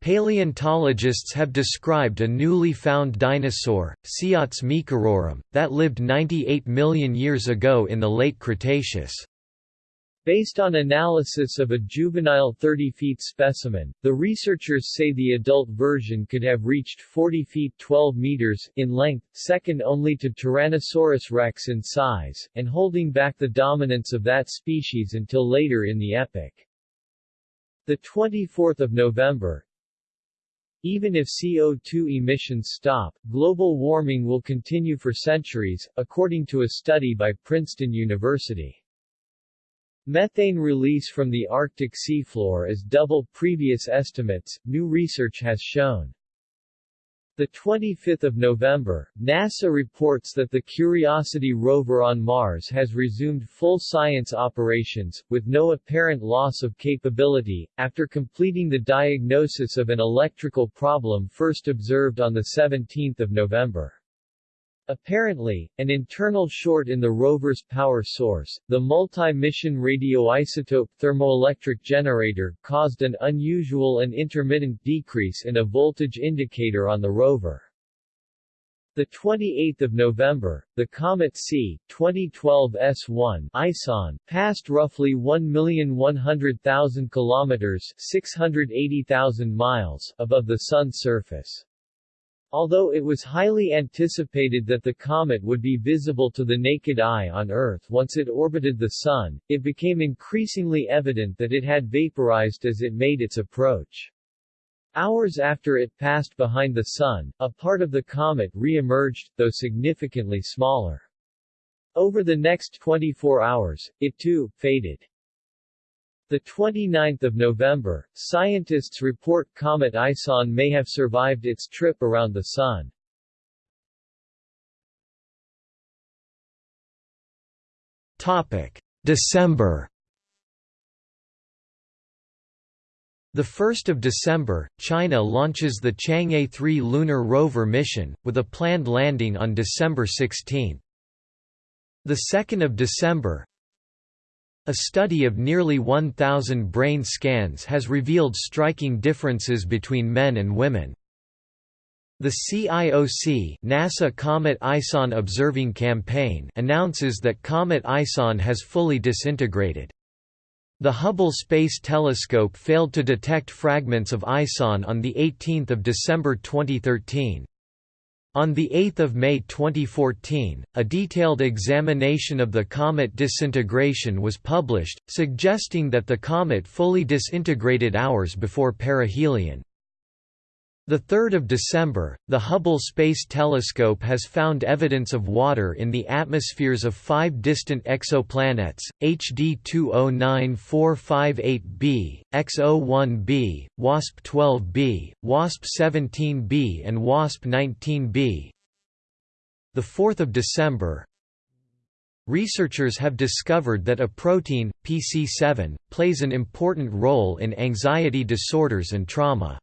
[SPEAKER 2] Paleontologists have described a newly found dinosaur, Siats meekerorum, that lived 98 million years ago in the late Cretaceous.
[SPEAKER 1] Based on analysis of a juvenile 30 feet specimen, the researchers say the adult version could have reached 40 feet 12 meters in length, second only to Tyrannosaurus rex in size, and holding back the dominance of that species until later in the epoch. The 24th of November, even if CO2 emissions stop, global warming will continue for centuries, according to a study by Princeton University. Methane release from the Arctic seafloor is double previous estimates, new research has shown. The 25th of November, NASA reports that the Curiosity rover on Mars has resumed full science operations, with no apparent loss of capability, after completing the diagnosis of an electrical problem first observed on 17 November. Apparently, an internal short in the rover's power source, the multi-mission radioisotope thermoelectric generator, caused an unusual and intermittent decrease in a voltage indicator on the rover. The 28th of November, the comet C 2012 S1 ISON passed roughly 1,100,000 km 680,000 miles above the sun's surface. Although it was highly anticipated that the comet would be visible to the naked eye on Earth once it orbited the Sun, it became increasingly evident that it had vaporized as it made its approach. Hours after it passed behind the Sun, a part of the comet re-emerged, though significantly smaller. Over the next 24 hours, it too, faded. The 29th of November, scientists report comet Ison may have survived its trip around the Sun.
[SPEAKER 2] Topic: December. The 1st of December, China launches the Chang'e 3 lunar rover mission, with a planned landing on December 16. The 2nd of December, a study of nearly 1,000 brain scans has revealed striking differences between men and women. The CIOC NASA Comet ISON Observing Campaign announces that Comet ISON has fully disintegrated. The Hubble Space Telescope failed to detect fragments of ISON on 18 December 2013. On 8 May 2014, a detailed examination of the comet disintegration was published, suggesting that the comet fully disintegrated hours before perihelion. The 3rd of December, the Hubble Space Telescope has found evidence of water in the atmospheres of five distant exoplanets, HD 209458b, XO-1b, WASP-12b, WASP-17b and WASP-19b. The 4th of December, Researchers have discovered that a protein, PC7, plays an important role in anxiety disorders and trauma.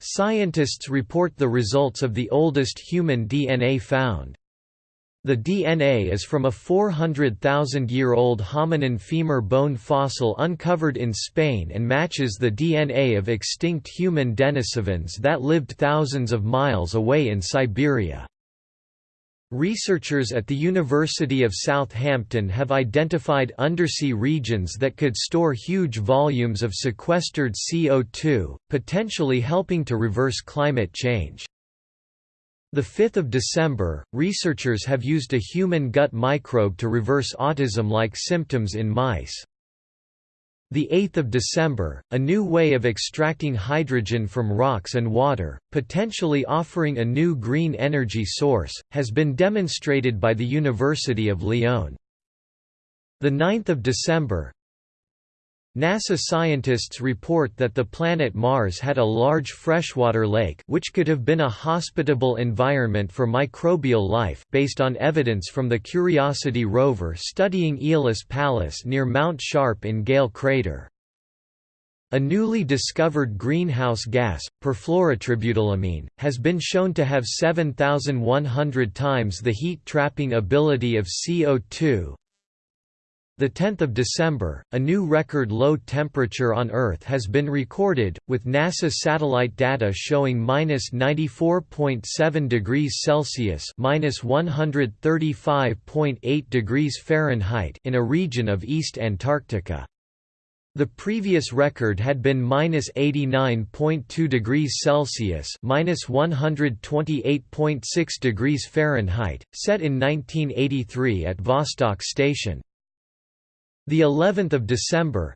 [SPEAKER 2] Scientists report the results of the oldest human DNA found. The DNA is from a 400,000-year-old hominin femur bone fossil uncovered in Spain and matches the DNA of extinct human denisovans that lived thousands of miles away in Siberia. Researchers at the University of Southampton have identified undersea regions that could store huge volumes of sequestered CO2, potentially helping to reverse climate change. The 5th of December, researchers have used a human gut microbe to reverse autism-like symptoms in mice. The 8th of December, a new way of extracting hydrogen from rocks and water, potentially offering a new green energy source, has been demonstrated by the University of Lyon. The 9th of December, NASA scientists report that the planet Mars had a large freshwater lake which could have been a hospitable environment for microbial life based on evidence from the Curiosity rover studying Aeolis Palus near Mount Sharp in Gale Crater. A newly discovered greenhouse gas, perfluorotributylamine, has been shown to have 7,100 times the heat-trapping ability of CO2, the 10th of December, a new record low temperature on Earth has been recorded, with NASA satellite data showing minus 94.7 degrees Celsius minus 135.8 degrees Fahrenheit in a region of East Antarctica. The previous record had been minus 89.2 degrees Celsius minus 128.6 degrees Fahrenheit, set in 1983 at Vostok Station. The 11th of December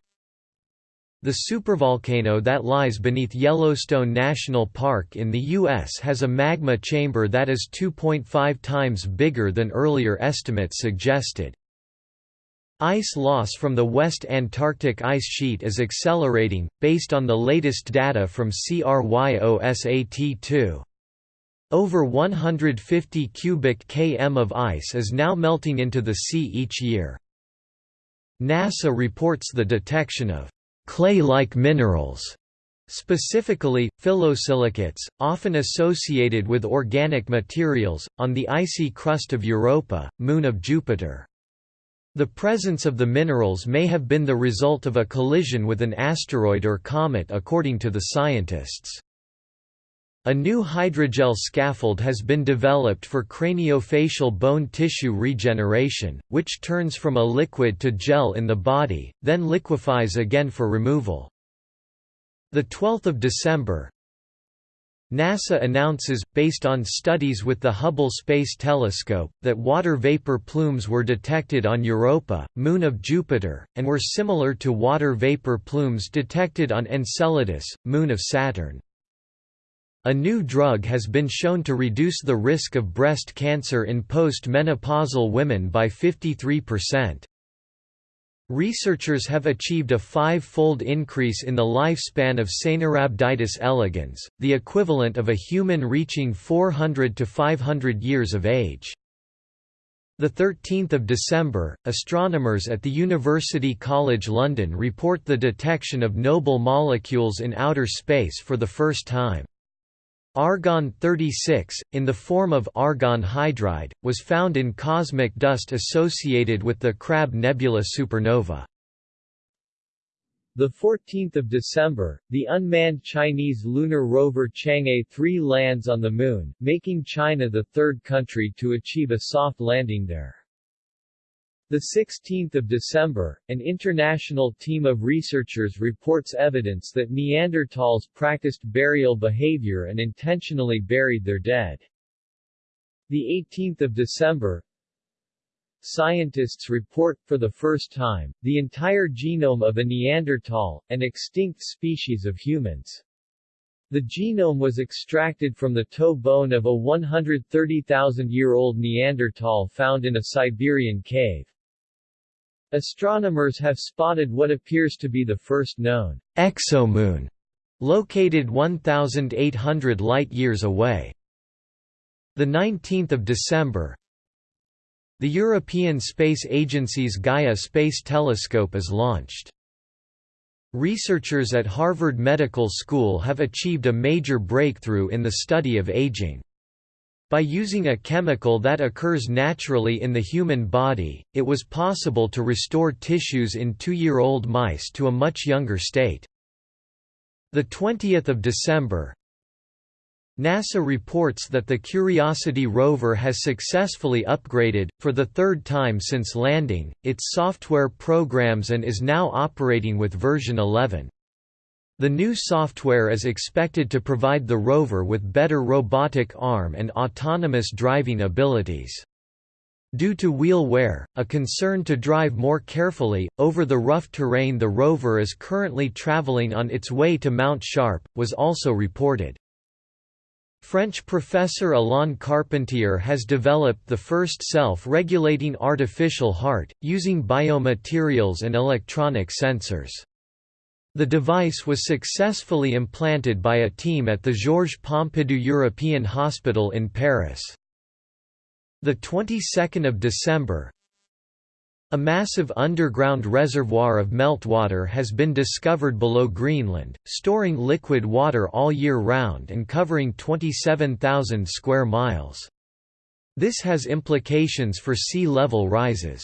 [SPEAKER 2] The supervolcano that lies beneath Yellowstone National Park in the U.S. has a magma chamber that is 2.5 times bigger than earlier estimates suggested. Ice loss from the West Antarctic ice sheet is accelerating, based on the latest data from CRYOSAT-2. Over 150 cubic km of ice is now melting into the sea each year. NASA reports the detection of clay-like minerals, specifically, phyllosilicates, often associated with organic materials, on the icy crust of Europa, moon of Jupiter. The presence of the minerals may have been the result of a collision with an asteroid or comet according to the scientists. A new hydrogel scaffold has been developed for craniofacial bone tissue regeneration, which turns from a liquid to gel in the body, then liquefies again for removal. 12 December NASA announces, based on studies with the Hubble Space Telescope, that water vapor plumes were detected on Europa, moon of Jupiter, and were similar to water vapor plumes detected on Enceladus, moon of Saturn. A new drug has been shown to reduce the risk of breast cancer in post-menopausal women by 53%. Researchers have achieved a five-fold increase in the lifespan of Caenorhabditis elegans, the equivalent of a human reaching 400 to 500 years of age. 13 December, astronomers at the University College London report the detection of noble molecules in outer space for the first time. Argon-36, in the form of argon hydride, was found in cosmic dust associated with the Crab Nebula supernova.
[SPEAKER 1] The 14th of December, the unmanned Chinese lunar rover Chang'e 3 lands on the Moon, making China the third country to achieve a soft landing there. The 16th of December, an international team of researchers reports evidence that Neanderthals practiced burial behavior and intentionally buried their dead. The 18th of December, Scientists report, for the first time, the entire genome of a Neanderthal, an extinct species of humans. The genome was extracted from the toe bone of a 130,000-year-old Neanderthal found in a Siberian cave. Astronomers have spotted what appears to be the first known exomoon, located 1,800 light-years away. 19 December The European Space Agency's Gaia Space Telescope is launched. Researchers at Harvard Medical School have achieved a major breakthrough in the study of aging. By using a chemical that occurs naturally in the human body, it was possible to restore tissues in two-year-old mice to a much younger state. 20 December NASA reports that the Curiosity rover has successfully upgraded, for the third time since landing, its software programs and is now operating with version 11. The new software is expected to provide the rover with better robotic arm and autonomous driving abilities. Due to wheel wear, a concern to drive more carefully, over the rough terrain the rover is currently traveling on its way to Mount Sharp, was also reported. French professor Alain Carpentier has developed the first self-regulating artificial heart, using biomaterials and electronic sensors. The device was successfully implanted by a team at the Georges Pompidou European Hospital in Paris. The 22nd of December, a massive underground reservoir of meltwater has been discovered below Greenland, storing liquid water all year round and covering 27,000 square miles. This has implications for sea level rises.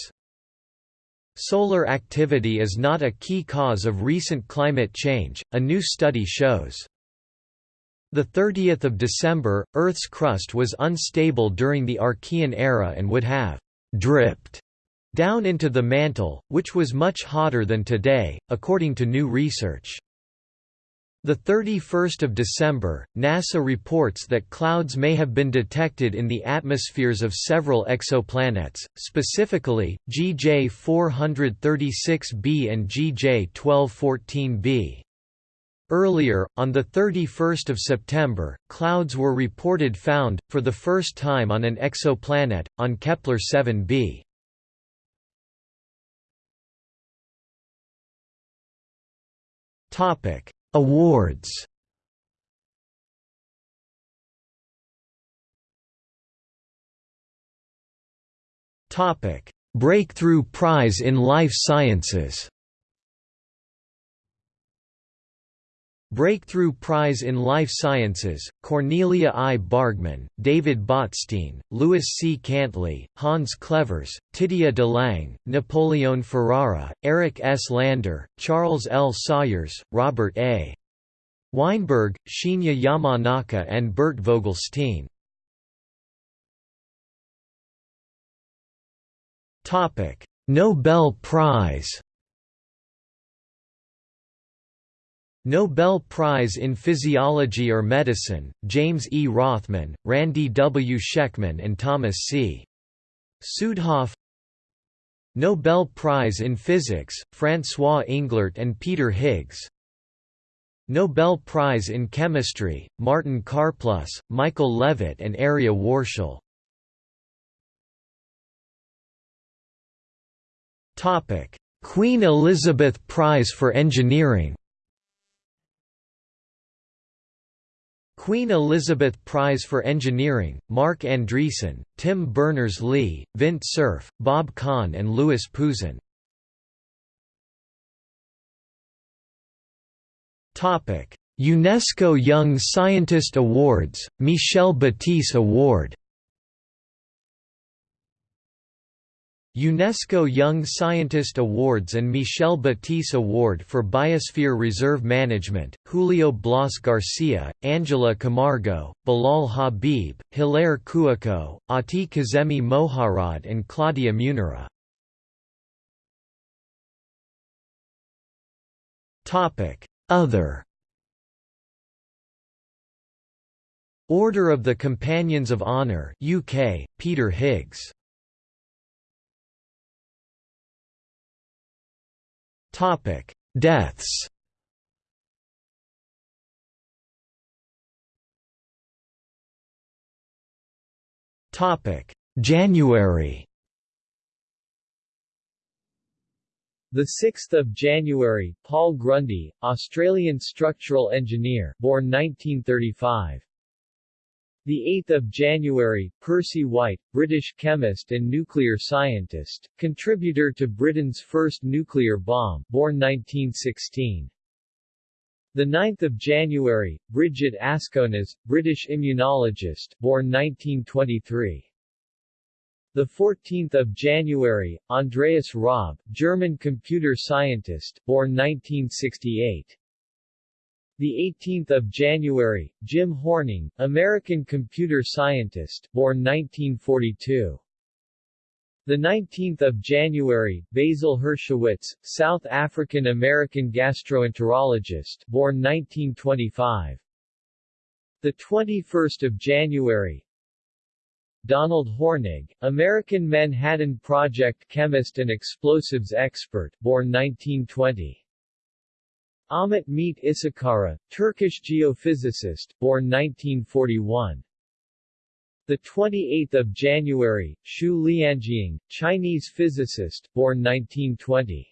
[SPEAKER 1] Solar activity is not a key cause of recent climate change, a new study shows. 30 December, Earth's crust was unstable during the Archean era and would have «dripped» down into the mantle, which was much hotter than today, according to new research. The 31st of December, NASA reports that clouds may have been detected in the atmospheres of several exoplanets, specifically GJ 436b and GJ 1214b. Earlier, on 31 September, clouds were reported found, for the first time on an exoplanet, on Kepler 7b. Topic Awards.
[SPEAKER 2] Breakthrough Prize in Life Sciences. Breakthrough Prize in Life Sciences, Cornelia I. Bargmann, David Botstein, Louis C. Cantley, Hans Clevers, Titia de Lange, Napoleon Ferrara, Eric S. Lander, Charles L. Sawyers, Robert A. Weinberg, Shinya Yamanaka and Bert Vogelstein. Nobel Prize Nobel Prize in Physiology or Medicine, James E. Rothman, Randy W. Schekman and Thomas C. Südhof Nobel Prize in Physics, François Englert and Peter Higgs Nobel Prize in Chemistry, Martin Karplus, Michael Levitt and Arieh Warshel Queen Elizabeth Prize for Engineering Queen Elizabeth Prize for Engineering, Marc Andreessen, Tim Berners-Lee, Vint Cerf, Bob Kahn and Louis Pouzin. UNESCO Young Scientist Awards, Michel Batisse Award UNESCO Young Scientist Awards and Michel Batisse Award for Biosphere Reserve Management, Julio Blas Garcia, Angela Camargo, Bilal Habib, Hilaire Kouakou, Ati Kazemi Moharrad and Claudia Munera. Other Order of the Companions of Honor UK, Peter Higgs Topic: Deaths. Topic: January.
[SPEAKER 1] The 6th of January, Paul Grundy, Australian structural engineer, born 1935. The 8th of January, Percy White, British chemist and nuclear scientist, contributor to Britain's first nuclear bomb, born 1916. The 9th of January, Brigitte Askonas, British immunologist, born 1923. The 14th of January, Andreas Raab, German computer scientist, born 1968. The 18th of January, Jim Horning, American computer scientist, born 1942. The 19th of January, Basil Hirschowitz, South African American gastroenterologist, born 1925. The 21st of January, Donald Hornig, American Manhattan Project chemist and explosives expert, born 1920. Ahmet Mete Işıkara, Turkish geophysicist, born 1941. The 28th of January, Xu Liangying, Chinese physicist, born 1920.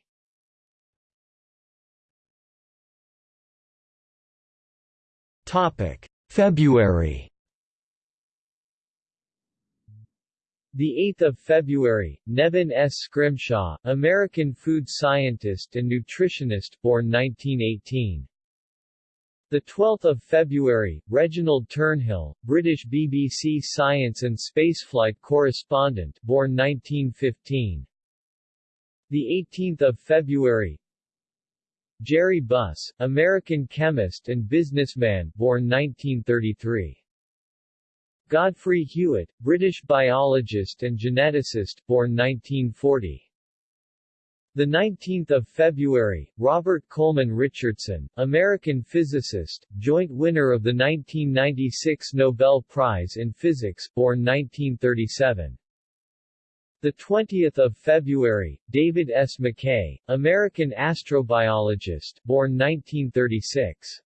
[SPEAKER 2] Topic: February
[SPEAKER 1] The 8th of February, Nevin S. Scrimshaw, American food scientist and nutritionist, born 1918. The 12th of February, Reginald Turnhill, British BBC science and spaceflight correspondent, born 1915. The 18th of February, Jerry Buss, American chemist and businessman, born 1933. Godfrey Hewitt, British biologist and geneticist, born 1940. The 19th of February, Robert Coleman Richardson, American physicist, joint winner of the 1996 Nobel Prize in Physics, born 1937. The 20th of February, David S. McKay, American astrobiologist, born 1936.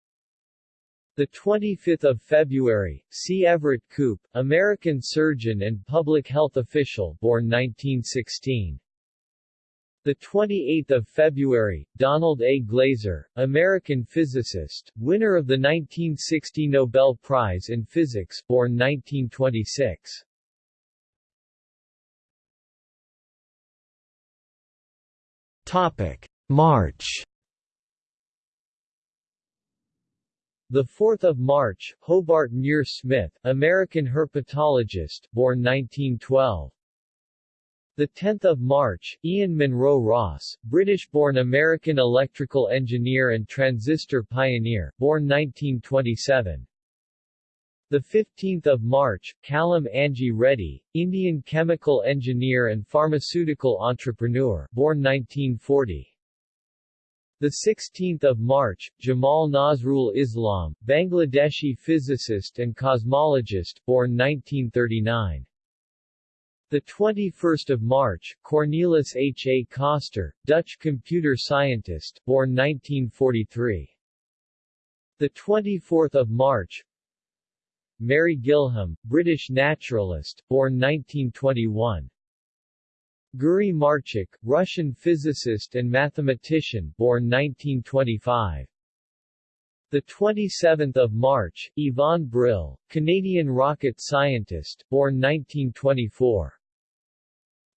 [SPEAKER 1] The 25th of February, C. Everett Koop, American surgeon and public health official, born 1916. The 28th of February, Donald A. Glaser, American physicist, winner of the 1960 Nobel Prize in Physics, born 1926.
[SPEAKER 2] Topic: March
[SPEAKER 1] The 4th of March, Hobart Muir Smith, American herpetologist, born 1912. The 10th of March, Ian Munro Ross, British-born American electrical engineer and transistor pioneer, born 1927. The 15th of March, Kalam Anji Reddy, Indian chemical engineer and pharmaceutical entrepreneur, born 1940. The 16th of March, Jamal Nazrul Islam, Bangladeshi physicist and cosmologist, born 1939. The 21st of March, Cornelis H. A. Koster, Dutch computer scientist, born 1943. The 24th of March, Mary Gillham, British naturalist, born 1921. Guri Marchuk, Russian physicist and mathematician, born 1925. The 27th of March, Yvonne Brill, Canadian rocket scientist, born 1924.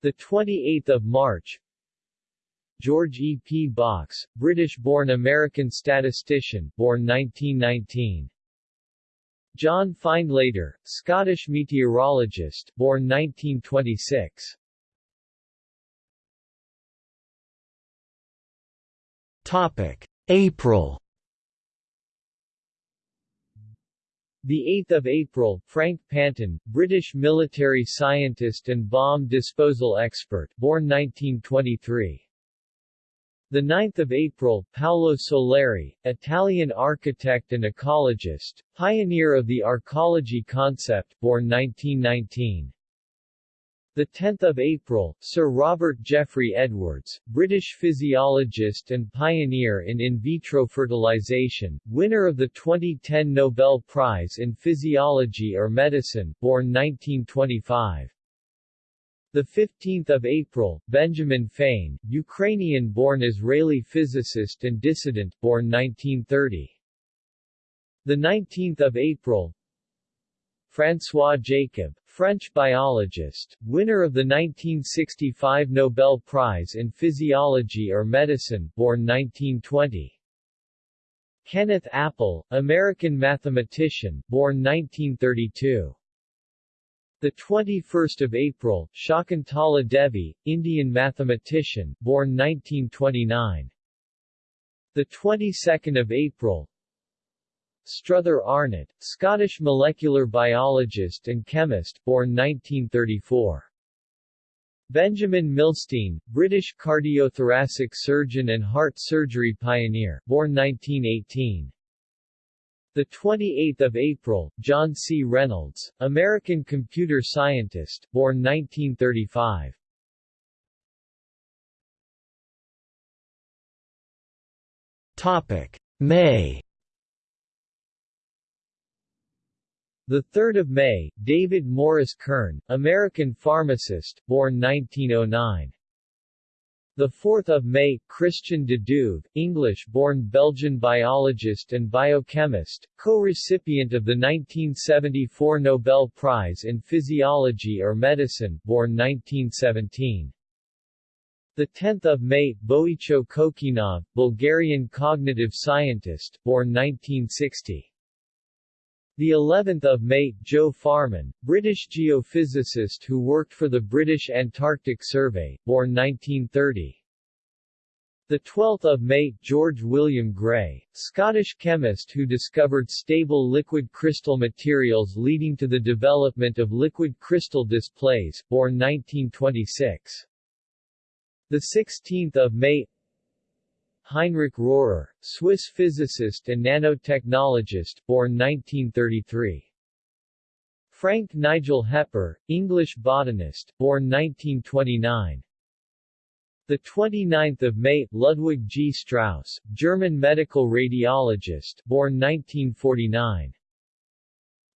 [SPEAKER 1] The 28th of March, George E. P. Box, British-born American statistician, born 1919. John Findlater, Scottish meteorologist, born 1926.
[SPEAKER 2] Topic: April
[SPEAKER 1] The 8th of April, Frank Panton, British military scientist and bomb disposal expert, born 1923. The 9th of April, Paolo Soleri, Italian architect and ecologist, pioneer of the arcology concept, born 1919. The 10th of April, Sir Robert Geoffrey Edwards, British physiologist and pioneer in in vitro fertilization, winner of the 2010 Nobel Prize in Physiology or Medicine, born 1925. The 15th of April, Benjamin Fain, Ukrainian-born Israeli physicist and dissident, born 1930. The 19th of April, François Jacob, French biologist, winner of the 1965 Nobel Prize in Physiology or Medicine, born 1920. Kenneth Appel, American mathematician, born 1932. The 21st of April, Shakuntala Devi, Indian mathematician, born 1929. The 22nd of April, Struther Arnott, Scottish molecular biologist and chemist, born 1934. Benjamin Milstein, British cardiothoracic surgeon and heart surgery pioneer, born 1918. The 28th of April, John C. Reynolds, American computer scientist, born 1935.
[SPEAKER 2] Topic: May
[SPEAKER 1] The 3rd of May, David Morris Kern, American pharmacist, born 1909. The 4th of May, Christian de Duve, English-born Belgian biologist and biochemist, co-recipient of the 1974 Nobel Prize in Physiology or Medicine, born 1917. The 10th of May, Boicho Kokinov, Bulgarian cognitive scientist, born 1960. The 11th of May, Joe Farman, British geophysicist who worked for the British Antarctic Survey, born 1930. The 12th of May, George William Gray, Scottish chemist who discovered stable liquid crystal materials leading to the development of liquid crystal displays, born 1926. The 16th of May, Heinrich Rohrer, Swiss physicist and nanotechnologist, born 1933. Frank Nigel Hepper, English botanist, born 1929. The 29th of May, Ludwig G. Strauss, German medical radiologist, born 1949.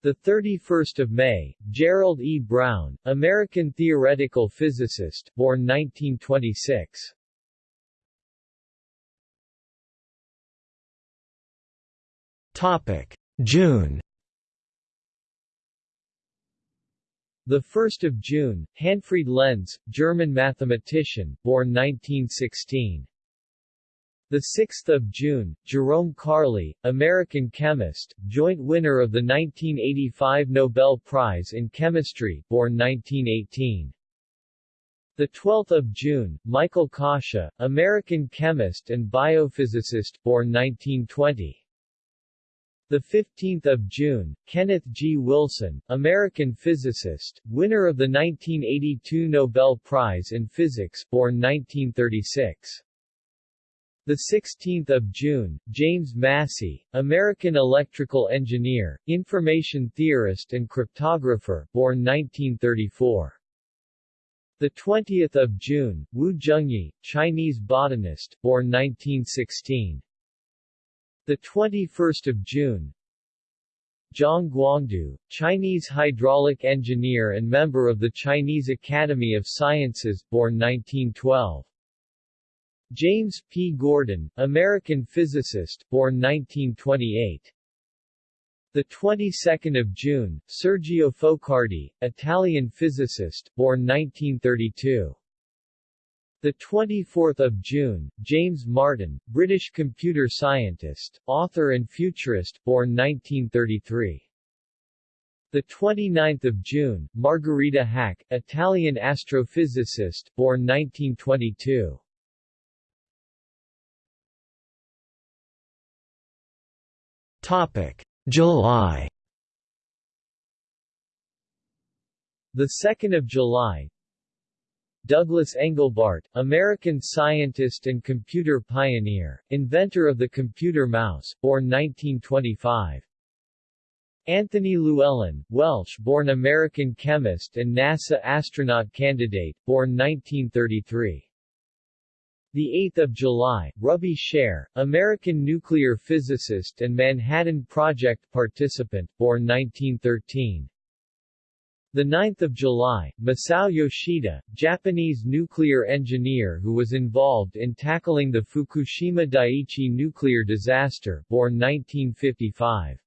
[SPEAKER 1] The 31st of May, Gerald E. Brown, American theoretical physicist, born 1926.
[SPEAKER 2] Topic: June.
[SPEAKER 1] The 1st of June, Hanfried Lenz, German mathematician, born 1916. The 6th of June, Jerome Karle, American chemist, joint winner of the 1985 Nobel Prize in Chemistry, born 1918. The 12th of June, Michael Kasha, American chemist and biophysicist, born 1920. The 15th of June, Kenneth G. Wilson, American physicist, winner of the 1982 Nobel Prize in Physics, born 1936. The 16th of June, James Massey, American electrical engineer, information theorist and cryptographer, born 1934. The 20th of June, Wu Zhengyi, Chinese botanist, born 1916. The 21st of June, Zhang Guangdou, Chinese hydraulic engineer and member of the Chinese Academy of Sciences, born 1912. James P. Gordon, American physicist, born 1928. The 22nd of June, Sergio Focardi, Italian physicist, born 1932. The 24th of June, James Martin, British computer scientist, author and futurist, born 1933. The 29th of June, Margherita Hack, Italian astrophysicist, born 1922.
[SPEAKER 2] Topic: July.
[SPEAKER 1] The 2nd of July, Douglas Engelbart, American scientist and computer pioneer, inventor of the computer mouse, born 1925. Anthony Llewellyn, Welsh born American chemist and NASA astronaut candidate, born 1933. The 8th of July, Rubby Sherr, American nuclear physicist and Manhattan Project participant, born 1913. The 9th of July, Masao Yoshida, Japanese nuclear engineer who was involved in tackling the Fukushima Daiichi nuclear disaster, born 1955.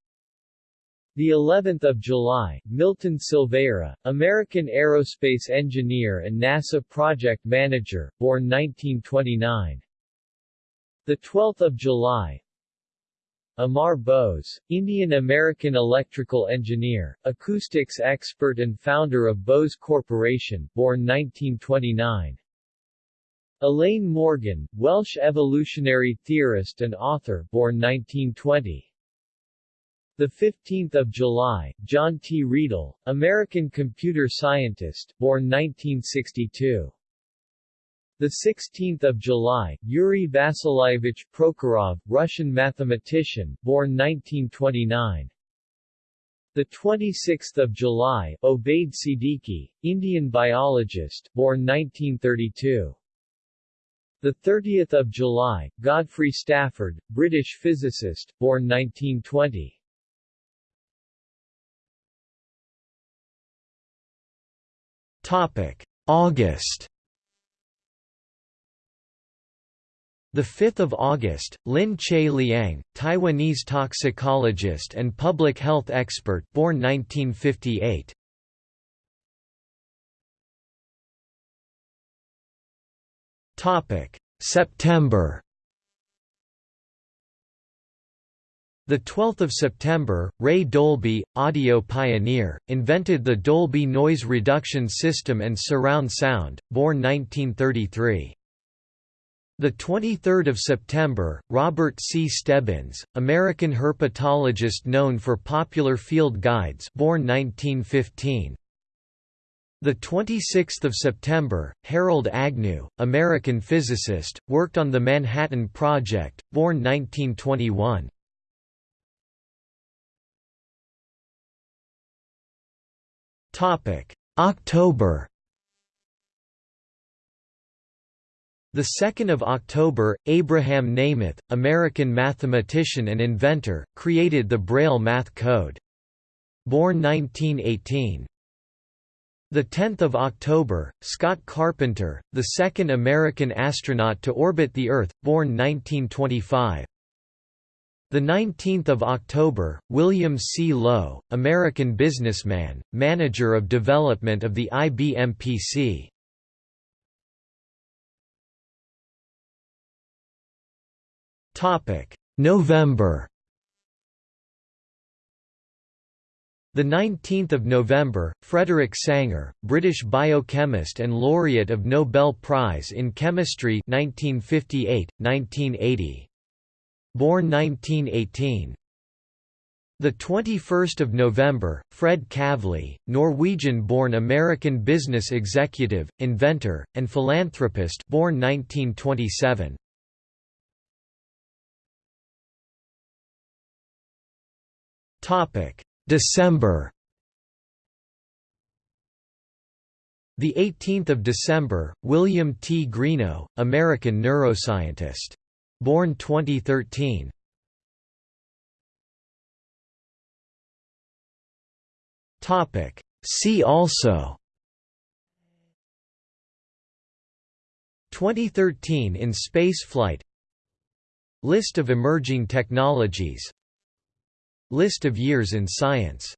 [SPEAKER 1] The 11th of July, Milton Silveira, American aerospace engineer and NASA project manager, born 1929. The 12th of July, Amar Bose, Indian-American electrical engineer, acoustics expert and founder of Bose Corporation, born 1929. Elaine Morgan, Welsh evolutionary theorist and author, born 1920. The 15th of July, John T. Riedl, American computer scientist, born 1962. The 16th of July, Yuri Vasilyevich Prokhorov, Russian mathematician, born 1929. The 26th of July, Obaid Siddiqi, Indian biologist, born 1932. The 30th of July, Godfrey Stafford, British physicist, born 1920.
[SPEAKER 2] Topic: August 5th of August, Lin Che Liang, Taiwanese toxicologist and public health expert, born 1958. Topic: September. The 12th of September, Ray Dolby, audio pioneer, invented the Dolby noise reduction system and surround sound, born 1933. The 23rd of September, Robert C. Stebbins, American herpetologist known for popular field guides, born 1915. The 26th of September, Harold Agnew, American physicist, worked on the Manhattan Project, born 1921. Topic: October The 2nd of October, Abraham Nemeth, American mathematician and inventor, created the Braille math code. Born 1918. The 10th of October, Scott Carpenter, the second American astronaut to orbit the Earth, born 1925. The 19th of October, William C. Lowe, American businessman, manager of development of the IBM PC. November. The 19th of November, Frederick Sanger, British biochemist and laureate of Nobel Prize in Chemistry 1958, 1980. Born 1918. The 21st of November, Fred Kavli, Norwegian-born American business executive, inventor, and philanthropist, born 1927. December. The 18th of December, William T. Greenough, American neuroscientist. Born 2013. Topic See also 2013 in spaceflight List of emerging technologies List of years in science